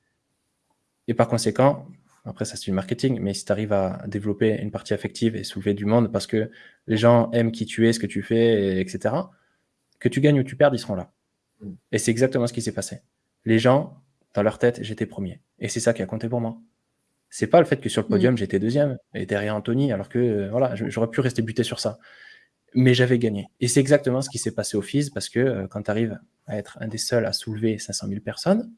Et par conséquent, après ça c'est du marketing, mais si tu arrives à développer une partie affective et soulever du monde parce que les gens aiment qui tu es, ce que tu fais, etc., que tu gagnes ou tu perds, ils seront là. Mm. Et c'est exactement ce qui s'est passé. Les gens, dans leur tête, j'étais premier. Et c'est ça qui a compté pour moi. C'est pas le fait que sur le podium, mm. j'étais deuxième et derrière Anthony, alors que euh, voilà, j'aurais pu rester buté sur ça. Mais j'avais gagné. Et c'est exactement ce qui s'est passé au FIS parce que euh, quand tu arrives à être un des seuls à soulever 500 000 personnes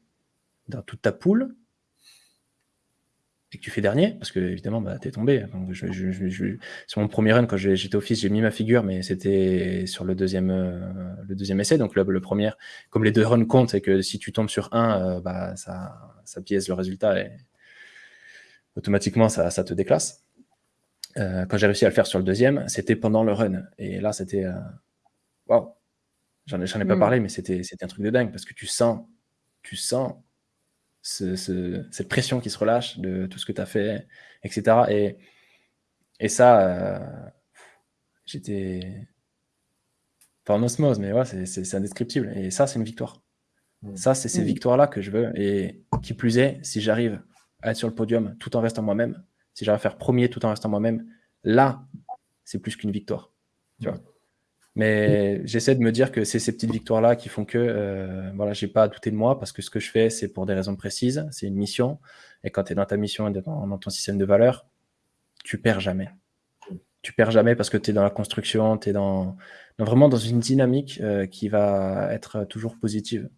dans toute ta poule, et que tu fais dernier, parce que évidemment, bah, es tombé. sur mon premier run, quand j'étais au fils, j'ai mis ma figure, mais c'était sur le deuxième, euh, le deuxième essai. Donc le, premier, comme les deux runs comptent, c'est que si tu tombes sur un, euh, bah, ça, ça biaise le résultat et automatiquement ça, ça te déclasse. Euh, quand j'ai réussi à le faire sur le deuxième, c'était pendant le run. Et là, c'était. Waouh! J'en ai, ai pas hmm. parlé, mais c'était un truc de dingue parce que tu sens, tu sens cette pression qui se relâche de tout ce que tu as fait, etc. Et, et ça, euh, j'étais pas en osmose, mais ouais, c'est indescriptible. Et ça, c'est une victoire. Mmh. Ça, c'est ces mmh. victoires-là que je veux. Et qui plus est, si j'arrive à être sur le podium tout en restant moi-même, si j'arrive à faire premier tout en restant moi-même, là, c'est plus qu'une victoire. Tu vois mais j'essaie de me dire que c'est ces petites victoires-là qui font que euh, voilà, j'ai pas à douter de moi parce que ce que je fais, c'est pour des raisons précises, c'est une mission. Et quand tu es dans ta mission et dans, ton système de valeurs, tu perds jamais. Tu perds jamais parce que tu es dans la construction, tu es dans, vraiment dans une dynamique euh, qui va être toujours positive.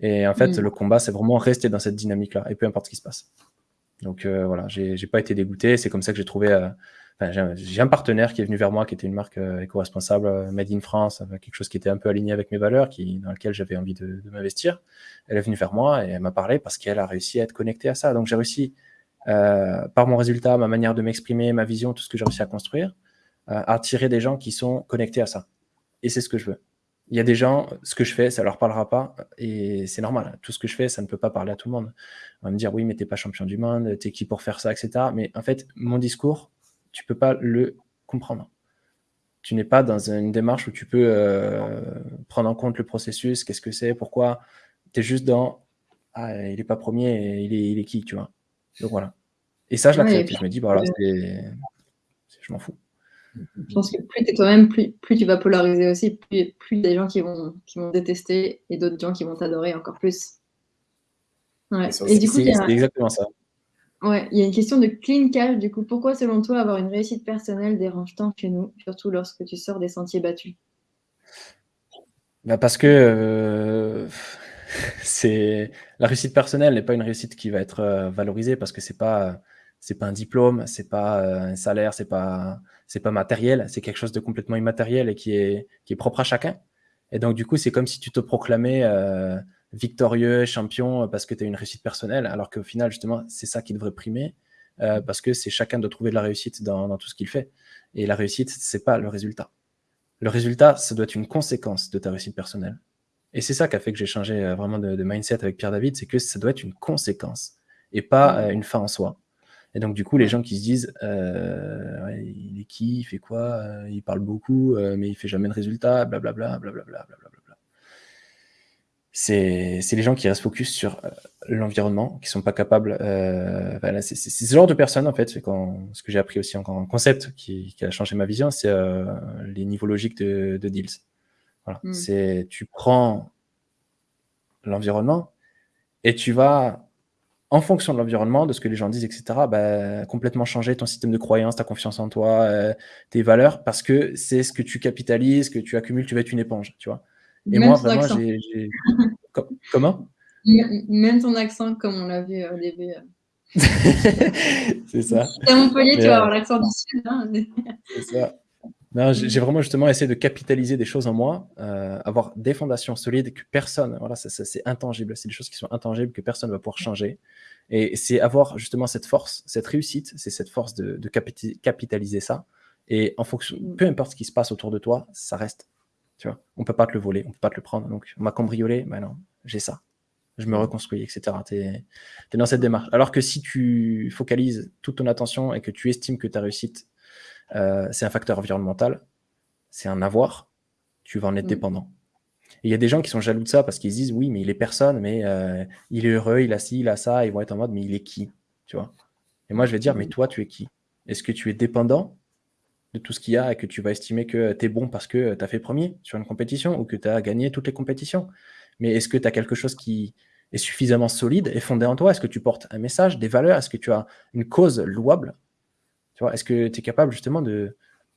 Et en fait, mm. le combat, c'est vraiment rester dans cette dynamique-là, et peu importe ce qui se passe. Donc euh, voilà, j'ai pas été dégoûté. C'est comme ça que j'ai trouvé euh, j'ai un partenaire qui est venu vers moi, qui était une marque euh, éco-responsable, euh, Made in France, quelque chose qui était un peu aligné avec mes valeurs, dans lequel j'avais envie de, m'investir. Elle est venue vers moi et elle m'a parlé parce qu'elle a réussi à être connectée à ça. Donc j'ai réussi, euh, par mon résultat, ma manière de m'exprimer, ma vision, tout ce que j'ai réussi à construire, à attirer des gens qui sont connectés à ça. Et c'est ce que je veux. Il y a des gens, ce que je fais, ça leur parlera pas, et c'est normal. Tout ce que je fais, ça ne peut pas parler à tout le monde. On va me dire, oui, mais t'es pas champion du monde, t'es qui pour faire ça, etc. Mais en fait, mon discours, tu peux pas le comprendre. tu n'es pas dans une démarche où tu peux euh, prendre en compte le processus, qu'est-ce que c'est, pourquoi. Tu es juste dans ah, il n'est pas premier, il est, il est qui, tu vois. Donc voilà. Et ça, je l'accepte. je me dis, bah, voilà, je m'en fous. Je pense que plus tu es toi-même, plus, plus, tu vas polariser aussi, plus, plus des gens qui vont, qui vont détester et d'autres gens qui vont t'adorer encore plus. Ouais. Et du coup, c'est exactement ça. Ouais, il y a une question de clean cash. Du coup, pourquoi, selon toi, avoir une réussite personnelle dérange tant chez nous, surtout lorsque tu sors des sentiers battus? Bah Parce que euh, la réussite personnelle n'est pas une réussite qui va être euh, valorisée parce que c'est pas pas un diplôme, c'est pas euh, un salaire, c'est pas pas matériel, c'est quelque chose de complètement immatériel et qui est qui est propre à chacun. Et donc du coup, c'est comme si tu te proclamais victorieux, champion, parce que tu as une réussite personnelle, alors qu'au final, justement, c'est ça qui devrait primer, euh, parce que c'est chacun de trouver de la réussite dans, tout ce qu'il fait. Et la réussite, c'est pas le résultat. Le résultat, ça doit être une conséquence de ta réussite personnelle. Et c'est ça qui a fait que j'ai changé euh, vraiment de, mindset avec Pierre David, c'est que ça doit être une conséquence et pas euh, une fin en soi. Et donc, du coup, les gens qui se disent il est qui, il fait quoi, il parle beaucoup, mais il fait jamais de résultat, blablabla, blablabla, blablabla c'est les gens qui restent focus sur euh, l'environnement, qui sont pas capables. Euh, c'est ce genre de personnes en fait. Quand, ce que j'ai appris aussi en, concept qui, a changé ma vision, c'est euh, les niveaux logiques de, deals. Voilà. Hmm. C'est tu prends l'environnement et tu vas en fonction de l'environnement, de ce que les gens disent, etc., bah, complètement changer ton système de croyance, ta confiance en toi, tes valeurs, parce que c'est ce que tu capitalises, que tu accumules, tu vas être une éponge, tu vois. Et moi, vraiment, j'ai. Comment? Même ton accent, comme on l'a vu au début. c'est ça. À Montpellier, tu vas avoir euh, l'accent du Sud. Hein. c'est ça. J'ai vraiment justement essayé de capitaliser des choses en moi, euh, avoir des fondations solides que personne, voilà, c'est intangible, c'est des choses qui sont intangibles que personne ne va pouvoir changer. Et c'est avoir justement cette force, cette réussite, c'est cette force de, de capitaliser ça. Et en fonction, mm. peu importe ce qui se passe autour de toi, ça reste tu vois, on peut pas te le voler, on peut pas te le prendre. Donc, on m'a cambriolé, ben non, j'ai ça. Je me reconstruis, etc. Tu es, dans cette démarche. Alors que si tu focalises toute ton attention et que tu estimes que ta réussite, euh, c'est un facteur environnemental, c'est un avoir, tu vas en être mm. dépendant. Et il y a des gens qui sont jaloux de ça parce qu'ils disent oui, mais il est personne, mais euh, il est heureux, il a ci, il a ça, ils vont être en mode mais il est qui Tu vois? Et moi, je vais dire mais toi, tu es qui? Est-ce que tu es dépendant tout ce qu'il y a et que tu vas estimer que tu es bon parce que tu as fait premier sur une compétition ou que tu as gagné toutes les compétitions. Mais est-ce que tu as quelque chose qui est suffisamment solide et fondé en toi? Est-ce que tu portes un message, des valeurs? Est-ce que tu as une cause louable? Est-ce que tu es capable justement de,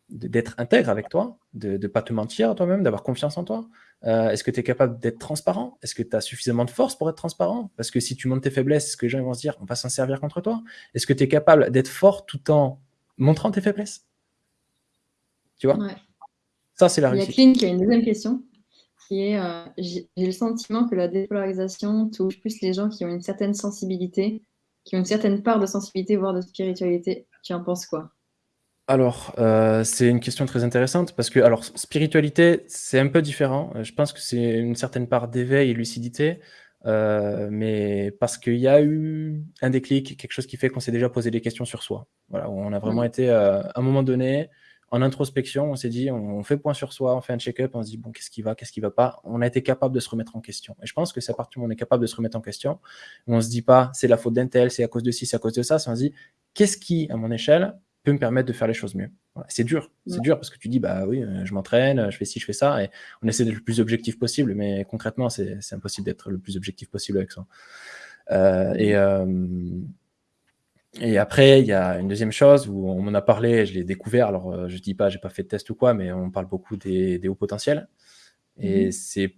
d'être intègre avec toi, de ne pas te mentir à toi-même, d'avoir confiance en toi? Euh, Est-ce que tu es capable d'être transparent? Est-ce que tu as suffisamment de force pour être transparent? Parce que si tu montes tes faiblesses, est-ce que les gens vont se dire on va s'en servir contre toi. Est-ce que tu es capable d'être fort tout en montrant tes faiblesses? Tu vois Ça, c'est la réussite. Il y a Clint qui a une deuxième question qui est euh, j'ai le sentiment que la dépolarisation touche plus les gens qui ont une certaine sensibilité, qui ont une certaine part de sensibilité, voire de spiritualité. Tu en penses quoi? Alors, euh, c'est une question très intéressante parce que, alors, spiritualité, c'est un peu différent. Euh, je pense que c'est une certaine part d'éveil et lucidité, mais parce qu'il y a eu un déclic, quelque chose qui fait qu'on s'est déjà posé des questions sur soi. Voilà, on a vraiment été, à un moment donné, en introspection, on s'est dit, on, fait point sur soi, on fait un check-up, on se dit, bon, qu'est-ce qui va, qu'est-ce qui va pas? On a été capable de se remettre en question. Et je pense que c'est à partir du moment où on est capable de se remettre en question, on ne se dit pas, c'est la faute d'un tel, c'est à cause de ci, c'est à cause de ça. On se dit, qu'est-ce qui, à mon échelle, peut me permettre de faire les choses mieux? C'est dur, c'est dur parce que tu dis, bah oui, euh, je m'entraîne, je fais ci, je fais ça, et on essaie d'être le plus objectif possible, mais concrètement, c'est impossible d'être le plus objectif possible avec ça. Euh, et, euh, et après, il y a une deuxième chose où on m'en a parlé, je l'ai découvert. Alors, euh, je dis pas, j'ai pas fait de test ou quoi, mais on parle beaucoup des, hauts potentiels. Et mmh. c'est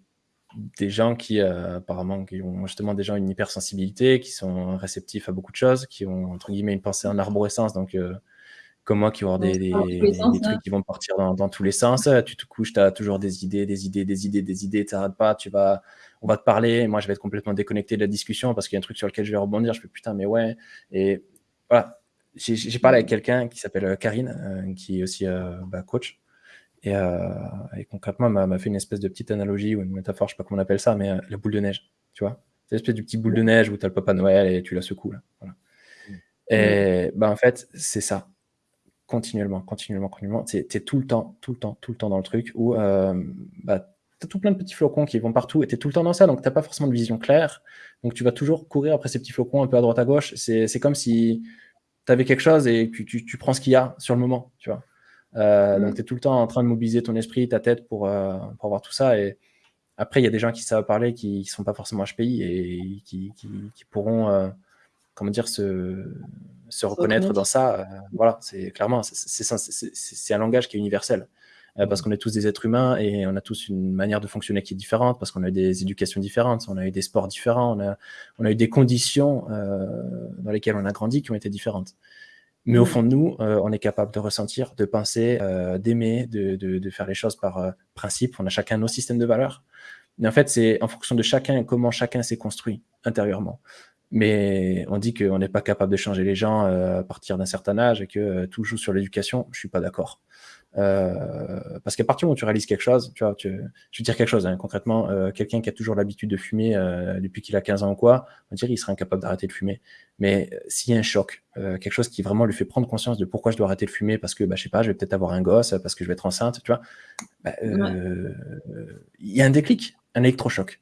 des gens qui, euh, apparemment, qui ont justement des gens une hypersensibilité, qui sont réceptifs à beaucoup de choses, qui ont, entre guillemets, une pensée en arborescence. Donc, euh, comme moi, qui vont avoir des, trucs qui vont partir dans, tous les sens. Tu te couches, tu as toujours des idées, des idées, des idées, des idées, tu n'arrêtes pas, tu vas, on va te parler, moi je vais être complètement déconnecté de la discussion parce qu'il y a un truc sur lequel je vais rebondir, je fais putain, mais ouais. Et voilà, j'ai parlé avec quelqu'un qui s'appelle euh, Karine, euh, qui est aussi euh, bah, coach. Et, concrètement, m'a fait une espèce de petite analogie ou une métaphore, je sais pas comment on appelle ça, mais la boule de neige, tu vois. C'est l'espèce du petit boule de neige où tu as le papa Noël et tu la secoues. Là. Mm. Et bah, en fait, c'est ça. continuellement, continuellement, continuellement. Tu es, tout le temps, tout le temps, tout le temps dans le truc où euh, bah, as tout plein de petits flocons qui vont partout et tu es tout le temps dans ça, donc tu n'as pas forcément de vision claire. Donc tu vas toujours courir après ces petits flocons un peu à droite à gauche. C'est comme si tu avais quelque chose et que tu, tu prends ce qu'il y a sur le moment, tu vois. Euh, mm. Donc tu es tout le temps en train de mobiliser ton esprit, ta tête pour, euh, pour voir tout ça. Et après, il y a des gens qui savent parler qui ne sont pas forcément HPI et qui, qui, qui pourront euh, comment dire, se, se reconnaître dans ça. voilà, c'est clairement, c'est un langage qui est universel. Parce mm. qu'on est tous des êtres humains et on a tous une manière de fonctionner qui est différente, parce qu'on a eu des éducations différentes, on a eu des sports différents, on a, on a eu des conditions dans lesquelles on a grandi qui ont été différentes. Mais au mm. fond de nous, euh, on est capable de ressentir, de penser, euh, d'aimer, de, de, de, faire les choses par euh, principe. On a chacun nos systèmes de valeurs. Mais en fait, c'est en fonction de chacun et comment chacun s'est construit intérieurement. Mais on dit qu'on n'est pas capable de changer les gens à partir d'un certain âge et que tout joue sur l'éducation. Je suis pas d'accord. Euh, parce qu'à partir où tu réalises quelque chose, tu vois, tu, je vais dire quelque chose hein, concrètement, euh, quelqu'un qui a toujours l'habitude de fumer euh, depuis qu'il a 15 ans ou quoi, on dirait qu'il serait incapable d'arrêter de fumer. Mais s'il y a un choc, quelque chose qui vraiment lui fait prendre conscience de pourquoi je dois arrêter de fumer, parce que bah, je sais pas, je vais peut-être avoir un gosse, parce que je vais être enceinte, tu vois, bah, il y a un déclic, un électrochoc.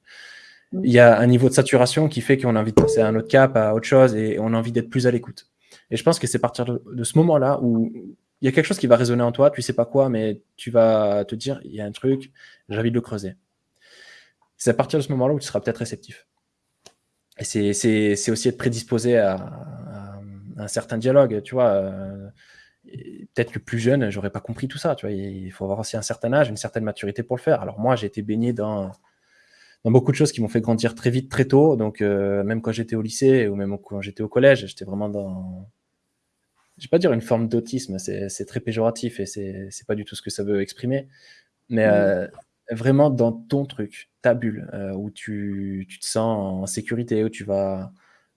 Il y a un niveau de saturation qui fait qu'on a envie de passer à un autre cap, à autre chose, et on a envie d'être plus à l'écoute. Et je pense que c'est à partir de ce moment-là où il y a quelque chose qui va résonner en toi, tu sais pas quoi, mais tu vas te dire, il y a un truc, j'ai envie de le creuser. C'est à partir de ce moment-là où tu seras peut-être réceptif. Et c'est aussi être prédisposé à, un certain dialogue, tu vois. Euh, peut-être que plus jeune, j'aurais pas compris tout ça, tu vois. Il faut avoir aussi un certain âge, une certaine maturité pour le faire. Alors moi, j'ai été baigné dans, dans beaucoup de choses qui m'ont fait grandir très vite, très tôt. Donc euh, même quand j'étais au lycée ou même quand j'étais au collège, j'étais vraiment dans je vais pas dire une forme d'autisme, c'est très péjoratif et c'est pas du tout ce que ça veut exprimer, mais mm. euh, vraiment dans ton truc, ta bulle, euh, où tu, tu, te sens en sécurité, où tu vas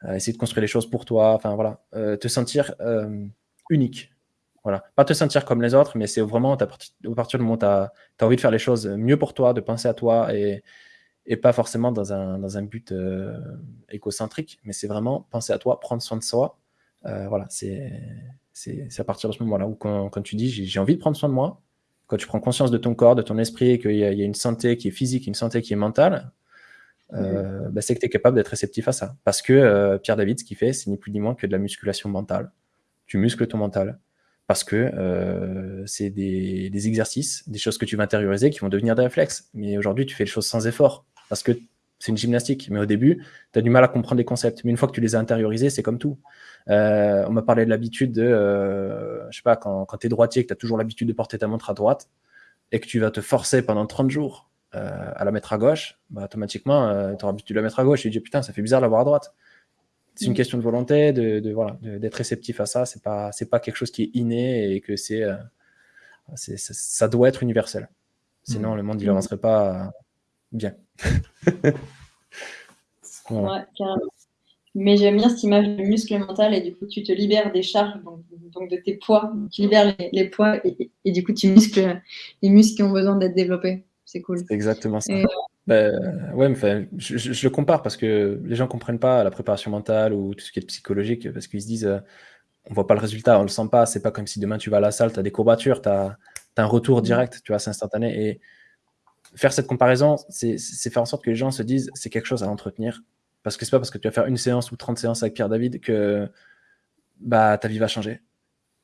euh, essayer de construire les choses pour toi, enfin voilà, te sentir unique. Voilà. Pas te sentir comme les autres, mais c'est vraiment à partir, du moment où tu as, as, envie de faire les choses mieux pour toi, de penser à toi et, et pas forcément dans un, dans un but écocentrique, mais c'est vraiment penser à toi, prendre soin de soi euh, voilà, c'est à partir de ce moment-là où quand, tu dis j'ai envie de prendre soin de moi, quand tu prends conscience de ton corps, de ton esprit, qu'il y, a une santé qui est physique, une santé qui est mentale, euh, bah, c'est que tu es capable d'être réceptif à ça. Parce que euh, Pierre David, ce qu'il fait, c'est ni plus ni moins que de la musculation mentale. Tu muscles ton mental. Parce que c'est des, des, exercices, des choses que tu vas intérioriser qui vont devenir des réflexes. Mais aujourd'hui, tu fais les choses sans effort. Parce que c'est une gymnastique. Mais au début, tu as du mal à comprendre les concepts. Mais une fois que tu les as intériorisés, c'est comme tout. Euh, on m'a parlé de l'habitude de, euh, je sais pas, quand, quand tu es droitier, que tu as toujours l'habitude de porter ta montre à droite et que tu vas te forcer pendant 30 jours euh, à la mettre à gauche, bah, automatiquement, tu auras l'habitude de la mettre à gauche et tu dis putain, ça fait bizarre de l'avoir à droite. C'est une mm. question de volonté, de, voilà, d'être réceptif à ça. C'est pas, c'est pas quelque chose qui est inné et que c'est, ça doit être universel. Sinon, mm. le monde il n'avancerait pas bien. ouais, carrément. Mais j'aime bien cette image du muscle mental et du coup, tu te libères des charges, donc, de tes poids. Tu libères les, poids et, du coup, tu muscles les muscles qui ont besoin d'être développés. C'est cool. C'est exactement ça. Ben, ouais, mais, je, je, le compare parce que les gens ne comprennent pas la préparation mentale ou tout ce qui est psychologique parce qu'ils se disent on euh, on voit pas le résultat, on le sent pas. C'est pas comme si demain tu vas à la salle, tu as des courbatures, tu as, as, un retour direct, tu vois, c'est instantané. Et faire cette comparaison, c'est faire en sorte que les gens se disent c'est quelque chose à entretenir. Parce que c'est pas parce que tu vas faire une séance ou 30 séances avec Pierre David que bah, ta vie va changer.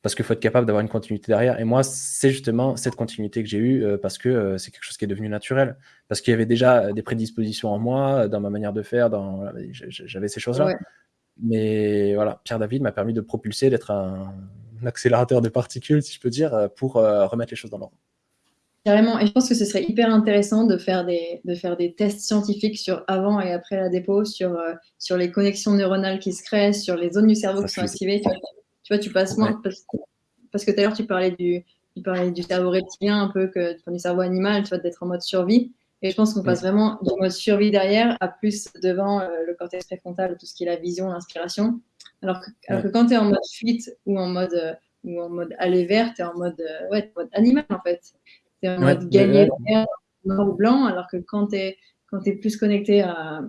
Parce qu'il faut être capable d'avoir une continuité derrière. Et moi, c'est justement cette continuité que j'ai eue euh, parce que euh, c'est quelque chose qui est devenu naturel. Parce qu'il y avait déjà des prédispositions en moi, dans ma manière de faire, dans... j'avais ces choses-là. Mais voilà, Pierre David m'a permis de propulser, d'être un, accélérateur de particules, si je peux dire, pour euh, remettre les choses dans l'ordre. Carrément. Et je pense que ce serait hyper intéressant de faire des, de faire des tests scientifiques sur avant et après la dépôt, sur, euh, sur les connexions neuronales qui se créent, sur les zones du cerveau qui sont activées. Tu vois, tu, passes moins. Parce, que tout à l'heure, tu parlais du, tu parlais du cerveau reptilien un peu que du cerveau animal, tu vois, d'être en mode survie. Et je pense qu'on passe vraiment du mode survie derrière à plus devant euh, le cortex préfrontal, tout ce qui est la vision, l'inspiration. Alors que, alors que quand tu es en mode fuite ou en mode, euh, ou en mode aller vert, tu es en mode, ouais, mode animal en fait. C'est en mode gagner noir ou blanc, alors que quand tu es, quand es plus connecté à,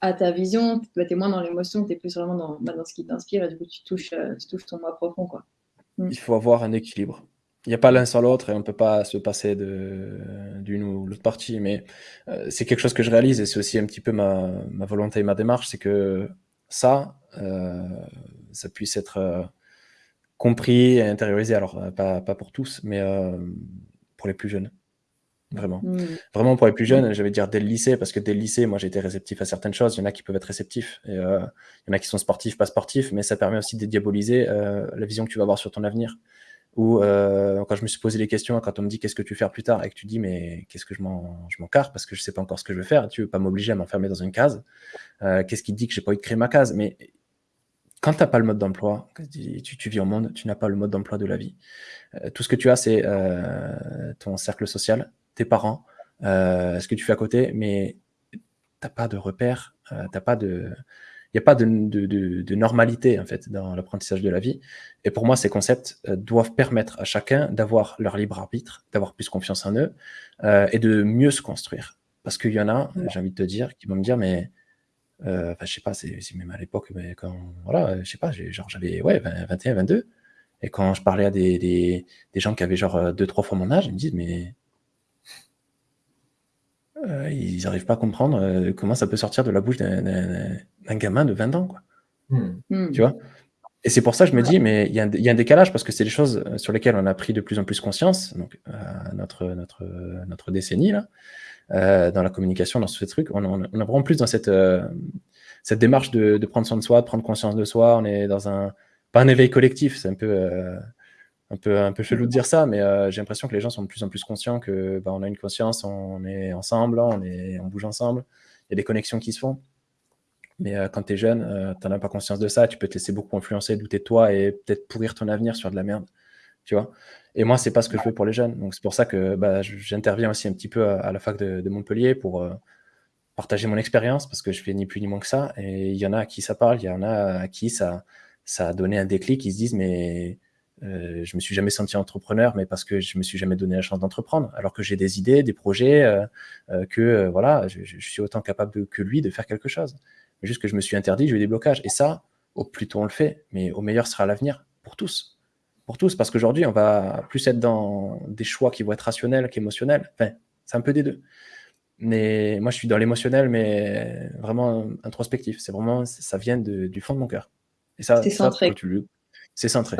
à ta vision, tu es moins dans l'émotion, tu es plus vraiment dans, bah, dans ce qui t'inspire et du coup tu touches, euh, tu touches ton moi profond. Quoi. mm. il faut avoir un équilibre. Il n'y a pas l'un sans l'autre et on ne peut pas se passer d'une ou l'autre partie. Mais euh, c'est quelque chose que je réalise et c'est aussi un petit peu ma, volonté et ma démarche, c'est que ça, euh, ça puisse être euh, compris et intériorisé. Alors, pas, pas pour tous, mais pour les plus jeunes. Vraiment. Mmh. Vraiment, pour les plus jeunes, je vais dire dès le lycée, parce que dès le lycée, moi, j'ai été réceptif à certaines choses. Il y en a qui peuvent être réceptifs. Et, euh, il y en a qui sont sportifs, pas sportifs, mais ça permet aussi de diaboliser euh, la vision que tu vas avoir sur ton avenir. Ou euh, quand je me suis posé les questions, quand on me dit qu'est-ce que tu veux faire plus tard, et que tu dis mais qu'est-ce que je m'en carre parce que je sais pas encore ce que je veux faire, tu veux pas m'obliger à m'enfermer dans une case. qu'est-ce qui te dit que j'ai pas envie de créer ma case? Mais quand tu n'as pas le mode d'emploi, tu, tu, vis au monde, tu n'as pas le mode d'emploi de la vie. tout ce que tu as, c'est ton cercle social, tes parents, euh, ce que tu fais à côté, mais t'as pas de repère, euh, t'as pas de, il n'y a pas de, de, normalité en fait dans l'apprentissage de la vie. Et pour moi, ces concepts euh, doivent permettre à chacun d'avoir leur libre arbitre, d'avoir plus confiance en eux et de mieux se construire. Parce qu'il y en a, j'ai envie de te dire, qui vont me dire, mais euh, je sais pas, c'est même à l'époque, mais quand, voilà, je sais pas, genre j'avais ouais, 21, 22, et quand je parlais à des, des, des gens qui avaient genre deux, trois fois mon âge, ils me disent, mais euh, ils n'arrivent pas à comprendre euh, comment ça peut sortir de la bouche d'un gamin de 20 ans. Quoi. Hmm. Hmm. Tu vois? Et c'est pour ça que je me dis, mais il y, a un décalage parce que c'est des choses euh, sur lesquelles on a pris de plus en plus conscience, donc notre, notre, notre décennie, là, dans la communication, dans ce truc, on, on, on, a vraiment plus dans cette, cette démarche de, prendre soin de soi, de prendre conscience de soi. On est dans un, pas un éveil collectif, c'est un peu un peu, un peu chelou de dire ça, mais euh, j'ai l'impression que les gens sont de plus en plus conscients que bah, on a une conscience, on est ensemble, on, est, on bouge ensemble, il y a des connexions qui se font. Mais euh, quand tu es jeune, euh, tu n'en as pas conscience de ça, tu peux te laisser beaucoup influencer, douter de toi et peut-être pourrir ton avenir sur de la merde. Tu vois? Et moi, c'est pas ce que je veux pour les jeunes. Donc c'est pour ça que bah, j'interviens aussi un petit peu à, la fac de, de Montpellier pour partager mon expérience, parce que je fais ni plus ni moins que ça. Et il y en a à qui ça parle, il y en a à qui ça, ça a donné un déclic, ils se disent, mais euh, je me suis jamais senti entrepreneur, mais parce que je me suis jamais donné la chance d'entreprendre, alors que j'ai des idées, des projets, euh, euh, que voilà, je, suis autant capable que lui de faire quelque chose. Mais juste que je me suis interdit, j'ai eu des blocages. Et ça, au plus tôt on le fait, mais au meilleur sera l'avenir pour tous. Pour tous, parce qu'aujourd'hui, on va plus être dans des choix qui vont être rationnels qu'émotionnels. Enfin, c'est un peu des deux. Mais moi, je suis dans l'émotionnel, mais vraiment introspectif. C'est vraiment, ça vient du fond de mon cœur. Et ça, ça tu, c'est centré.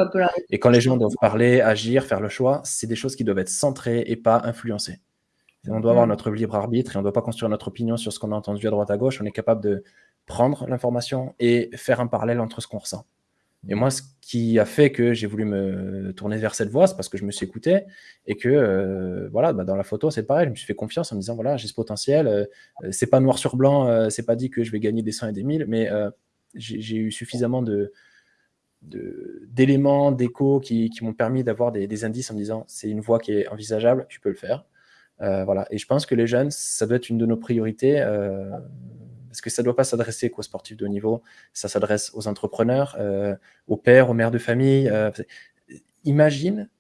Et quand les gens doivent parler, agir, faire le choix, c'est des choses qui doivent être centrées et pas influencées. on doit avoir mm. notre libre arbitre et on ne doit pas construire notre opinion sur ce qu'on a entendu à droite à gauche. On est capable de prendre l'information et faire un parallèle entre ce qu'on ressent. Et moi, ce qui a fait que j'ai voulu me tourner vers cette voie, c'est parce que je me suis écouté et que, euh, voilà, bah, dans la photo, c'est pareil. Je me suis fait confiance en me disant, voilà, j'ai ce potentiel. Euh, c'est pas noir sur blanc, euh, c'est pas dit que je vais gagner des 100 et des 1000, mais j'ai eu suffisamment d'éléments, d'échos qui, m'ont permis d'avoir des, indices en me disant c'est une voie qui est envisageable, tu peux le faire. Euh, voilà. Et je pense que les jeunes, ça doit être une de nos priorités euh, parce que ça ne doit pas s'adresser qu'aux sportifs de haut niveau, ça s'adresse aux entrepreneurs, euh, aux pères, aux mères de famille. imagine,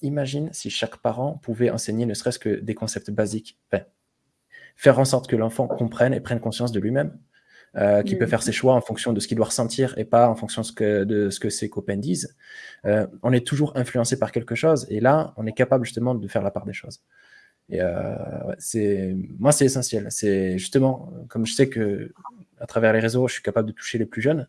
imagine si chaque parent pouvait enseigner ne serait-ce que des concepts basiques. faire en sorte que l'enfant comprenne et prenne conscience de lui-même. Euh, qui peut mm. faire ses choix en fonction de ce qu'il doit ressentir et pas en fonction de ce que, de ce que ses copains disent. Euh, on est toujours influencé par quelque chose et là, on est capable justement de faire la part des choses. Et euh, c'est, moi, c'est essentiel. C'est justement, comme je sais que à travers les réseaux, je suis capable de toucher les plus jeunes.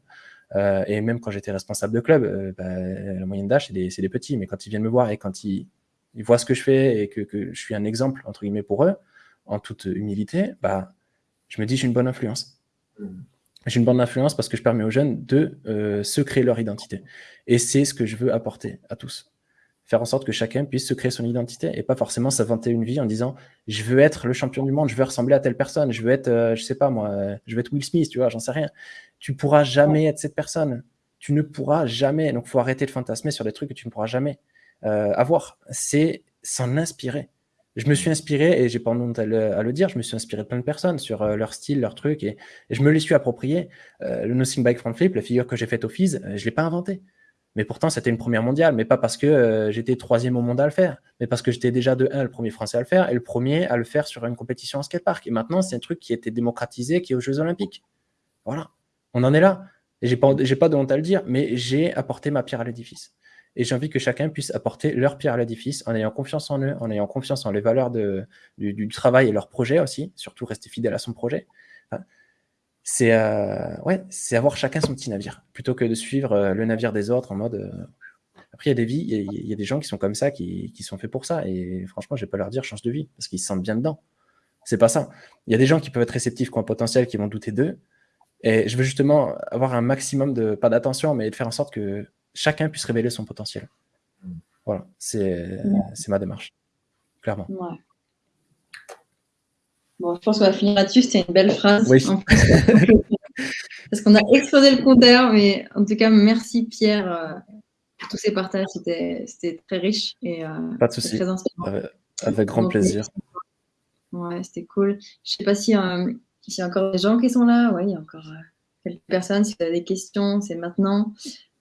et même quand j'étais responsable de club, bah, la moyenne d'âge, c'est des, des, petits. Mais quand ils viennent me voir et quand ils, ils voient ce que je fais et que, que, je suis un exemple, entre guillemets, pour eux, en toute humilité, bah, je me dis, j'ai une bonne influence. J'ai une bonne influence parce que je permets aux jeunes de euh, se créer leur identité. Et c'est ce que je veux apporter à tous. Faire en sorte que chacun puisse se créer son identité et pas forcément s'inventer une vie en disant je veux être le champion du monde, je veux ressembler à telle personne, je veux être, euh, je sais pas moi, je veux être Will Smith, tu vois, j'en sais rien. Tu pourras jamais être cette personne. Tu ne pourras jamais. Donc, faut arrêter de fantasmer sur des trucs que tu ne pourras jamais euh, avoir. C'est s'en inspirer je me suis inspiré, et j'ai pas honte à le, dire, je me suis inspiré de plein de personnes sur euh, leur style, leur truc, et, je me les suis approprié. Euh, le Nothing Bike Front Flip, la figure que j'ai faite au FIS, euh, je l'ai pas inventé. Mais pourtant, c'était une première mondiale, mais pas parce que j'étais troisième au monde à le faire, mais parce que j'étais déjà de un le premier français à le faire, et le premier à le faire sur une compétition en skatepark. Et maintenant, c'est un truc qui a été démocratisé, qui est aux Jeux Olympiques. Voilà, on en est là. Et j'ai pas, pas de honte à le dire, mais j'ai apporté ma pierre à l'édifice. et j'ai envie que chacun puisse apporter leur pierre à l'édifice en ayant confiance en eux, en ayant confiance en les valeurs du, travail et leur projet aussi, surtout rester fidèle à son projet. C'est euh, ouais, c'est avoir chacun son petit navire, plutôt que de suivre euh, le navire des autres en mode... Euh, après, il y a des vies, il y, a des gens qui sont comme ça, qui, qui sont faits pour ça, et franchement, je vais pas leur dire change de vie, parce qu'ils se sentent bien dedans. C'est pas ça. Il y a des gens qui peuvent être réceptifs, qui ont un potentiel, qui vont douter d'eux, et je veux justement avoir un maximum de, pas d'attention, mais de faire en sorte que chacun puisse révéler son potentiel. Voilà, c'est ma démarche, clairement. Bon, je pense qu'on va finir là-dessus. C'était une belle phrase. Oui. Parce qu'on a explosé le compteur, mais en tout cas, merci Pierre euh, pour tous ces partages. C'était très riche et euh, Pas de souci. Avec, grand plaisir. Ouais, c'était cool. Je sais pas si euh, s'il y a encore des gens qui sont là, oui, il y a encore euh, quelques personnes. Si vous avez des questions, c'est maintenant.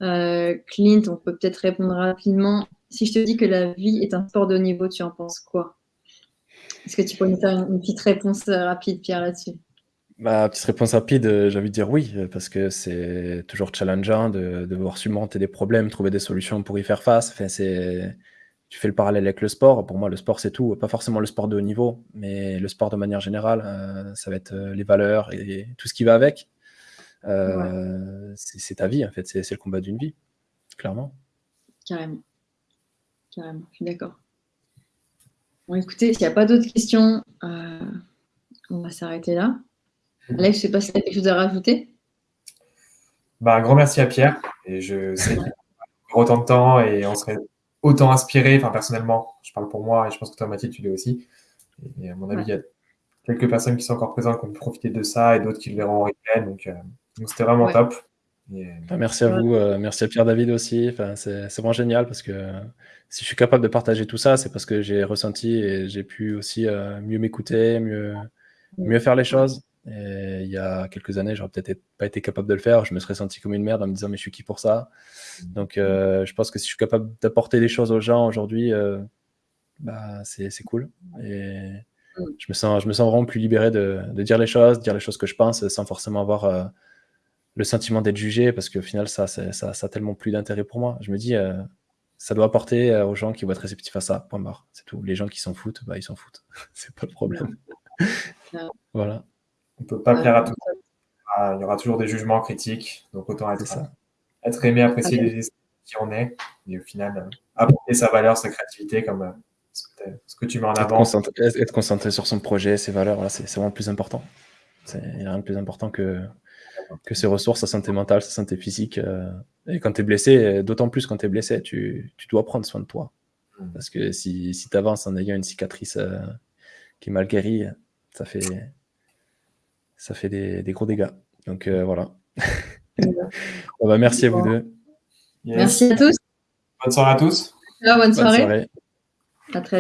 Euh, Clint, on peut peut-être répondre rapidement. Si je te dis que la vie est un sport de haut niveau, tu en penses quoi? Est-ce que tu peux nous faire une, petite réponse euh, rapide, Pierre, là-dessus? Bah, petite réponse rapide, j'ai envie de dire oui, parce que c'est toujours challengeant de, de, devoir surmonter des problèmes, trouver des solutions pour y faire face. Enfin, c'est tu fais le parallèle avec le sport. Pour moi, le sport, c'est tout. Pas forcément le sport de haut niveau, mais le sport de manière générale, euh, ça va être euh, les valeurs et, tout ce qui va avec. Euh, c'est ta vie, en fait. C'est le combat d'une vie, clairement. Carrément. Carrément, je suis d'accord. Bon, écoutez, s'il n'y a pas d'autres questions, on va s'arrêter là. Alex, je ne sais pas si tu as quelque chose à rajouter. Bah, un grand merci à Pierre. Et je sais qu'il autant de temps et on serait autant inspiré, enfin personnellement, je parle pour moi et je pense que toi Mathilde tu l'es aussi. Et à mon avis, il y a quelques personnes qui sont encore présentes qui ont profité de ça et d'autres qui le verront en replay. Donc, euh, donc c'était vraiment top. Euh, merci à vous, euh, merci à Pierre David aussi. Enfin, c'est vraiment génial parce que si je suis capable de partager tout ça, c'est parce que j'ai ressenti et j'ai pu aussi mieux m'écouter, mieux, mieux faire les choses. Et il y a quelques années, j'aurais peut-être pas été capable de le faire. Je me serais senti comme une merde en me disant mais je suis qui pour ça? Donc euh, je pense que si je suis capable d'apporter des choses aux gens aujourd'hui, euh, bah, c'est cool. Et je me sens, je me sens vraiment plus libéré de, de, dire les choses, dire les choses que je pense sans forcément avoir euh, le sentiment d'être jugé parce qu'au final ça, ça, ça, a tellement plus d'intérêt pour moi. Je me dis ça doit apporter aux gens qui vont être réceptifs à ça. Point barre. C'est tout. Les gens qui s'en foutent, bah, ils s'en foutent. c'est pas le problème. voilà. On ne peut pas plaire à tout le monde. Ah, il y aura toujours des jugements critiques, donc autant être, ça. être aimé, apprécier les qui on est, et au final, euh, apporter sa valeur, sa créativité, comme euh, ce que, tu mets en avant. Être concentré, sur son projet, ses valeurs, voilà, c'est vraiment le plus important. Il n'y a rien de plus important que, que ses ressources, sa santé mentale, sa santé physique. Euh, et quand tu es blessé, d'autant plus quand tu es blessé, tu, tu, dois prendre soin de toi. Mm. Parce que si, si tu avances en ayant une cicatrice qui est mal guérie, ça fait, ça fait des, des gros dégâts. Donc euh, voilà. bon, bah, merci à vous deux. Merci à tous. Bonne soirée à tous. bonne soirée. À très vite.